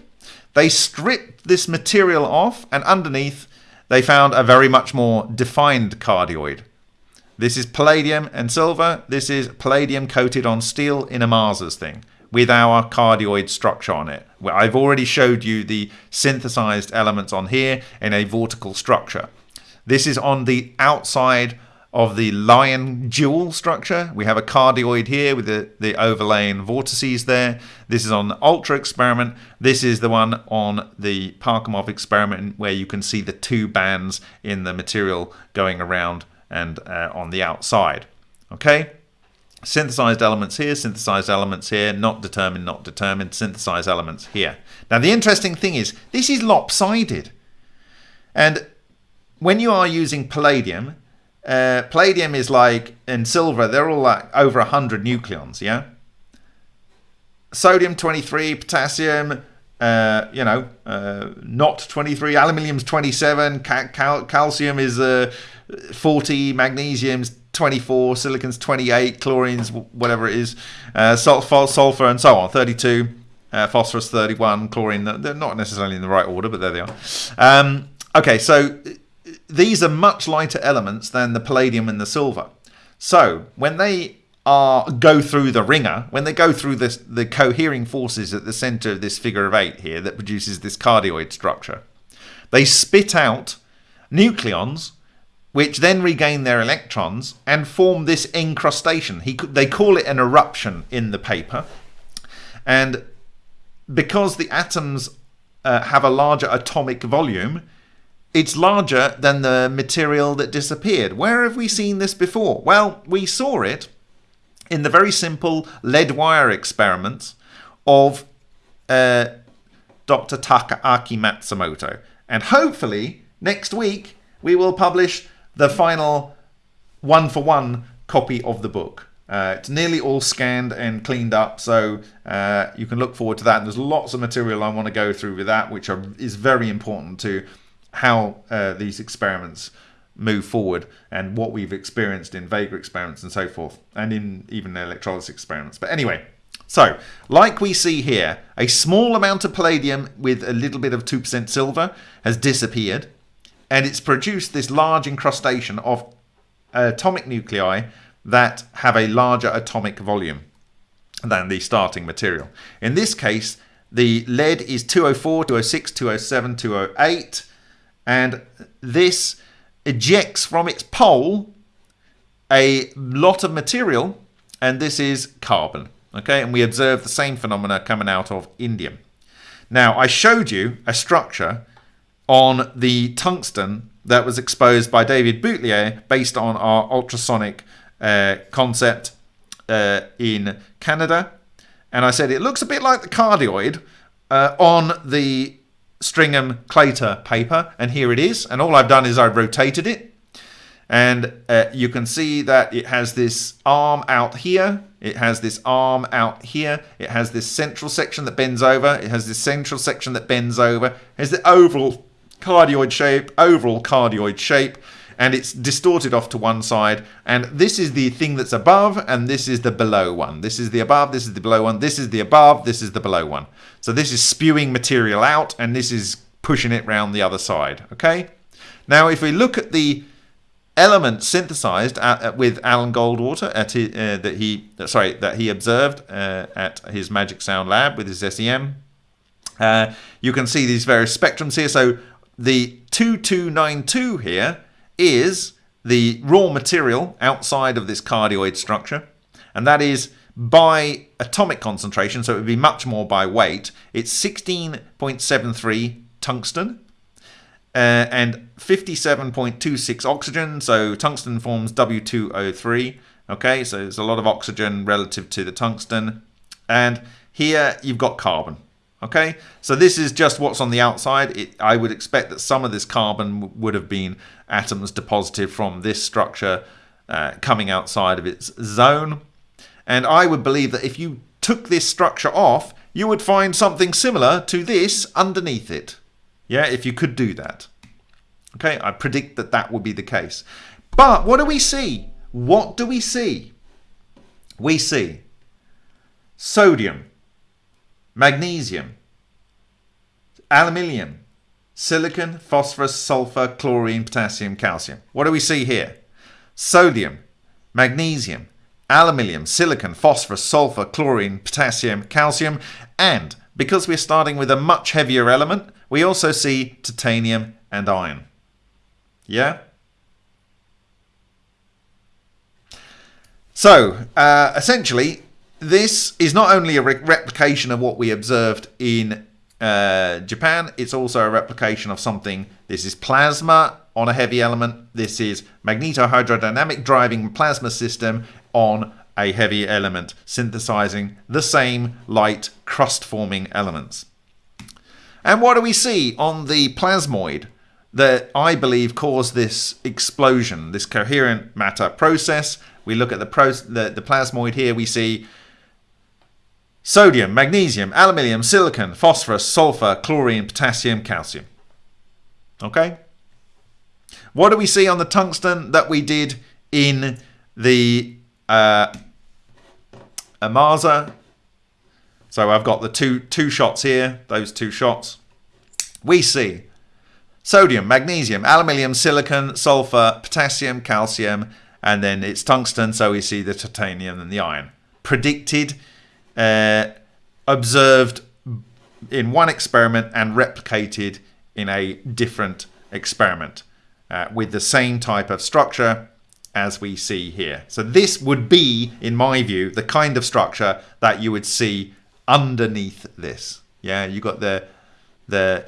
They stripped this material off, and underneath they found a very much more defined cardioid. This is palladium and silver. This is palladium coated on steel in a Mars's thing with our cardioid structure on it. I've already showed you the synthesized elements on here in a vortical structure. This is on the outside of the lion jewel structure. We have a cardioid here with the, the overlaying vortices there. This is on the Ultra experiment. This is the one on the Parkhomov experiment where you can see the two bands in the material going around and uh, on the outside. Okay synthesized elements here, synthesized elements here, not determined, not determined, synthesized elements here. Now the interesting thing is this is lopsided. And when you are using palladium, uh, palladium is like, in silver, they're all like over 100 nucleons, yeah? Sodium 23, potassium, uh, you know, uh, not 23, aluminium's 27, cal cal calcium is uh, 40, magnesium's 24, silicon's 28, chlorine's whatever it is, uh, sulfur, and so on, 32. Uh, phosphorus 31, chlorine, they're not necessarily in the right order, but there they are. Um, okay, so these are much lighter elements than the palladium and the silver. So when they are go through the ringer, when they go through this, the cohering forces at the center of this figure of eight here that produces this cardioid structure, they spit out nucleons which then regain their electrons and form this encrustation. He, they call it an eruption in the paper. And because the atoms uh, have a larger atomic volume, it's larger than the material that disappeared. Where have we seen this before? Well, we saw it in the very simple lead wire experiments of uh, Dr. Takaaki Matsumoto. And hopefully, next week, we will publish the final one for one copy of the book. Uh, it's nearly all scanned and cleaned up, so uh, you can look forward to that. And there's lots of material I want to go through with that, which are, is very important to how uh, these experiments move forward and what we've experienced in Vega experiments and so forth, and in even electrolysis experiments. But anyway, so like we see here, a small amount of palladium with a little bit of 2% silver has disappeared and it's produced this large incrustation of uh, atomic nuclei that have a larger atomic volume than the starting material. In this case, the lead is 204, 206, 207, 208, and this ejects from its pole a lot of material, and this is carbon. Okay, and we observe the same phenomena coming out of indium. Now, I showed you a structure on the tungsten that was exposed by David Boutlier based on our ultrasonic uh, concept uh, in Canada. And I said it looks a bit like the cardioid uh, on the Stringham Claytor paper. And here it is. And all I've done is I've rotated it. And uh, you can see that it has this arm out here. It has this arm out here. It has this central section that bends over. It has this central section that bends over. It has the oval cardioid shape, overall cardioid shape, and it's distorted off to one side. And this is the thing that's above, and this is the below one. This is the above, this is the below one, this is the above, this is the below one. So this is spewing material out, and this is pushing it round the other side. Okay. Now, if we look at the element synthesized at, at, with Alan Goldwater at his, uh, that he sorry that he observed uh, at his Magic Sound lab with his SEM. Uh, you can see these various spectrums here. So the 2292 here is the raw material outside of this cardioid structure, and that is by atomic concentration, so it would be much more by weight. It's 16.73 tungsten uh, and 57.26 oxygen, so tungsten forms W2O3. Okay, so there's a lot of oxygen relative to the tungsten. And here you've got carbon. Okay, so this is just what's on the outside. It, I would expect that some of this carbon would have been atoms deposited from this structure uh, coming outside of its zone. And I would believe that if you took this structure off, you would find something similar to this underneath it. Yeah, if you could do that. Okay, I predict that that would be the case. But what do we see? What do we see? We see sodium magnesium, aluminium, silicon, phosphorus, sulfur, chlorine, potassium, calcium. What do we see here? Sodium, magnesium, aluminium, silicon, phosphorus, sulfur, chlorine, potassium, calcium, and because we're starting with a much heavier element, we also see titanium and iron. Yeah? So, uh, essentially, this is not only a re replication of what we observed in uh, Japan, it's also a replication of something. This is plasma on a heavy element. This is magnetohydrodynamic driving plasma system on a heavy element, synthesizing the same light crust forming elements. And what do we see on the plasmoid that I believe caused this explosion, this coherent matter process? We look at the, the, the plasmoid here, we see sodium, magnesium, aluminium, silicon, phosphorus, sulfur, chlorine, potassium, calcium. Okay? What do we see on the tungsten that we did in the uh, Ohmasa. So I've got the two two shots here, those two shots. We see sodium, magnesium, aluminium, silicon, sulfur, potassium, calcium, and then it's tungsten. So we see the titanium and the iron. Predicted, uh, observed in one experiment and replicated in a different experiment uh, with the same type of structure as we see here. So this would be, in my view, the kind of structure that you would see underneath this. Yeah, you got the the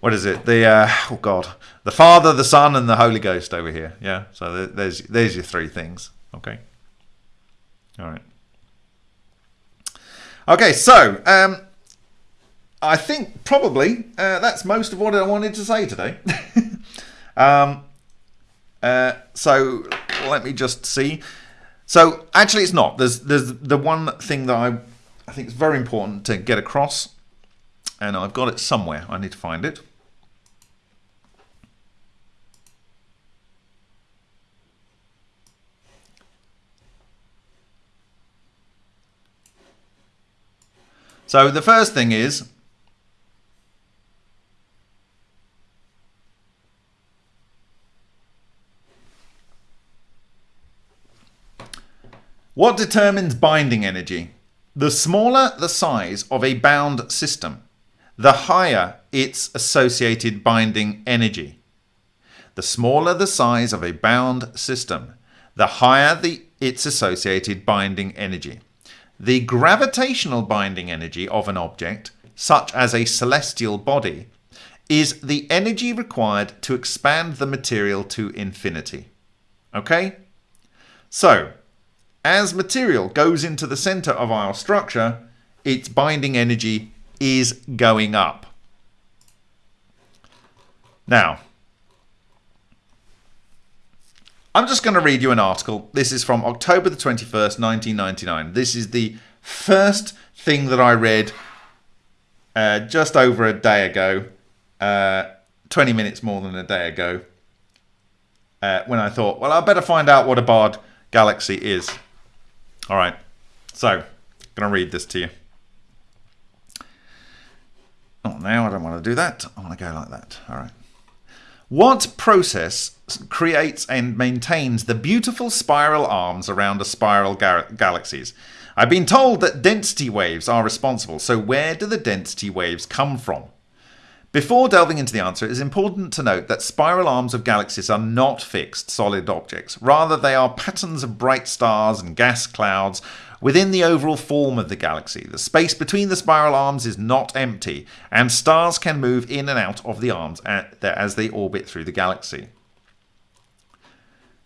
what is it? The uh, oh god, the Father, the Son, and the Holy Ghost over here. Yeah, so there's there's your three things. Okay. All right. Okay, so um, I think probably uh, that's most of what I wanted to say today. um, uh, so let me just see. So actually, it's not. There's there's the one thing that I I think is very important to get across, and I've got it somewhere. I need to find it. So the first thing is What determines binding energy? The smaller the size of a bound system, the higher its associated binding energy. The smaller the size of a bound system, the higher the, its associated binding energy. The gravitational binding energy of an object, such as a celestial body, is the energy required to expand the material to infinity. Okay? So, as material goes into the center of our structure, its binding energy is going up. Now, I'm just going to read you an article. This is from October the 21st, 1999. This is the first thing that I read uh, just over a day ago, uh, 20 minutes more than a day ago, uh, when I thought, well, I better find out what a barred galaxy is. All right, so I'm going to read this to you. Oh, now I don't want to do that. I want to go like that. All right. What process creates and maintains the beautiful spiral arms around a spiral galaxies? I've been told that density waves are responsible, so where do the density waves come from? Before delving into the answer, it is important to note that spiral arms of galaxies are not fixed, solid objects. Rather, they are patterns of bright stars and gas clouds within the overall form of the galaxy. The space between the spiral arms is not empty, and stars can move in and out of the arms as they orbit through the galaxy.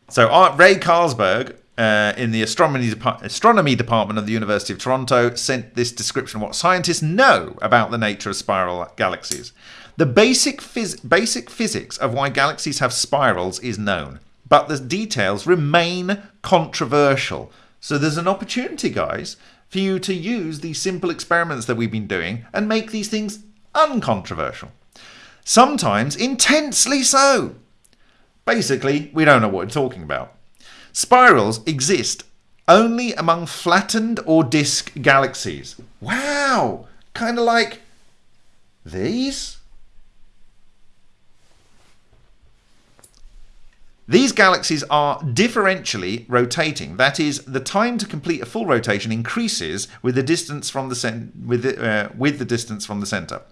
So, Ray Carlberg uh, in the astronomy, astronomy department of the University of Toronto sent this description of what scientists know about the nature of spiral galaxies. The basic, phys- basic physics of why galaxies have spirals is known, but the details remain controversial. So there's an opportunity, guys, for you to use these simple experiments that we've been doing and make these things uncontroversial. Sometimes intensely so. Basically, we don't know what we're talking about. Spirals exist only among flattened or disk galaxies. Wow! Kind of like these? These galaxies are differentially rotating. That is, the time to complete a full rotation increases with the distance from the with the, uh, with the distance from the center.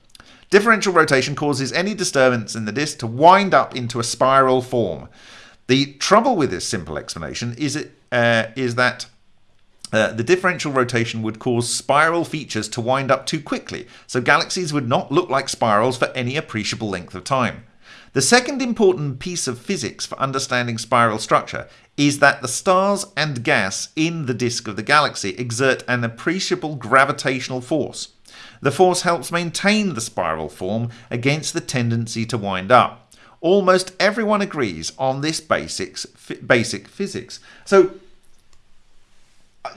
Differential rotation causes any disturbance in the disk to wind up into a spiral form. The trouble with this simple explanation is, it, uh, is that uh, the differential rotation would cause spiral features to wind up too quickly, so galaxies would not look like spirals for any appreciable length of time. The second important piece of physics for understanding spiral structure is that the stars and gas in the disk of the galaxy exert an appreciable gravitational force. The force helps maintain the spiral form against the tendency to wind up almost everyone agrees on this basics, basic physics. So,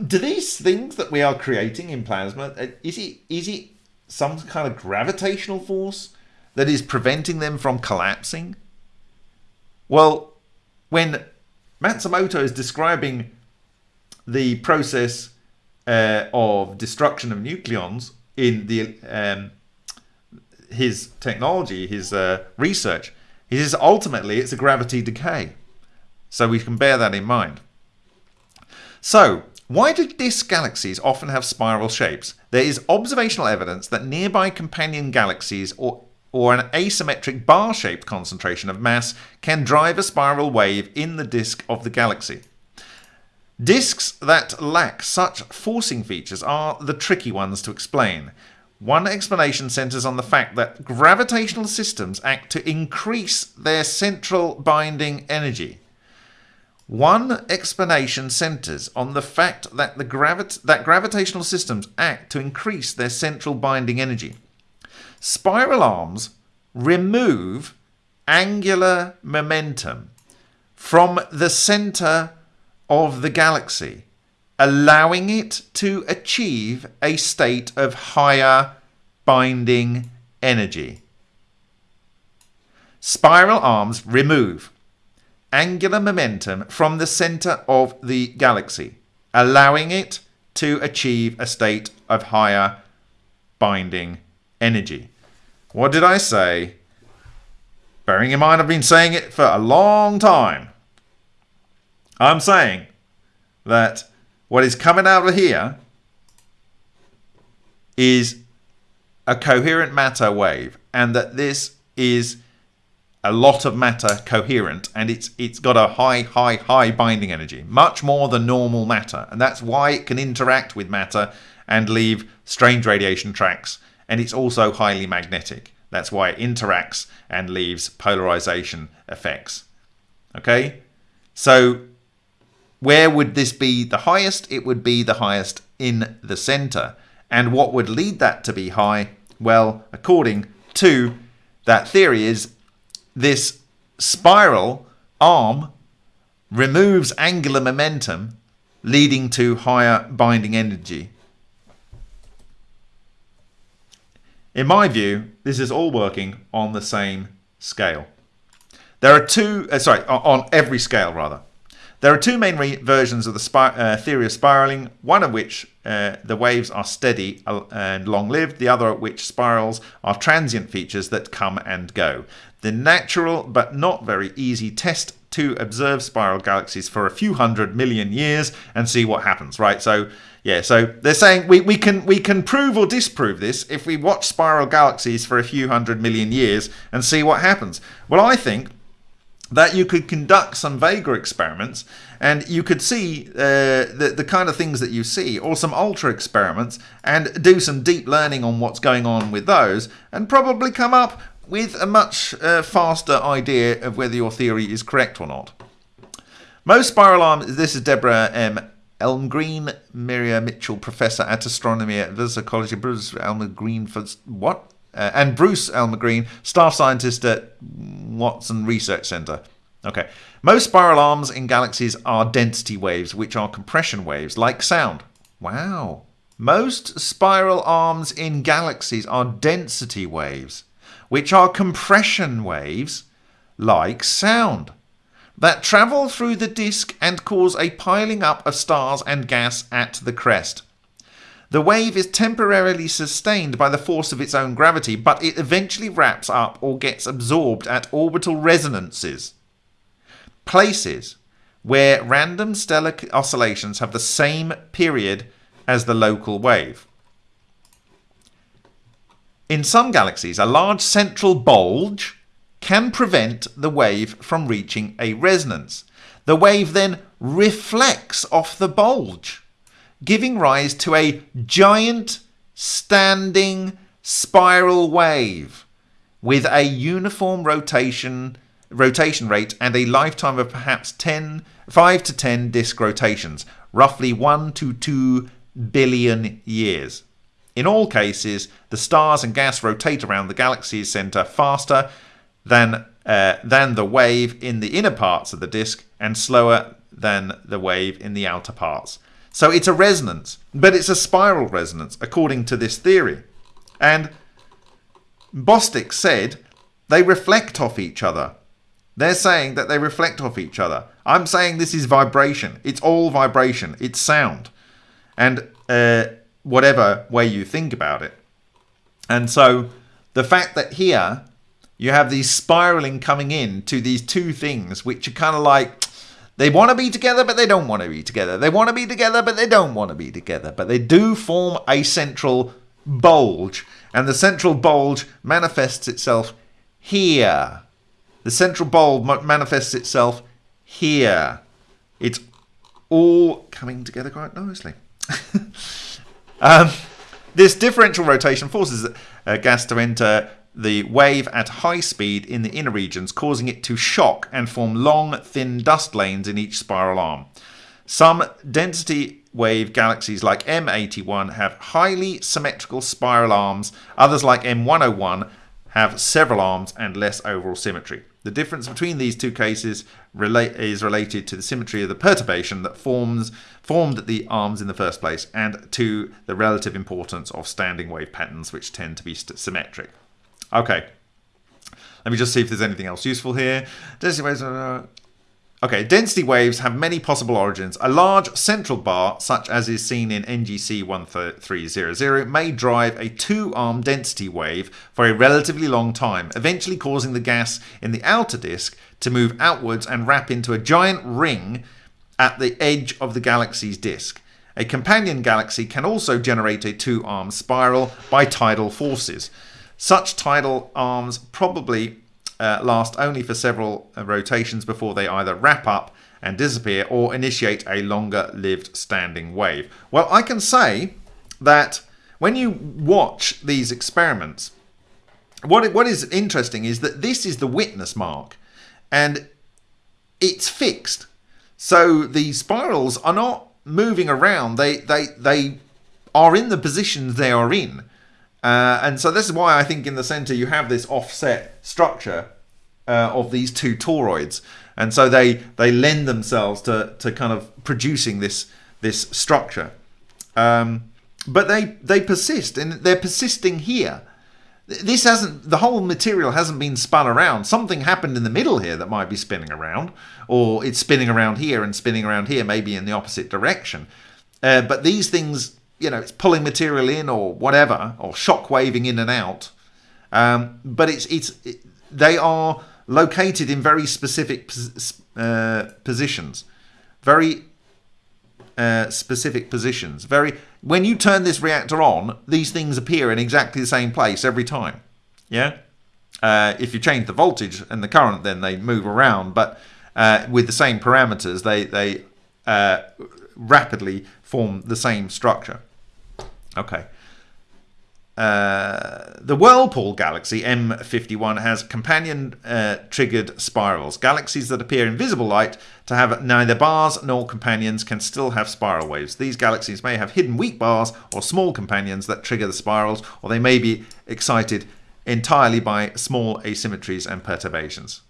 do these things that we are creating in plasma uh, is it is it some kind of gravitational force that is preventing them from collapsing? Well, when Matsumoto is describing the process uh, of destruction of nucleons in the um, his technology, his uh, research, he says ultimately it's a gravity decay. So we can bear that in mind. So, why do disk galaxies often have spiral shapes? There is observational evidence that nearby companion galaxies or or an asymmetric bar-shaped concentration of mass can drive a spiral wave in the disk of the galaxy. Disks that lack such forcing features are the tricky ones to explain. One explanation centers on the fact that gravitational systems act to increase their central binding energy. One explanation centers on the fact that, the gravit- that gravitational systems act to increase their central binding energy. Spiral arms remove angular momentum from the center of the galaxy, allowing it to achieve a state of higher binding energy. Spiral arms remove angular momentum from the center of the galaxy, allowing it to achieve a state of higher binding energy. What did I say? Bearing in mind I've been saying it for a long time. I'm saying that what is coming out of here is a coherent matter wave and that this is a lot of matter coherent and it's it's got a high high high binding energy much more than normal matter and that's why it can interact with matter and leave strange radiation tracks and it's also highly magnetic. That's why it interacts and leaves polarization effects. Okay? So where would this be the highest? It would be the highest in the center. And what would lead that to be high? Well according to that theory is this spiral arm removes angular momentum, leading to higher binding energy. In my view, this is all working on the same scale. There are two, uh, sorry, on every scale rather. There are two main versions of the uh, theory of spiraling, one of which uh, the waves are steady and long-lived, the other of which spirals are transient features that come and go. The natural but not very easy test to observe spiral galaxies for a few hundred million years and see what happens, right? So yeah, so they're saying we, we can we can prove or disprove this if we watch spiral galaxies for a few hundred million years and see what happens. Well, I think that you could conduct some Vega experiments and you could see uh, the, the kind of things that you see, or some ultra experiments, and do some deep learning on what's going on with those, and probably come up with a much uh, faster idea of whether your theory is correct or not. Most spiral arms, this is Deborah M. Elmegreen, Maria Mitchell, Professor at Astronomy at Vassar College, Bruce Elmegreen for what? Uh, and Bruce Elmegreen, Staff Scientist at Watson Research Center. Okay. Most spiral arms in galaxies are density waves, which are compression waves, like sound. Wow. Most spiral arms in galaxies are density waves, which are compression waves, like sound, that travel through the disk and cause a piling up of stars and gas at the crest. The wave is temporarily sustained by the force of its own gravity, but it eventually wraps up or gets absorbed at orbital resonances, places where random stellar oscillations have the same period as the local wave. In some galaxies, a large central bulge can prevent the wave from reaching a resonance. The wave then reflects off the bulge giving rise to a giant standing spiral wave with a uniform rotation rotation rate and a lifetime of perhaps 10 5 to 10 disk rotations roughly 1 to 2 billion years in all cases the stars and gas rotate around the galaxy's center faster than uh, than the wave in the inner parts of the disk and slower than the wave in the outer parts so it's a resonance, but it's a spiral resonance according to this theory. And Bostick said they reflect off each other. They're saying that they reflect off each other. I'm saying this is vibration. It's all vibration. It's sound. And uh, whatever way you think about it. And so the fact that here you have these spiraling coming in to these two things, which are kind of like they want to be together, but they don't want to be together. They want to be together, but they don't want to be together. But they do form a central bulge. And the central bulge manifests itself here. The central bulge manifests itself here. It's all coming together quite nicely. um, this differential rotation forces uh, gas to enter the wave at high speed in the inner regions, causing it to shock and form long, thin dust lanes in each spiral arm. Some density wave galaxies like M81 have highly symmetrical spiral arms, others like M101 have several arms and less overall symmetry. The difference between these two cases relate, is related to the symmetry of the perturbation that forms formed the arms in the first place and to the relative importance of standing wave patterns which tend to be symmetric. Okay. Let me just see if there's anything else useful here. Density waves. Uh, okay, density waves have many possible origins. A large central bar, such as is seen in NGC 1300, may drive a two-arm density wave for a relatively long time, eventually causing the gas in the outer disk to move outwards and wrap into a giant ring at the edge of the galaxy's disk. A companion galaxy can also generate a two-arm spiral by tidal forces. Such tidal arms probably uh, last only for several uh, rotations before they either wrap up and disappear or initiate a longer lived standing wave. Well, I can say that when you watch these experiments, what, what is interesting is that this is the witness mark and it's fixed. So the spirals are not moving around. They, they, they are in the positions they are in. Uh, and so this is why I think in the center you have this offset structure uh, of these two toroids. And so they, they lend themselves to, to kind of producing this, this structure. Um, but they, they persist and they're persisting here. This hasn't, the whole material hasn't been spun around. Something happened in the middle here that might be spinning around, or it's spinning around here and spinning around here, maybe in the opposite direction. Uh, but these things you know, it's pulling material in or whatever, or shock waving in and out. Um, but it's it's it, they are located in very specific uh, positions, very uh, specific positions. Very when you turn this reactor on, these things appear in exactly the same place every time. Yeah. Uh, if you change the voltage and the current, then they move around. But uh, with the same parameters, they they uh, rapidly form the same structure. Okay. Uh, the Whirlpool galaxy M51 has companion uh, triggered spirals. Galaxies that appear in visible light to have neither bars nor companions can still have spiral waves. These galaxies may have hidden weak bars or small companions that trigger the spirals, or they may be excited entirely by small asymmetries and perturbations.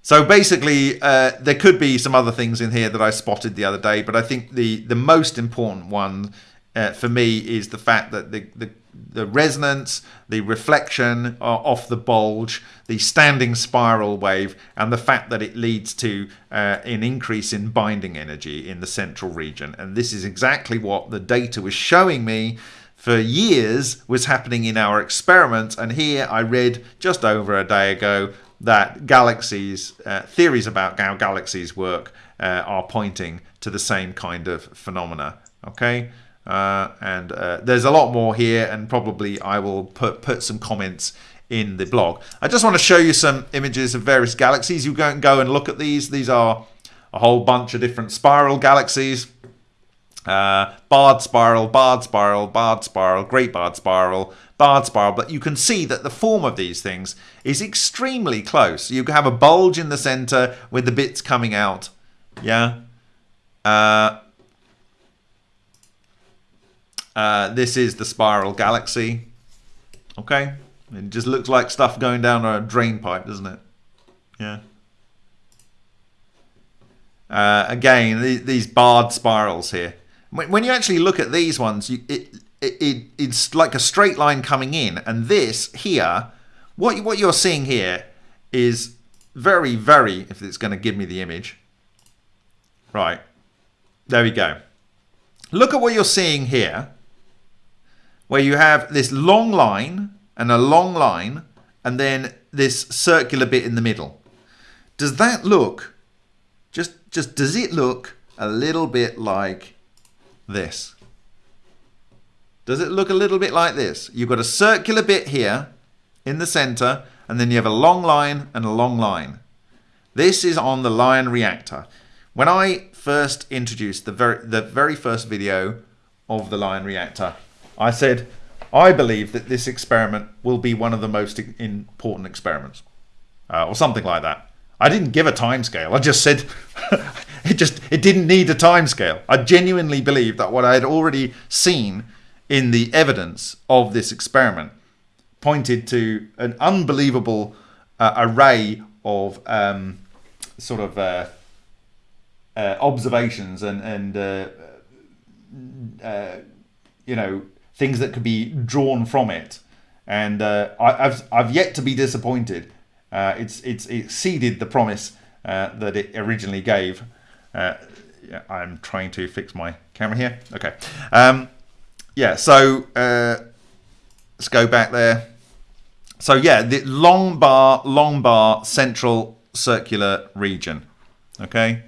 So basically, uh, there could be some other things in here that I spotted the other day, but I think the, the most important one uh, for me is the fact that the, the, the resonance, the reflection off the bulge, the standing spiral wave, and the fact that it leads to uh, an increase in binding energy in the central region. And this is exactly what the data was showing me for years was happening in our experiments. And here I read just over a day ago that galaxies, uh, theories about how galaxies work, uh, are pointing to the same kind of phenomena. Okay. Uh, and uh, there's a lot more here, and probably I will put, put some comments in the blog. I just want to show you some images of various galaxies. You go and go and look at these. These are a whole bunch of different spiral galaxies. Uh, barred spiral, barred spiral, barred spiral, great barred spiral, barred spiral. But you can see that the form of these things is extremely close. You have a bulge in the center with the bits coming out. Yeah. Uh, uh, this is the spiral galaxy. Okay. It just looks like stuff going down a drain pipe, doesn't it? Yeah. Uh, again, these barred spirals here. When you actually look at these ones, you, it, it, it, it's like a straight line coming in. And this here, what, what you're seeing here is very, very, if it's going to give me the image. Right. There we go. Look at what you're seeing here, where you have this long line and a long line, and then this circular bit in the middle. Does that look, just, just does it look a little bit like this? Does it look a little bit like this? You've got a circular bit here in the center, and then you have a long line and a long line. This is on the Lion reactor. When I first introduced the very, the very first video of the Lion reactor, I said, I believe that this experiment will be one of the most important experiments, uh, or something like that. I didn't give a timescale. I just said it just it didn't need a timescale. I genuinely believe that what I had already seen in the evidence of this experiment pointed to an unbelievable uh, array of um, sort of uh, uh, observations and and uh, uh, you know things that could be drawn from it. And uh, I, have I've yet to be disappointed. it's it's exceeded the promise that it originally gave. I'm trying to fix my camera here. Okay. Um, yeah. So let's go back there. So yeah, the long bar, long bar, central circular region. Okay.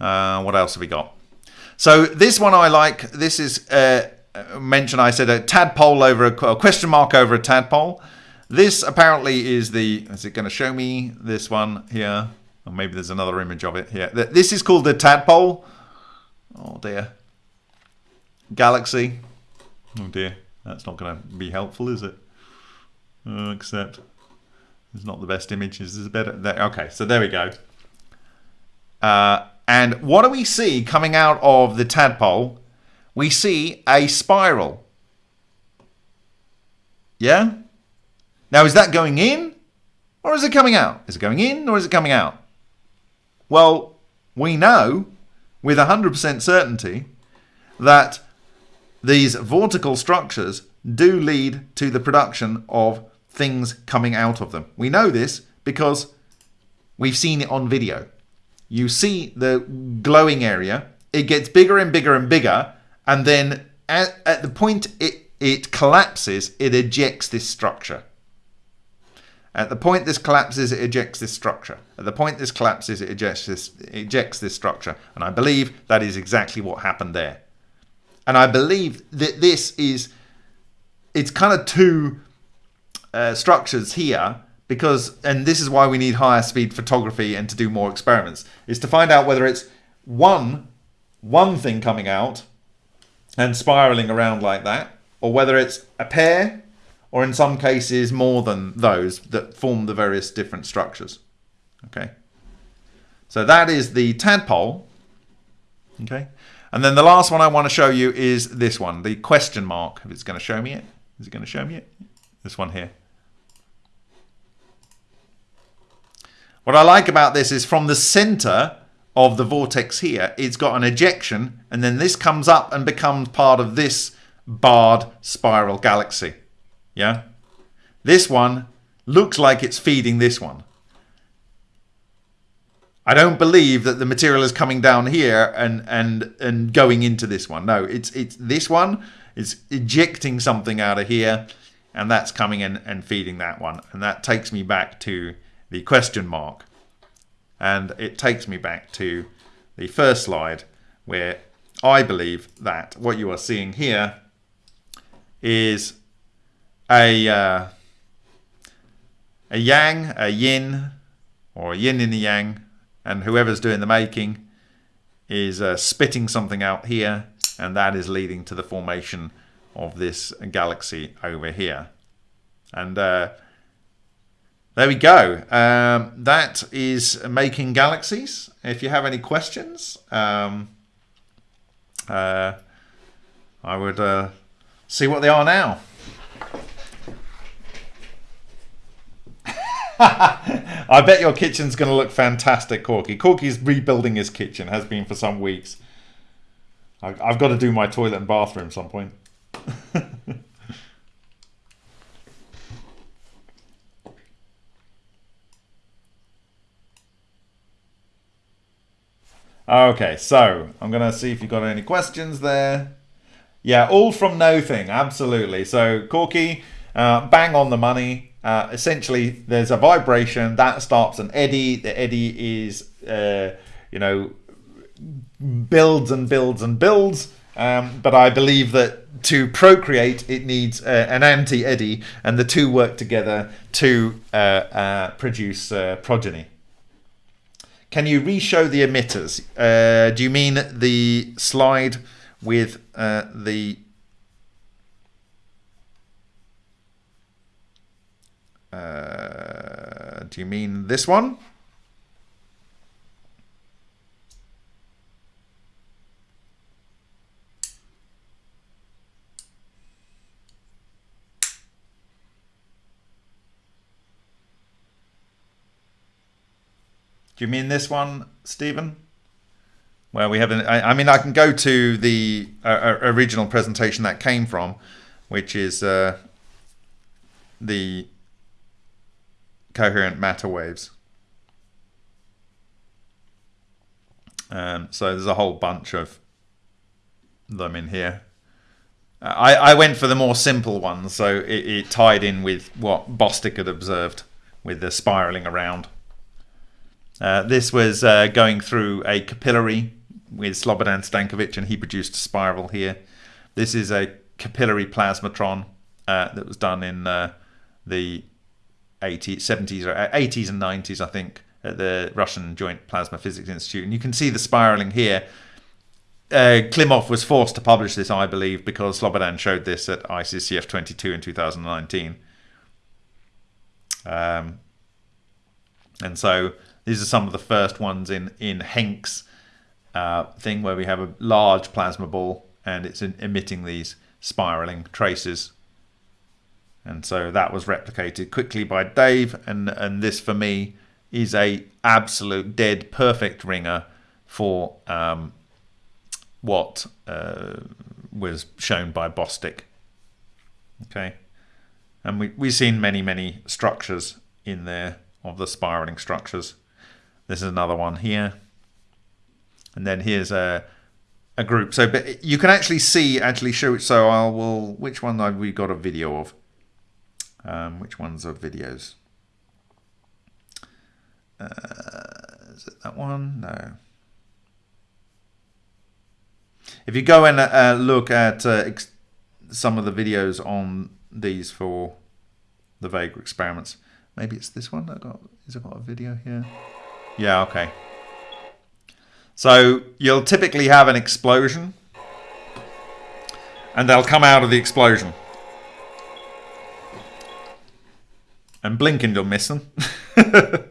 Uh, what else have we got? So this one I like. This is uh, mentioned. I said a tadpole over a, a question mark over a tadpole. This apparently is the. Is it going to show me this one here? Or maybe there's another image of it here. This is called the tadpole. Oh dear. Galaxy. Oh dear. That's not going to be helpful, is it? uh, except it's not the best images. Is better. There. Okay, so there we go. Uh, and what do we see coming out of the tadpole? We see a spiral. Yeah? Now, is that going in or is it coming out? Is it going in or is it coming out? Well, we know with 100% certainty that these vortical structures do lead to the production of things coming out of them. We know this because we've seen it on video. You see the glowing area, it gets bigger and bigger and bigger, and then at, at the point it, it collapses, it ejects this structure. At the point this collapses, it ejects this structure. At the point this collapses, it ejects this, ejects this structure. And I believe that is exactly what happened there. And I believe that this is, it's kind of two uh, structures here because, and this is why we need higher speed photography and to do more experiments, is to find out whether it's one, one thing coming out and spiraling around like that, or whether it's a pair, or in some cases more than those that form the various different structures. Okay. So that is the tadpole. Okay. And then the last one I want to show you is this one, the question mark. If it's going to show me it. Is it going to show me it? This one here. What I like about this is from the center of the vortex here, it's got an ejection, and then this comes up and becomes part of this barred spiral galaxy. Yeah? This one looks like it's feeding this one. I don't believe that the material is coming down here and and and going into this one. No, it's it's this one is ejecting something out of here, and that's coming in and feeding that one. And that takes me back to the question mark. And it takes me back to the first slide where I believe that what you are seeing here is a, uh, a yang, a yin, or a yin in the yang, and whoever's doing the making is uh, spitting something out here, and that is leading to the formation of this galaxy over here. And uh, there we go. Um, that is making galaxies. If you have any questions, um, uh, I would uh, see what they are now. I bet your kitchen's going to look fantastic, Corky. Corky's rebuilding his kitchen, has been for some weeks. I've got to do my toilet and bathroom some point. Okay, so I'm going to see if you've got any questions there. Yeah, all from nothing, absolutely. So, Corky, uh, bang on the money. Uh, essentially, there's a vibration that starts an eddy. The eddy is, uh, you know, builds and builds and builds. Um, but I believe that to procreate, it needs uh, an anti eddy, and the two work together to uh, uh, produce progeny. Can you re-show the emitters? Uh, do you mean the slide with uh, the uh, do you mean this one? Do you mean this one, Stephen? Where we have an, I, mean, I can go to the uh, uh, original presentation that came from, which is uh, the coherent matter waves. Um, so there's a whole bunch of them in here. I, I went for the more simple ones, so it, it tied in with what Bostick had observed with the spiraling around. Uh, this was uh, going through a capillary with Slobodan Stankovic, and he produced a spiral here. This is a capillary plasmatron uh, that was done in uh, the 80s, 70s, or 80s and 90s, I think, at the Russian Joint Plasma Physics Institute. And you can see the spiraling here. Uh, Klimov was forced to publish this, I believe, because Slobodan showed this at ICCF 22 in 2019. Um, and so these are some of the first ones in in Henk's uh, thing where we have a large plasma ball and it's emitting these spiraling traces. And so that was replicated quickly by Dave, and and this for me is a absolute dead perfect ringer for um, what uh, was shown by Bostick. Okay, and we we've seen many many structures in there of the spiraling structures. This is another one here. And then here's a a group. So but you can actually see, actually show it. So I will, which one have we got a video of? Um, which ones are videos? Uh, is it that one? No. If you go and uh, look at uh, some of the videos on these for the Vega experiments, maybe it's this one. I got. Is it got a video here? Yeah, okay. So you'll typically have an explosion and they'll come out of the explosion. And blink and you'll miss them. uh,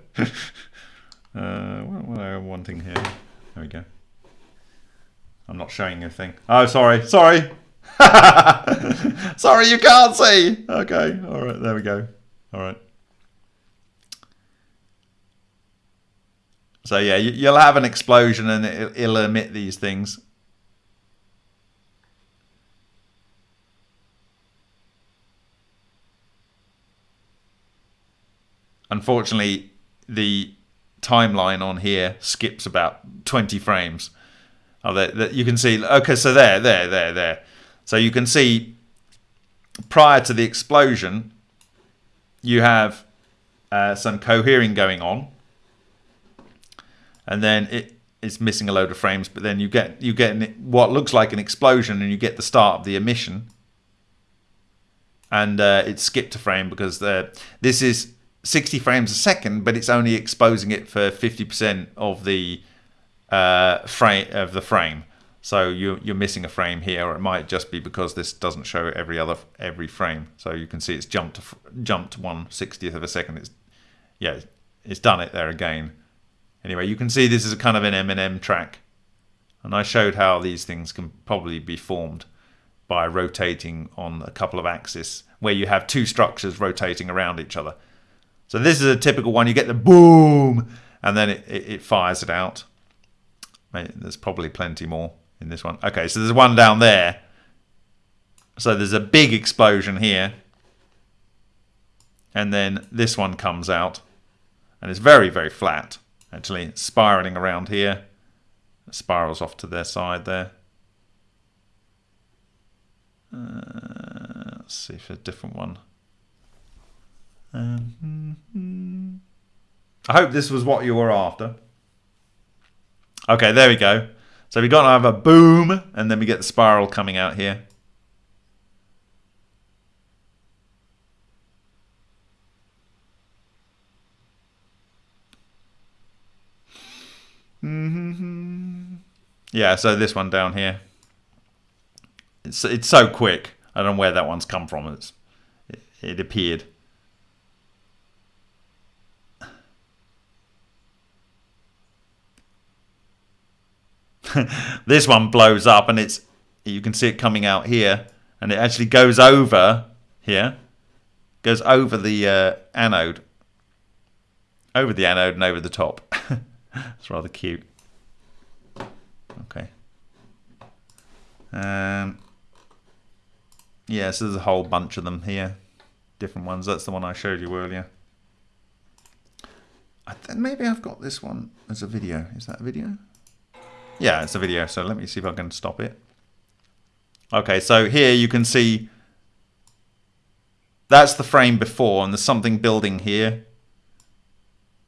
what, what am I wanting here? There we go. I'm not showing a thing. Oh, sorry. Sorry. sorry, you can't see. Okay. All right. There we go. All right. So yeah, you'll have an explosion and it'll emit these things. Unfortunately, the timeline on here skips about 20 frames. Oh, that you can see. Okay, so there, there, there, there. So you can see prior to the explosion, you have uh, some cohering going on and then it is missing a load of frames. But then you get you get what looks like an explosion, and you get the start of the emission, and uh, it's skipped a frame because the, this is 60 frames a second, but it's only exposing it for 50% of the uh, frame of the frame. So you, you're missing a frame here, or it might just be because this doesn't show every other every frame. So you can see it's jumped jumped one sixtieth of a second. It's yeah, it's done it there again. Anyway, you can see this is a kind of an M&M track. And I showed how these things can probably be formed by rotating on a couple of axes where you have two structures rotating around each other. So this is a typical one. You get the boom and then it, it, it fires it out. There's probably plenty more in this one. Okay, so there's one down there. So there's a big explosion here. And then this one comes out. And it's very, very flat actually spiraling around here It spirals off to their side there. Uh, let's see if a different one. Um, I hope this was what you were after. Okay, there we go. So we got to have a boom, and then we get the spiral coming out here. Yeah, so this one down here. It's it's so quick. I don't know where that one's come from. It's it, it appeared. this one blows up and it's you can see it coming out here and it actually goes over here goes over the uh, anode over the anode and over the top it's rather cute okay um, yeah so there's a whole bunch of them here different ones that's the one I showed you earlier I maybe I've got this one as a video is that a video yeah, it's a video, so let me see if I can stop it. Okay, so here you can see that's the frame before, and there's something building here.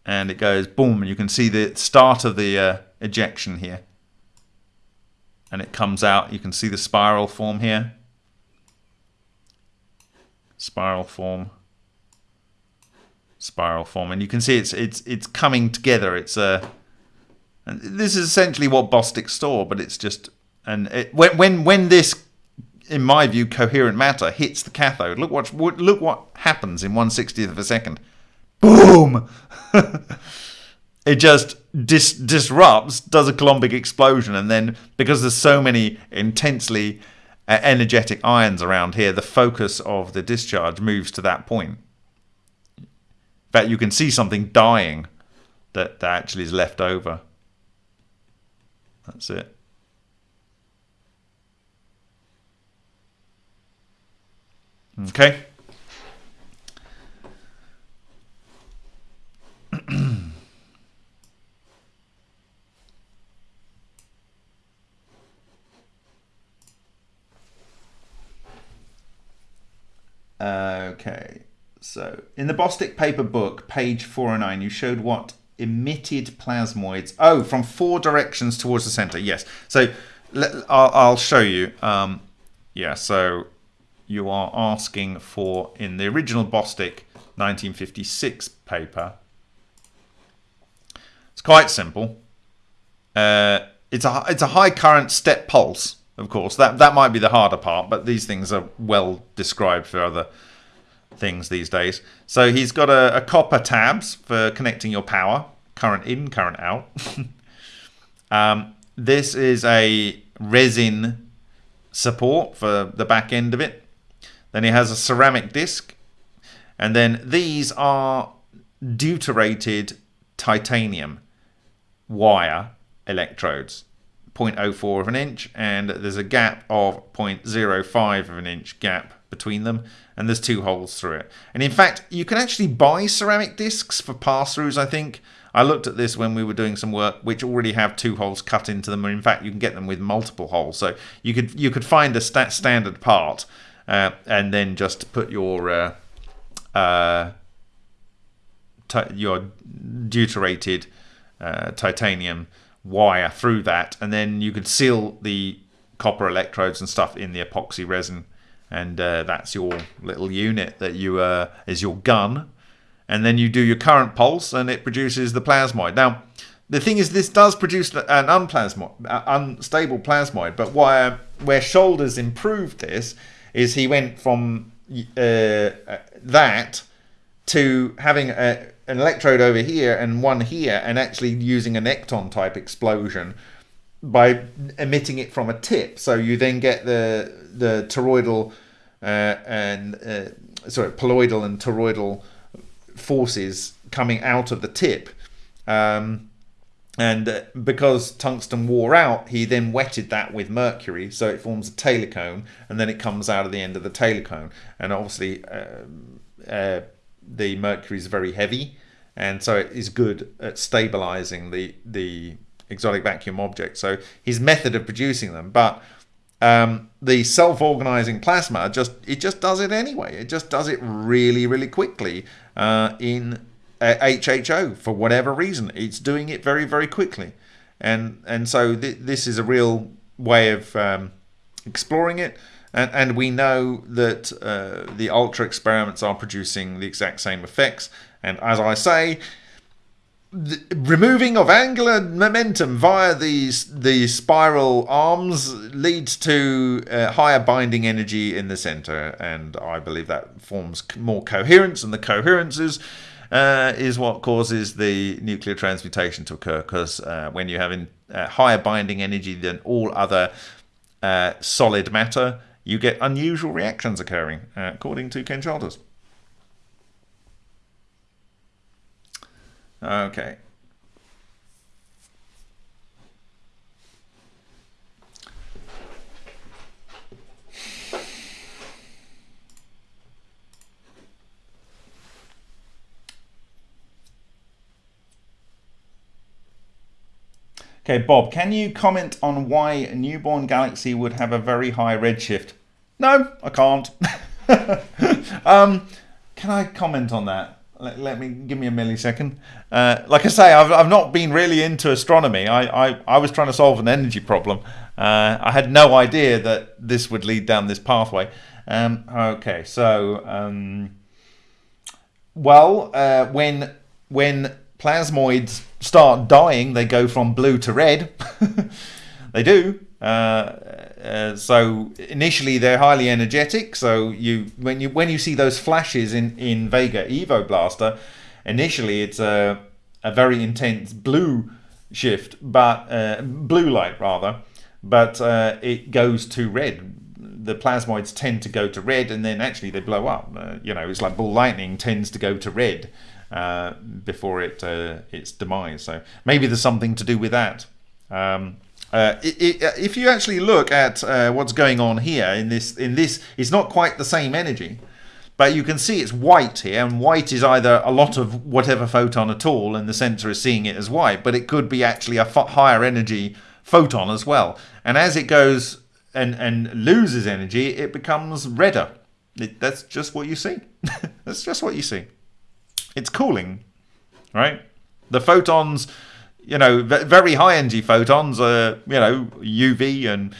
And it goes boom, and you can see the start of the uh, ejection here. And it comes out, you can see the spiral form here. Spiral form. Spiral form, and you can see it's it's it's coming together. It's a and this is essentially what Bostick's store, but it's just and it, when when when this, in my view, coherent matter hits the cathode, look what look what happens in one sixtieth of a second. Boom! it just dis- disrupts, does a Coulombic explosion, and then because there's so many intensely uh, energetic ions around here, the focus of the discharge moves to that point. In fact, you can see something dying that, that actually is left over. That's it. Okay. okay. So, in the Bostick paper book, page 409, you showed what emitted plasmoids. Oh, from four directions towards the center. Yes. So let, I'll, I'll, show you. Um, yeah. So you are asking for in the original Bostick 1956 paper. It's quite simple. Uh, it's a it's a high current step pulse. Of course, that that might be the harder part, but these things are well described for other things these days. So he's got a, a copper tabs for connecting your power, current in, current out. um, this is a resin support for the back end of it. Then he has a ceramic disc. And then these are deuterated titanium wire electrodes. 0.04 of an inch and there's a gap of 0.05 of an inch gap between them and there's two holes through it. And in fact, you can actually buy ceramic discs for pass-throughs, I think. I looked at this when we were doing some work which already have two holes cut into them. and in fact, you can get them with multiple holes. So you could you could find a st standard part uh, and then just put your uh, uh, your deuterated uh, titanium wire through that, and then you could seal the copper electrodes and stuff in the epoxy resin and uh, that's your little unit that you uh, is your gun. And then you do your current pulse and it produces the plasmoid. Now the thing is this does produce an unplasmoid unstable plasmoid but where where Shoulders improved this is he went from uh, that to having a, an electrode over here and one here and actually using an ecton type explosion by emitting it from a tip. So you then get the the toroidal uh, and uh, sorry poloidal and toroidal forces coming out of the tip. Um, and uh, because tungsten wore out, he then wetted that with mercury, so it forms a Taylor cone, and then it comes out of the end of the Taylor cone. And obviously, um, uh, the mercury is very heavy, and so it is good at stabilizing the the exotic vacuum object. So his method of producing them, but um, the self-organizing plasma just it just does it anyway. It just does it really really quickly uh, in uh, HHO for whatever reason. It's doing it very very quickly, and and so th this is a real way of um, exploring it. And, and we know that uh, the ultra experiments are producing the exact same effects. And as I say, the removing of angular momentum via these the spiral arms leads to uh, higher binding energy in the center. And i believe that forms more coherence and the coherence is uh, is what causes the nuclear transmutation to occur. Because uh, when you have in, uh, higher binding energy than all other uh, solid matter you get unusual reactions occurring uh, according to Ken Shoulders Okay. Okay, Bob, can you comment on why a newborn galaxy would have a very high redshift? No, I can't. um, can I comment on that? Let, let, me give me a millisecond. Uh, like I say, I've, I've not been really into astronomy. I, I, I was trying to solve an energy problem. Uh, I had no idea that this would lead down this pathway. Um, okay, so um, well, uh, when when plasmoids start dying, they go from blue to red. they do. Uh, uh, so initially they're highly energetic. So you when you when you see those flashes in in Vega Evo Blaster, initially it's a a very intense blue shift, but uh, blue light rather, but uh, it goes to red. The plasmoids tend to go to red, and then actually they blow up. Uh, you know, it's like ball lightning tends to go to red before it its demise. So maybe there's something to do with that. Um, uh, it, uh, if you actually look at uh, what's going on here in this, in this, it's not quite the same energy, but you can see it's white here, and white is either a lot of whatever photon at all, and the sensor is seeing it as white, but it could be actually a higher energy photon as well. And as it goes and and loses energy, it becomes redder. It, that's just what you see. that's just what you see. It's cooling, right? The photons you know, very high energy photons are, you know, UV and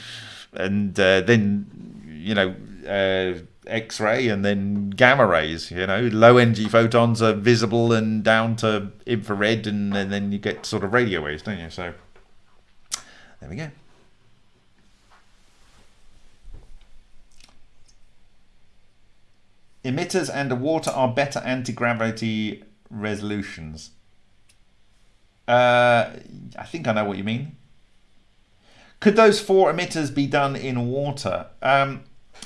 and uh, then, you know, uh, X-ray and then gamma rays. You know, low energy photons are visible and down to infrared, and, and then you get sort of radio waves, don't you? So there we go. Emitters underwater are better anti-gravity resolutions. Uh, I think I know what you mean. Could those four emitters be done in water? Um,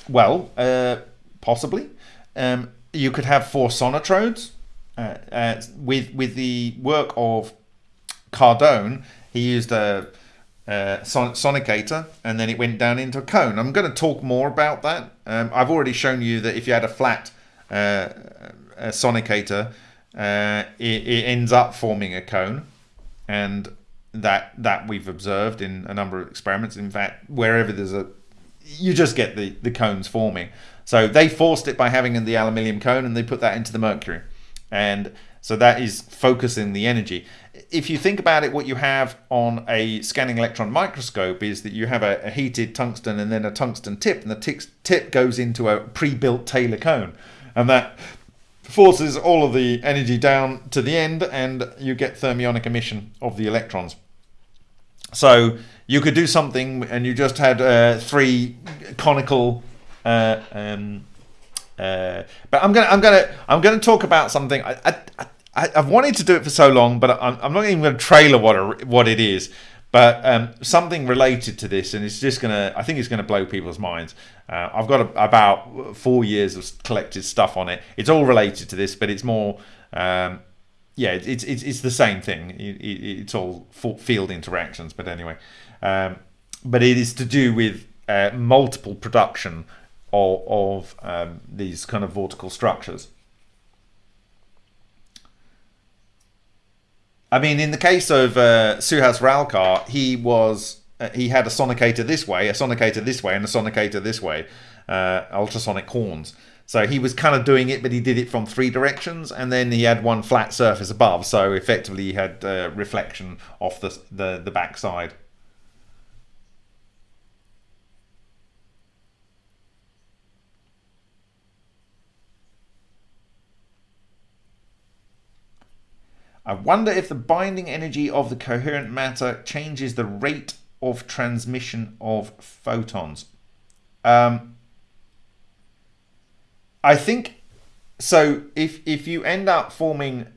well, uh, possibly. Um, you could have four sonotrodes. Uh, uh, with with the work of Cardone, he used a, a son sonicator and then it went down into a cone. I'm going to talk more about that. Um, I've already shown you that if you had a flat uh, a sonicator, it, it ends up forming a cone and that that we've observed in a number of experiments. In fact, wherever there's a, you just get the the cones forming. So they forced it by having in the aluminium cone, and they put that into the mercury, and so that is focusing the energy. If you think about it, what you have on a scanning electron microscope is that you have a, a heated tungsten and then a tungsten tip, and the tip goes into a pre-built Taylor cone, and that forces all of the energy down to the end and you get thermionic emission of the electrons. So you could do something and you just had uh, three conical uh, um, uh, but I'm gonna I'm gonna I'm gonna talk about something I, I, I have wanted to do it for so long but I'm, I'm not even gonna trailer what what it is but um, something related to this, and it's just gonna, I think it's gonna blow people's minds. Uh, I've got a, about four years of collected stuff on it. It's all related to this, but it's more, um, yeah, it's, it's it's the same thing. It, it, it's all field interactions, but anyway, um, but it is to do with uh, multiple production of, of um, these kind of vortical structures. I mean, in the case of uh, Suhas Ralkar, he was uh, he had a sonicator this way, a sonicator this way, and a sonicator this way, uh, ultrasonic horns. So he was kind of doing it, but he did it from three directions, and then he had one flat surface above. So effectively, he had uh, reflection off the the, the back I wonder if the binding energy of the coherent matter changes the rate of transmission of photons. Um, I think so. If if you end up forming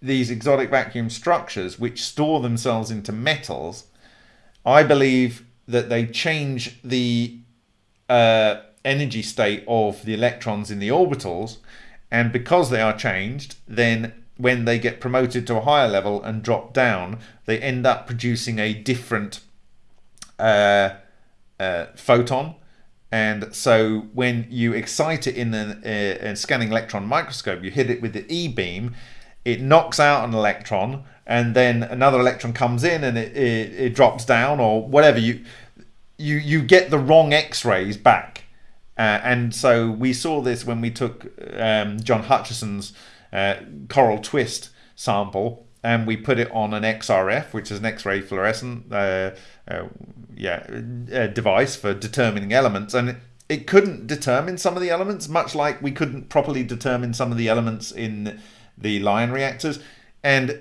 these exotic vacuum structures which store themselves into metals, I believe that they change the uh, energy state of the electrons in the orbitals, and because they are changed, then when they get promoted to a higher level and drop down, they end up producing a different uh, uh, photon. And so when you excite it in a, a, a, scanning electron microscope, you hit it with the E beam, it knocks out an electron, and then another electron comes in and it, it, it drops down or whatever. You, you, you get the wrong X-rays back. Uh, and so we saw this when we took um, John Hutchison's uh, coral twist sample and we put it on an XRF, which is an X-ray fluorescent uh, uh, yeah, uh, device for determining elements, and it, it, couldn't determine some of the elements, much like we couldn't properly determine some of the elements in the LION reactors. And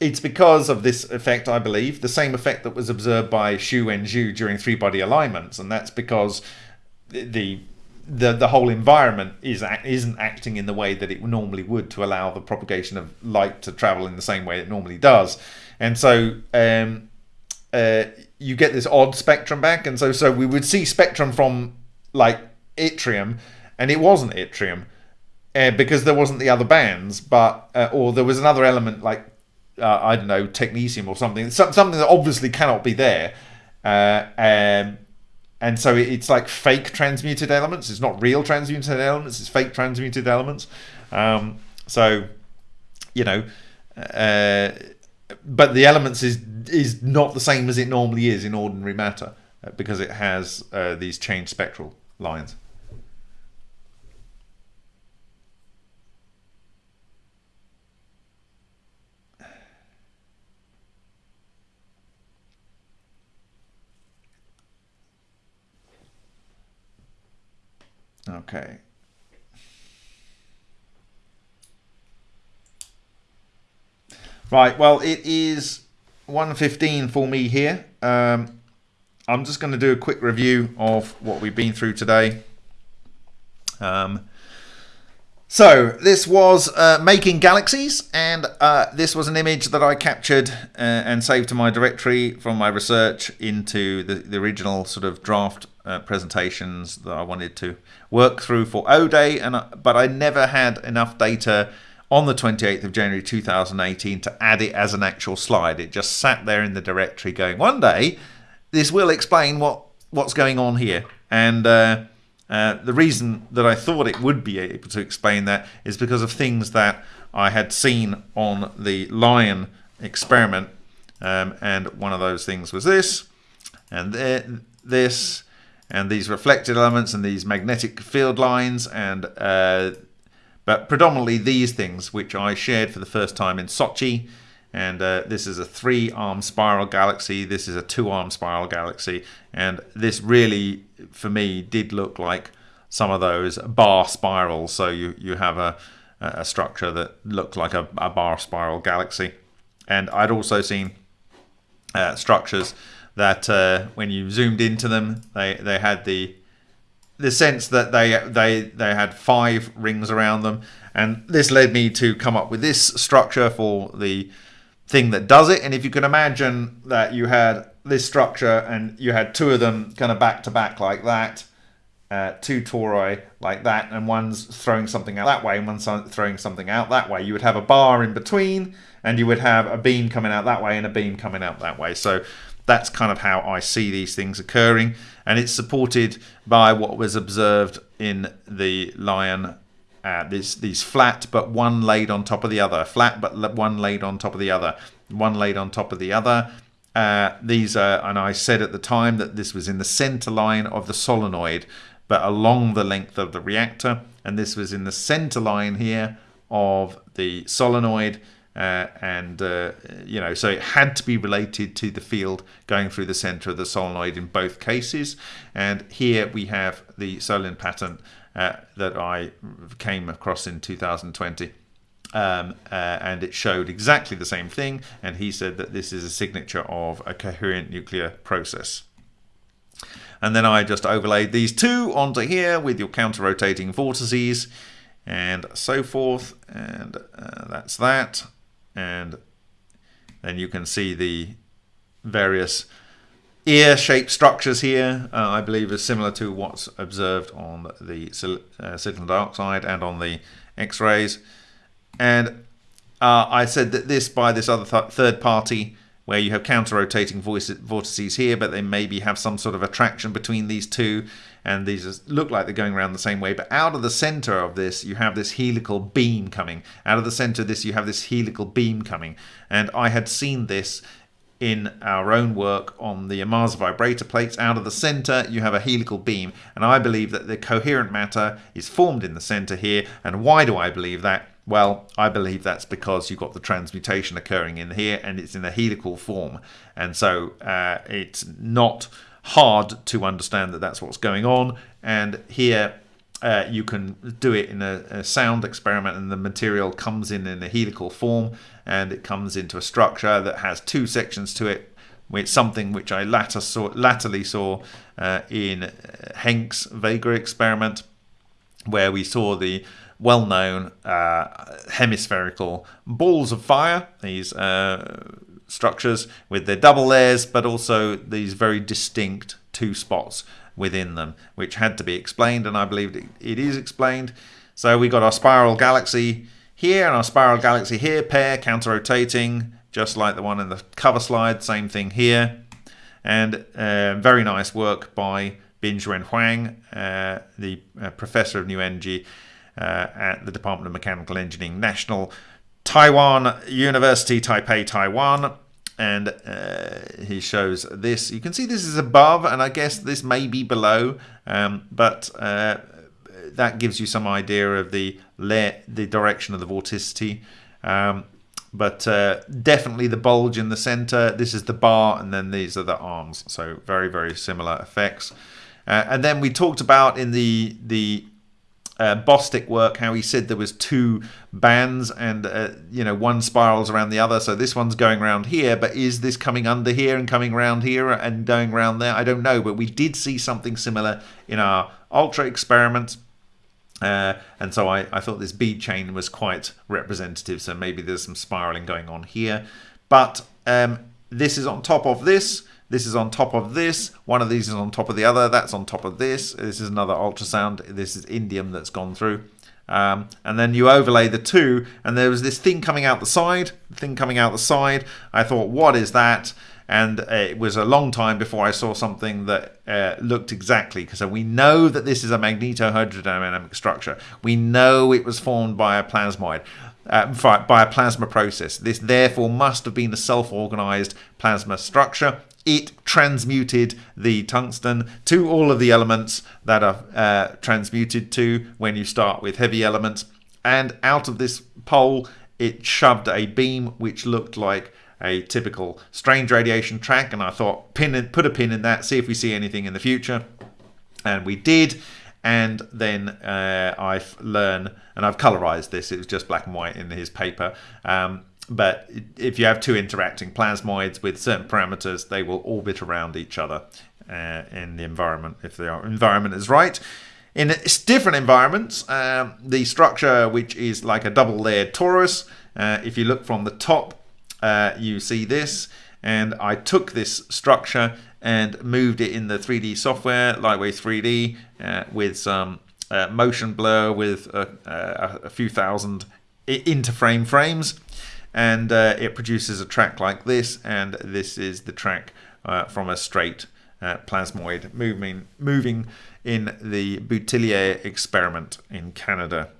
it's because of this effect, I believe, the same effect that was observed by Xu and Zhu during three-body alignments, and that's because the the the whole environment is isn't acting in the way that it normally would to allow the propagation of light to travel in the same way it normally does, and so um, uh, you get this odd spectrum back, and so so we would see spectrum from like yttrium, and it wasn't yttrium. Uh, because there wasn't the other bands, but uh, or there was another element like uh, I don't know technetium or something, something that obviously cannot be there. Uh, um, and so it's like fake transmuted elements. It's not real transmuted elements. It's fake transmuted elements. Um, so, you know, uh, but the elements is is not the same as it normally is in ordinary matter uh, because it has uh, these changed spectral lines. Okay. Right, well, it is 1.15 for me here. Um, I'm just going to do a quick review of what we've been through today. Um, so this was uh, making galaxies, and uh, this was an image that I captured uh, and saved to my directory from my research into the, the original sort of draft uh, presentations that I wanted to work through for O Day, and uh, but I never had enough data on the 28th of January 2018 to add it as an actual slide. It just sat there in the directory going, one day this will explain what what's going on here. And uh, uh, the reason that I thought it would be able to explain that is because of things that I had seen on the LION experiment. Um, and one of those things was this, and this, and these reflected elements, and these magnetic field lines, and uh, but predominantly these things, which I shared for the first time in Sochi. And uh, this is a three-arm spiral galaxy. This is a two-arm spiral galaxy. And this really, for me, did look like some of those bar spirals. So you, you have a, a structure that looked like a, a bar spiral galaxy. And I'd also seen uh, structures that uh, when you zoomed into them, they, they had the the sense that they they they had five rings around them, and this led me to come up with this structure for the thing that does it. And if you can imagine that you had this structure and you had two of them kind of back to back like that, uh, two tori like that, and one's throwing something out that way, and one's throwing something out that way. You would have a bar in between, and you would have a beam coming out that way and a beam coming out that way. So that's kind of how I see these things occurring, and it's supported by what was observed in the LION uh, this, these flat but one laid on top of the other, flat but one laid on top of the other, one laid on top of the other. Uh, these are, and I said at the time that this was in the center line of the solenoid, but along the length of the reactor, and this was in the center line here of the solenoid. Uh, and uh, you know, so it had to be related to the field going through the center of the solenoid in both cases. And here we have the Solin pattern uh, that I came across in 2020. Um, uh, and it showed exactly the same thing. And he said that this is a signature of a coherent nuclear process. And then I just overlaid these two onto here with your counter-rotating vortices and so forth. And uh, that's that. And then you can see the various ear-shaped structures here, uh, I believe is similar to what's observed on the uh, silicon dioxide and on the X-rays. And uh, I said that this by this other th third party where you have counter-rotating vortices here, but they maybe have some sort of attraction between these two, and these look like they're going around the same way. But out of the center of this, you have this helical beam coming. Out of the center of this, you have this helical beam coming. And I had seen this in our own work on the Ohmasa vibrator plates. Out of the center, you have a helical beam. And I believe that the coherent matter is formed in the center here. And why do I believe that? Well, I believe that's because you've got the transmutation occurring in here and it's in a helical form. And so uh, it's not hard to understand that that's what's going on. And here uh, you can do it in a, a, sound experiment and the material comes in in a helical form and it comes into a structure that has two sections to it. It's something which I latter saw, latterly saw uh, in Henk's Vega experiment where we saw the well-known uh, hemispherical balls of fire, these uh, structures with their double layers, but also these very distinct two spots within them, which had to be explained, and I believe it is explained. So we got our spiral galaxy here and our spiral galaxy here, pair counter-rotating, just like the one in the cover slide, same thing here. And uh, very nice work by Bin Bin-Juine Huang, uh, the uh, professor of new energy at the Department of Mechanical Engineering, National Taiwan University, Taipei, Taiwan. And uh, he shows this. You can see this is above, and I guess this may be below, um, but uh, that gives you some idea of the the direction of the vorticity. Um, but uh, definitely the bulge in the center. This is the bar, and then these are the arms. So very, very similar effects. Uh, and then we talked about in the the uh, Bostick work how he said there was two bands and uh, you know one spirals around the other. So this one's going around here but is this coming under here and coming around here and going around there? I don't know but we did see something similar in our ultra experiment. Uh, and so I, I thought this bead chain was quite representative so maybe there's some spiraling going on here. But um, this is on top of this this is on top of this. One of these is on top of the other. That's on top of this. This is another ultrasound. This is indium that's gone through. Um, and then you overlay the two, and there was this thing coming out the side, thing coming out the side. I thought, what is that? And uh, it was a long time before I saw something that uh, looked exactly. So we know that this is a magnetohydrodynamic structure. We know it was formed by a plasmoid. Uh, by a plasma process. This therefore must have been a self-organized plasma structure it transmuted the tungsten to all of the elements that are uh, transmuted to when you start with heavy elements. And out of this pole, it shoved a beam which looked like a typical strange radiation track. And I thought, pin in, put a pin in that, see if we see anything in the future. And we did. And then uh, I've learned, and I've colorized this, it was just black and white in his paper. Um, but if you have two interacting plasmoids with certain parameters, they will orbit around each other uh, in the environment if the environment is right. In different environments, um, the structure, which is like a double layered torus, uh, if you look from the top, uh, you see this. And I took this structure and moved it in the 3D software, Lightwave 3D, uh, with some uh, motion blur with a, a, a few thousand interframe frames and uh, it produces a track like this and this is the track uh, from a straight uh, plasmoid moving moving in the Boutillier experiment in Canada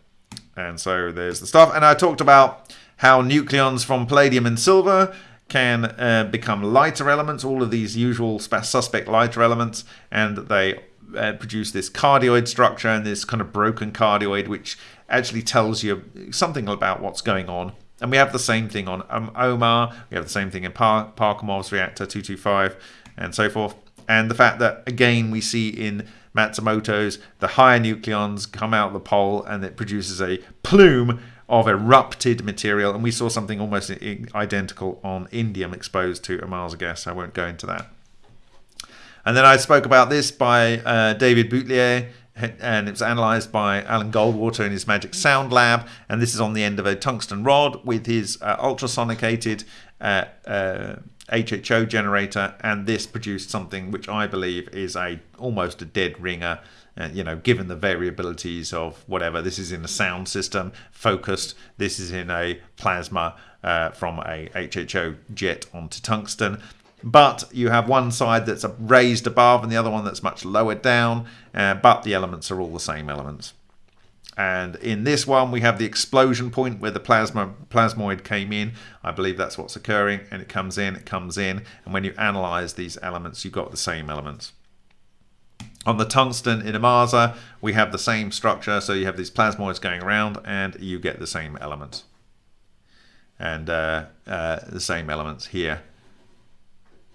And so there's the stuff. And I talked about how nucleons from palladium and silver can uh, become lighter elements, all of these usual suspect lighter elements, and they uh, produce this cardioid structure and this kind of broken cardioid, which actually tells you something about what's going on. And we have the same thing on um, OMAR, we have the same thing in Par- Parkhomov's reactor 225, and so forth. And the fact that, again, we see in Matsumoto's, the higher nucleons come out of the pole and it produces a plume of erupted material. And we saw something almost identical on indium exposed to Ohmasa gas. I won't go into that. And then I spoke about this by uh, David Boutlier, and it was analyzed by Alan Goldwater in his Magic Sound Lab. And this is on the end of a tungsten rod with his uh, ultrasonicated uh, HHO uh, generator. And this produced something which I believe is a almost a dead ringer. Uh, you know, given the variabilities of whatever, this is in a sound system focused. This is in a plasma uh, from a HHO jet onto tungsten but you have one side that's raised above and the other one that's much lower down, uh, but the elements are all the same elements. And in this one, we have the explosion point where the plasma plasmoid came in. I believe that's what's occurring, and it comes in, it comes in, and when you analyze these elements, you've got the same elements. On the tungsten in Ohmasa, we have the same structure, so you have these plasmoids going around, and you get the same elements. And uh, uh, the same elements here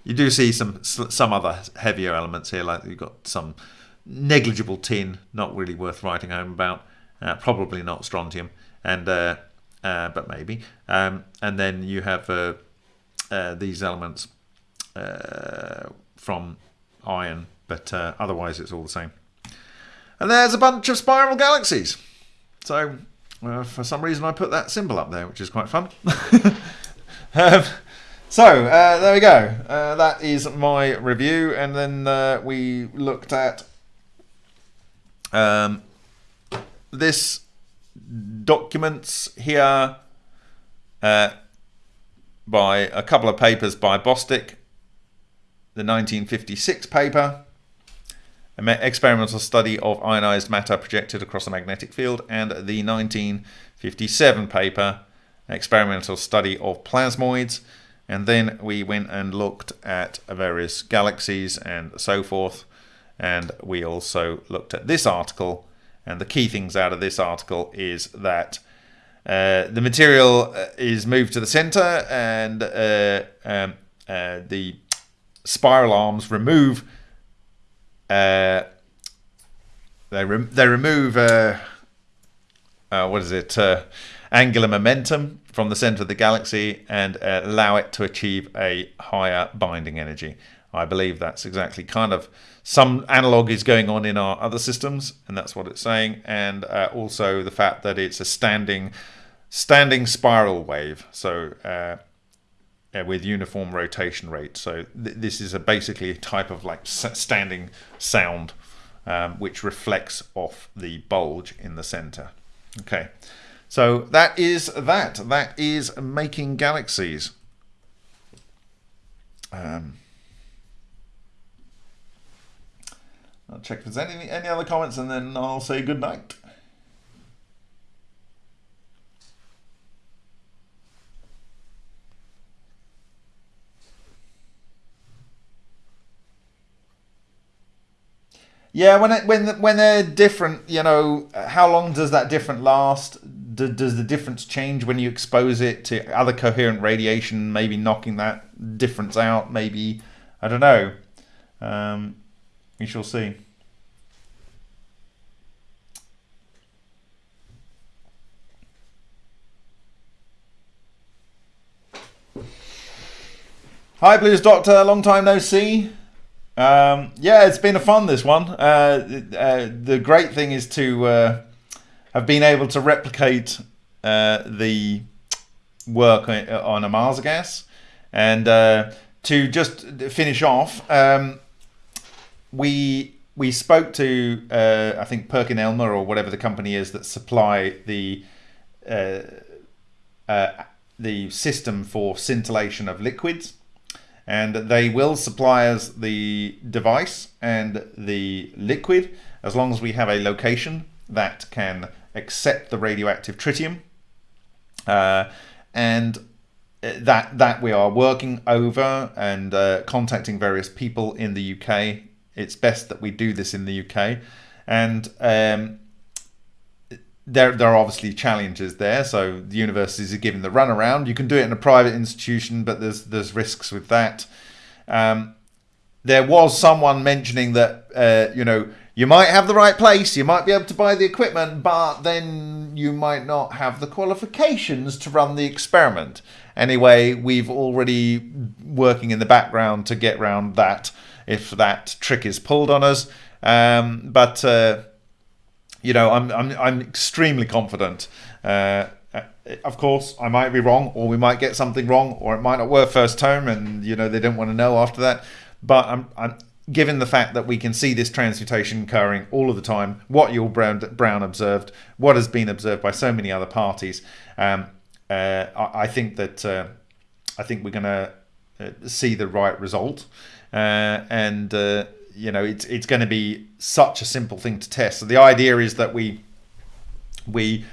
you do see some some other heavier elements here, like you've got some negligible tin, not really worth writing home about. Uh, probably not strontium, and uh, uh, but maybe. Um, and then you have uh, uh, these elements uh, from iron, but otherwise it's all the same. And there's a bunch of spiral galaxies. So for some reason I put that symbol up there, which is quite fun. um, so uh, there we go. Uh, that is my review, and then uh, we looked at um, this documents here uh, by a couple of papers by Bostick, the 1956 paper, experimental study of ionized matter projected across a magnetic field, and the 1957 paper, experimental study of plasmoids. And then we went and looked at various galaxies and so forth. And we also looked at this article. And the key things out of this article is that uh, the material uh, is moved to the center and uh, um, uh, the spiral arms remove uh, they, re they remove uh, what is it angular momentum from the center of the galaxy and uh, allow it to achieve a higher binding energy. I believe that's exactly kind of some analog is going on in our other systems, and that's what it's saying. And uh, also the fact that it's a standing standing spiral wave, so uh, with uniform rotation rate. So th this is a basically a type of like standing sound, um, which reflects off the bulge in the center. Okay. So that is that. That is making galaxies. Um, I'll check if there's any any other comments, and then I'll say good night. Yeah, when it, when when they're different, you know, how long does that different last? Do, does the difference change when you expose it to other coherent radiation, maybe knocking that difference out? Maybe, I don't know. Um, we shall see. Hi, Blues Doctor. Long time no see. Um, yeah, it's been a fun this one. Uh, uh, the great thing is to uh, have been able to replicate uh, the work on Ohmasa gas. And uh, to just finish off, um, we we spoke to uh, I think Perkin Elmer or whatever the company is that supply the uh, uh, the system for scintillation of liquids, and they will supply us the device and the liquid as long as we have a location that can accept the radioactive tritium. Uh, and uh, that that we are working over and uh, contacting various people in the UK. It's best that we do this in the UK, and um, there there are obviously challenges there. So the universities are given the runaround. You can do it in a private institution, but there's there's risks with that. Um, there was someone mentioning that uh, you know you might have the right place, you might be able to buy the equipment, but then you might not have the qualifications to run the experiment. Anyway, we've already working in the background to get around that if that trick is pulled on us. Um, but uh, you know, I'm I'm I'm extremely confident. Uh, of course, I might be wrong, or we might get something wrong, or it might not work first time, and you know they don't want to know after that. But I'm I'm given the fact that we can see this transmutation occurring all of the time, what Yull Brown, Brown observed, what has been observed by so many other parties, um, uh, I, I, think that uh, I think we're going to uh, see the right result, uh, and uh, you know it's it's going to be such a simple thing to test. So the idea is that we we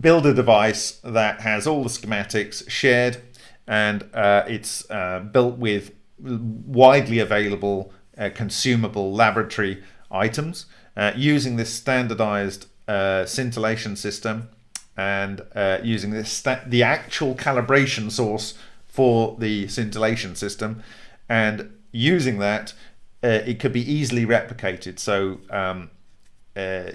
build a device that has all the schematics shared, and uh, it's built with widely available uh, consumable laboratory items uh, using this standardized uh, scintillation system and uh, using this the actual calibration source for the scintillation system. And using that uh, it could be easily replicated. So um, uh,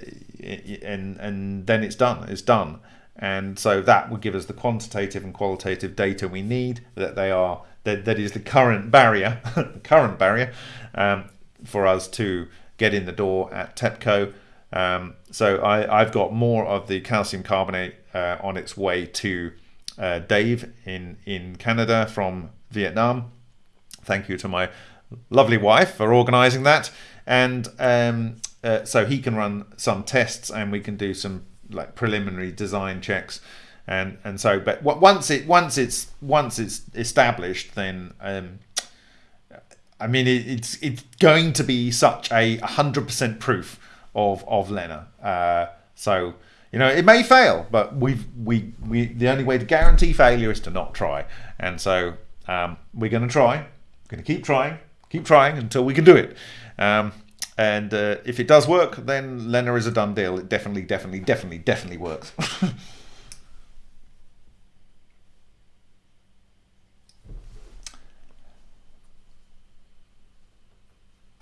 and and then it's done it's done. And so that would give us the quantitative and qualitative data we need that they are that, that is the current barrier, the current barrier um, for us to get in the door at TEPCO. Um, so I, have got more of the calcium carbonate uh, on its way to uh, Dave in, in Canada from Vietnam. Thank you to my lovely wife for organizing that. And um, uh, so he can run some tests and we can do some like preliminary design checks and and so but once it once it's once it's established then um, I mean it, it's it's going to be such a hundred percent proof of of LENR. Uh, so you know it may fail but we've we we the only way to guarantee failure is to not try. And so um, we're going to try. We're going to keep trying. Keep trying until we can do it. Um, and uh, if it does work then LENR is a done deal. It definitely definitely definitely definitely works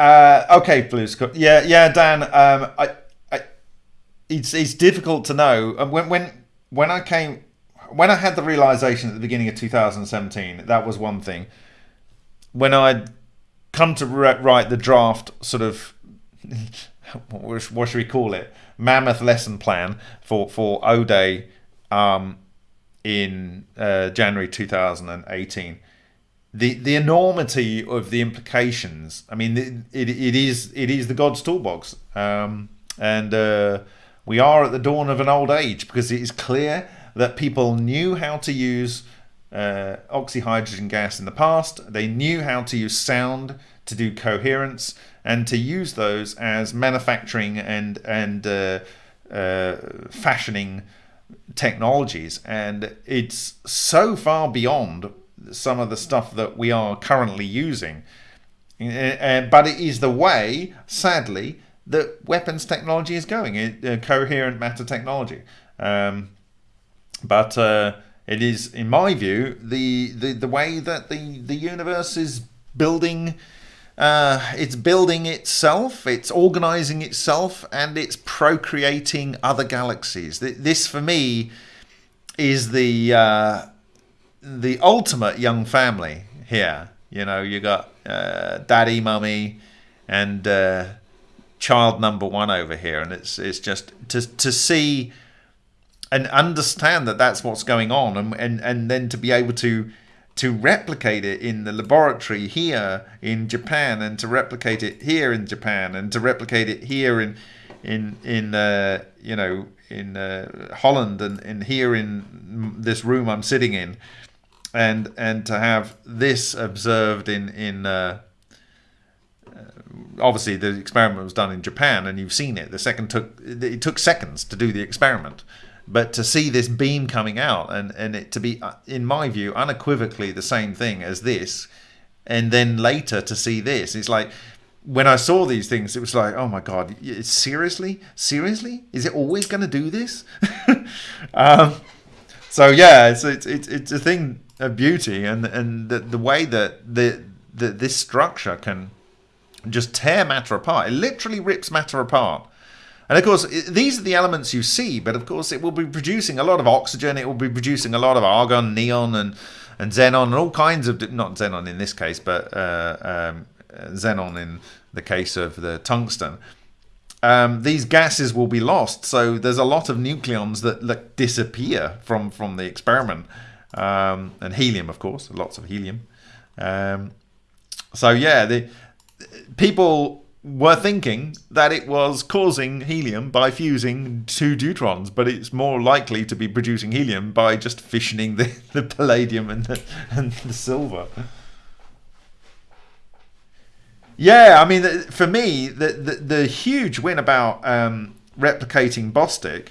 Uh, okay, Blue Scott. Yeah, yeah, Dan. Um, I, I, it's it's difficult to know. Uh, when when when I came, when I had the realization at the beginning of 2017, that was one thing. When I'd come to write the draft, sort of, what should we call it? Mammoth lesson plan for for O Day, um, in uh, January 2018 the the enormity of the implications. I mean, it, it, it is it is the God's toolbox, um, and uh, we are at the dawn of an old age because it is clear that people knew how to use uh, oxyhydrogen gas in the past. They knew how to use sound to do coherence and to use those as manufacturing and and uh, uh fashioning technologies, and it's so far beyond some of the stuff that we are currently using. Uh, but it is the way, sadly, that weapons technology is going, uh, coherent matter technology. Um, but uh, it is, in my view, the, the, the way that the, the universe is building. Uh, it's building itself, it's organizing itself, and it's procreating other galaxies. This, for me, is the uh, the ultimate young family here. You know, you got uh, daddy, mummy, and uh, child number one over here, and it's it's just to to see and understand that that's what's going on, and and and then to be able to to replicate it in the laboratory here in Japan, and to replicate it here in Japan, and to replicate it here in in in uh, you know in uh, Holland and, and here in this room I'm sitting in and and to have this observed in in uh, uh obviously the experiment was done in Japan, and you've seen it. The second took it took seconds to do the experiment, but to see this beam coming out and and it to be, uh, in my view, unequivocally the same thing as this, and then later to see this, it's like when I saw these things, it was like, oh my god, seriously, seriously, is it always going to do this? um, so yeah, it's, it's it's it's a thing of beauty, and and the the way that the, the this structure can just tear matter apart. It literally rips matter apart. And of course, these are the elements you see, but of course, it will be producing a lot of oxygen. It will be producing a lot of argon, neon, and and xenon, and all kinds of not xenon in this case, but uh, um, xenon in the case of the tungsten, um, these gases will be lost. So there's a lot of nucleons that, that disappear from, from the experiment. Um, and helium, of course, lots of helium. Um, so yeah, the people were thinking that it was causing helium by fusing two deuterons, but it's more likely to be producing helium by just fissioning the, the palladium and the, and the silver. Yeah, I mean, for me, the the, the huge win about um, replicating Bostick.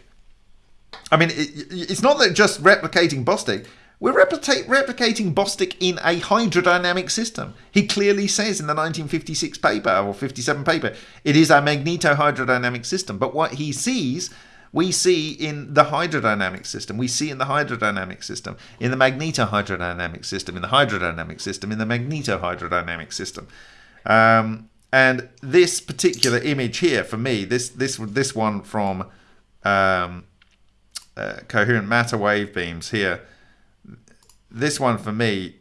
I mean, it, it's not that just replicating Bostick. We're replicating Bostick in a hydrodynamic system. He clearly says in the 1956 paper or 57 paper, it is a magnetohydrodynamic system. But what he sees, we see in the hydrodynamic system. We see in the hydrodynamic system, in the magnetohydrodynamic system, in the hydrodynamic system, in the magnetohydrodynamic system. Um, and this particular image here for me, this this this one from um, uh, coherent matter wave beams here, this one for me,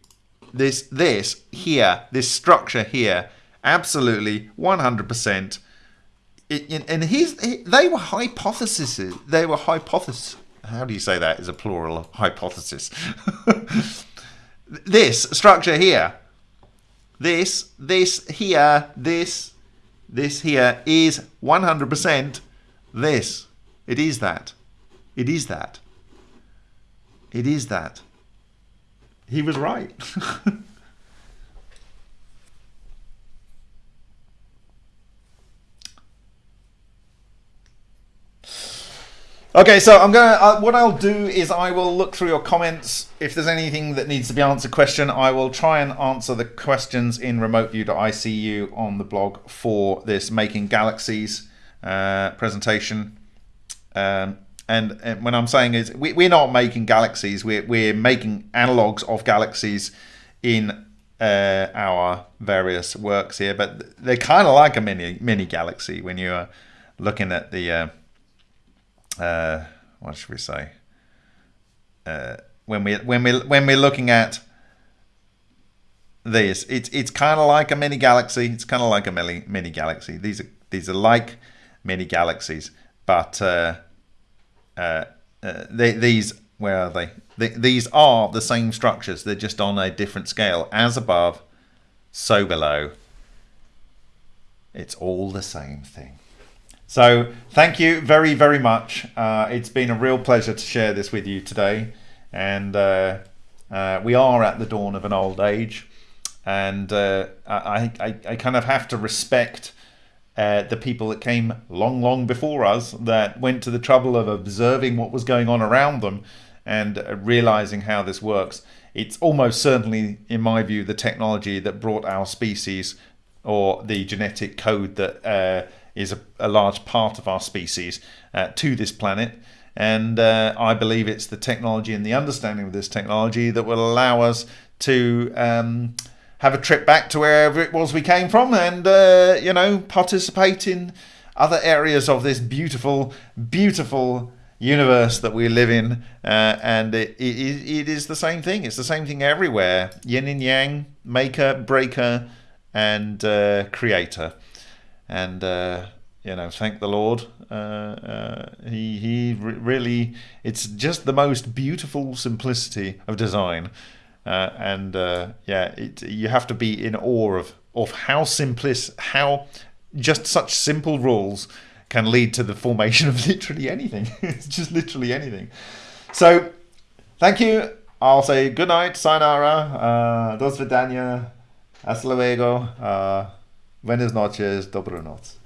this this here, this structure here, absolutely 100%. and his, they were hypotheses. They were hypothesis. How do you say that? Is a plural hypothesis. this structure here this, this here, this, this here is 100% this. It is that. It is that. It is that. He was right. Okay, so I'm gonna. Uh, what I'll do is I will look through your comments. If there's anything that needs to be answered, question, I will try and answer the questions in remoteview.icu on the blog for this making galaxies uh, presentation. Um, and, and, when I'm saying is we, we're not making galaxies, we're we're making analogs of galaxies in uh, our various works here, but they're kind of like a mini mini galaxy when you're looking at the uh, uh, what should we say? Uh, when we when we when we're looking at this, it's it's kind of like a mini galaxy. It's kind of like a mini mini galaxy. These are these are like mini galaxies, but uh, uh, they, these where are they? they? These are the same structures. They're just on a different scale. As above, so below. It's all the same thing. So thank you very, very much. Uh, it's been a real pleasure to share this with you today. And uh, uh, we are at the dawn of an old age. And uh, I, I, I, kind of have to respect uh, the people that came long, long before us that went to the trouble of observing what was going on around them and uh, realizing how this works. It's almost certainly, in my view, the technology that brought our species or the genetic code that is a, a large part of our species uh, to this planet. And uh, I believe it's the technology and the understanding of this technology that will allow us to um, have a trip back to wherever it was we came from and, uh, you know, participate in other areas of this beautiful, beautiful universe that we live in. Uh, and it, it, it is the same thing. It's the same thing everywhere. Yin and yang, maker, breaker, and uh, creator and uh, you know, thank the Lord. Uh, uh, he he really, it's just the most beautiful simplicity of design, uh, and uh, yeah, it, you have to be in awe of of how simplis how just such simple rules can lead to the formation of literally anything. it's just literally anything. So, thank you. I'll say good night, sayonara, uh, dos vidania, hasta luego. Uh, Buenas noches, dobranoc.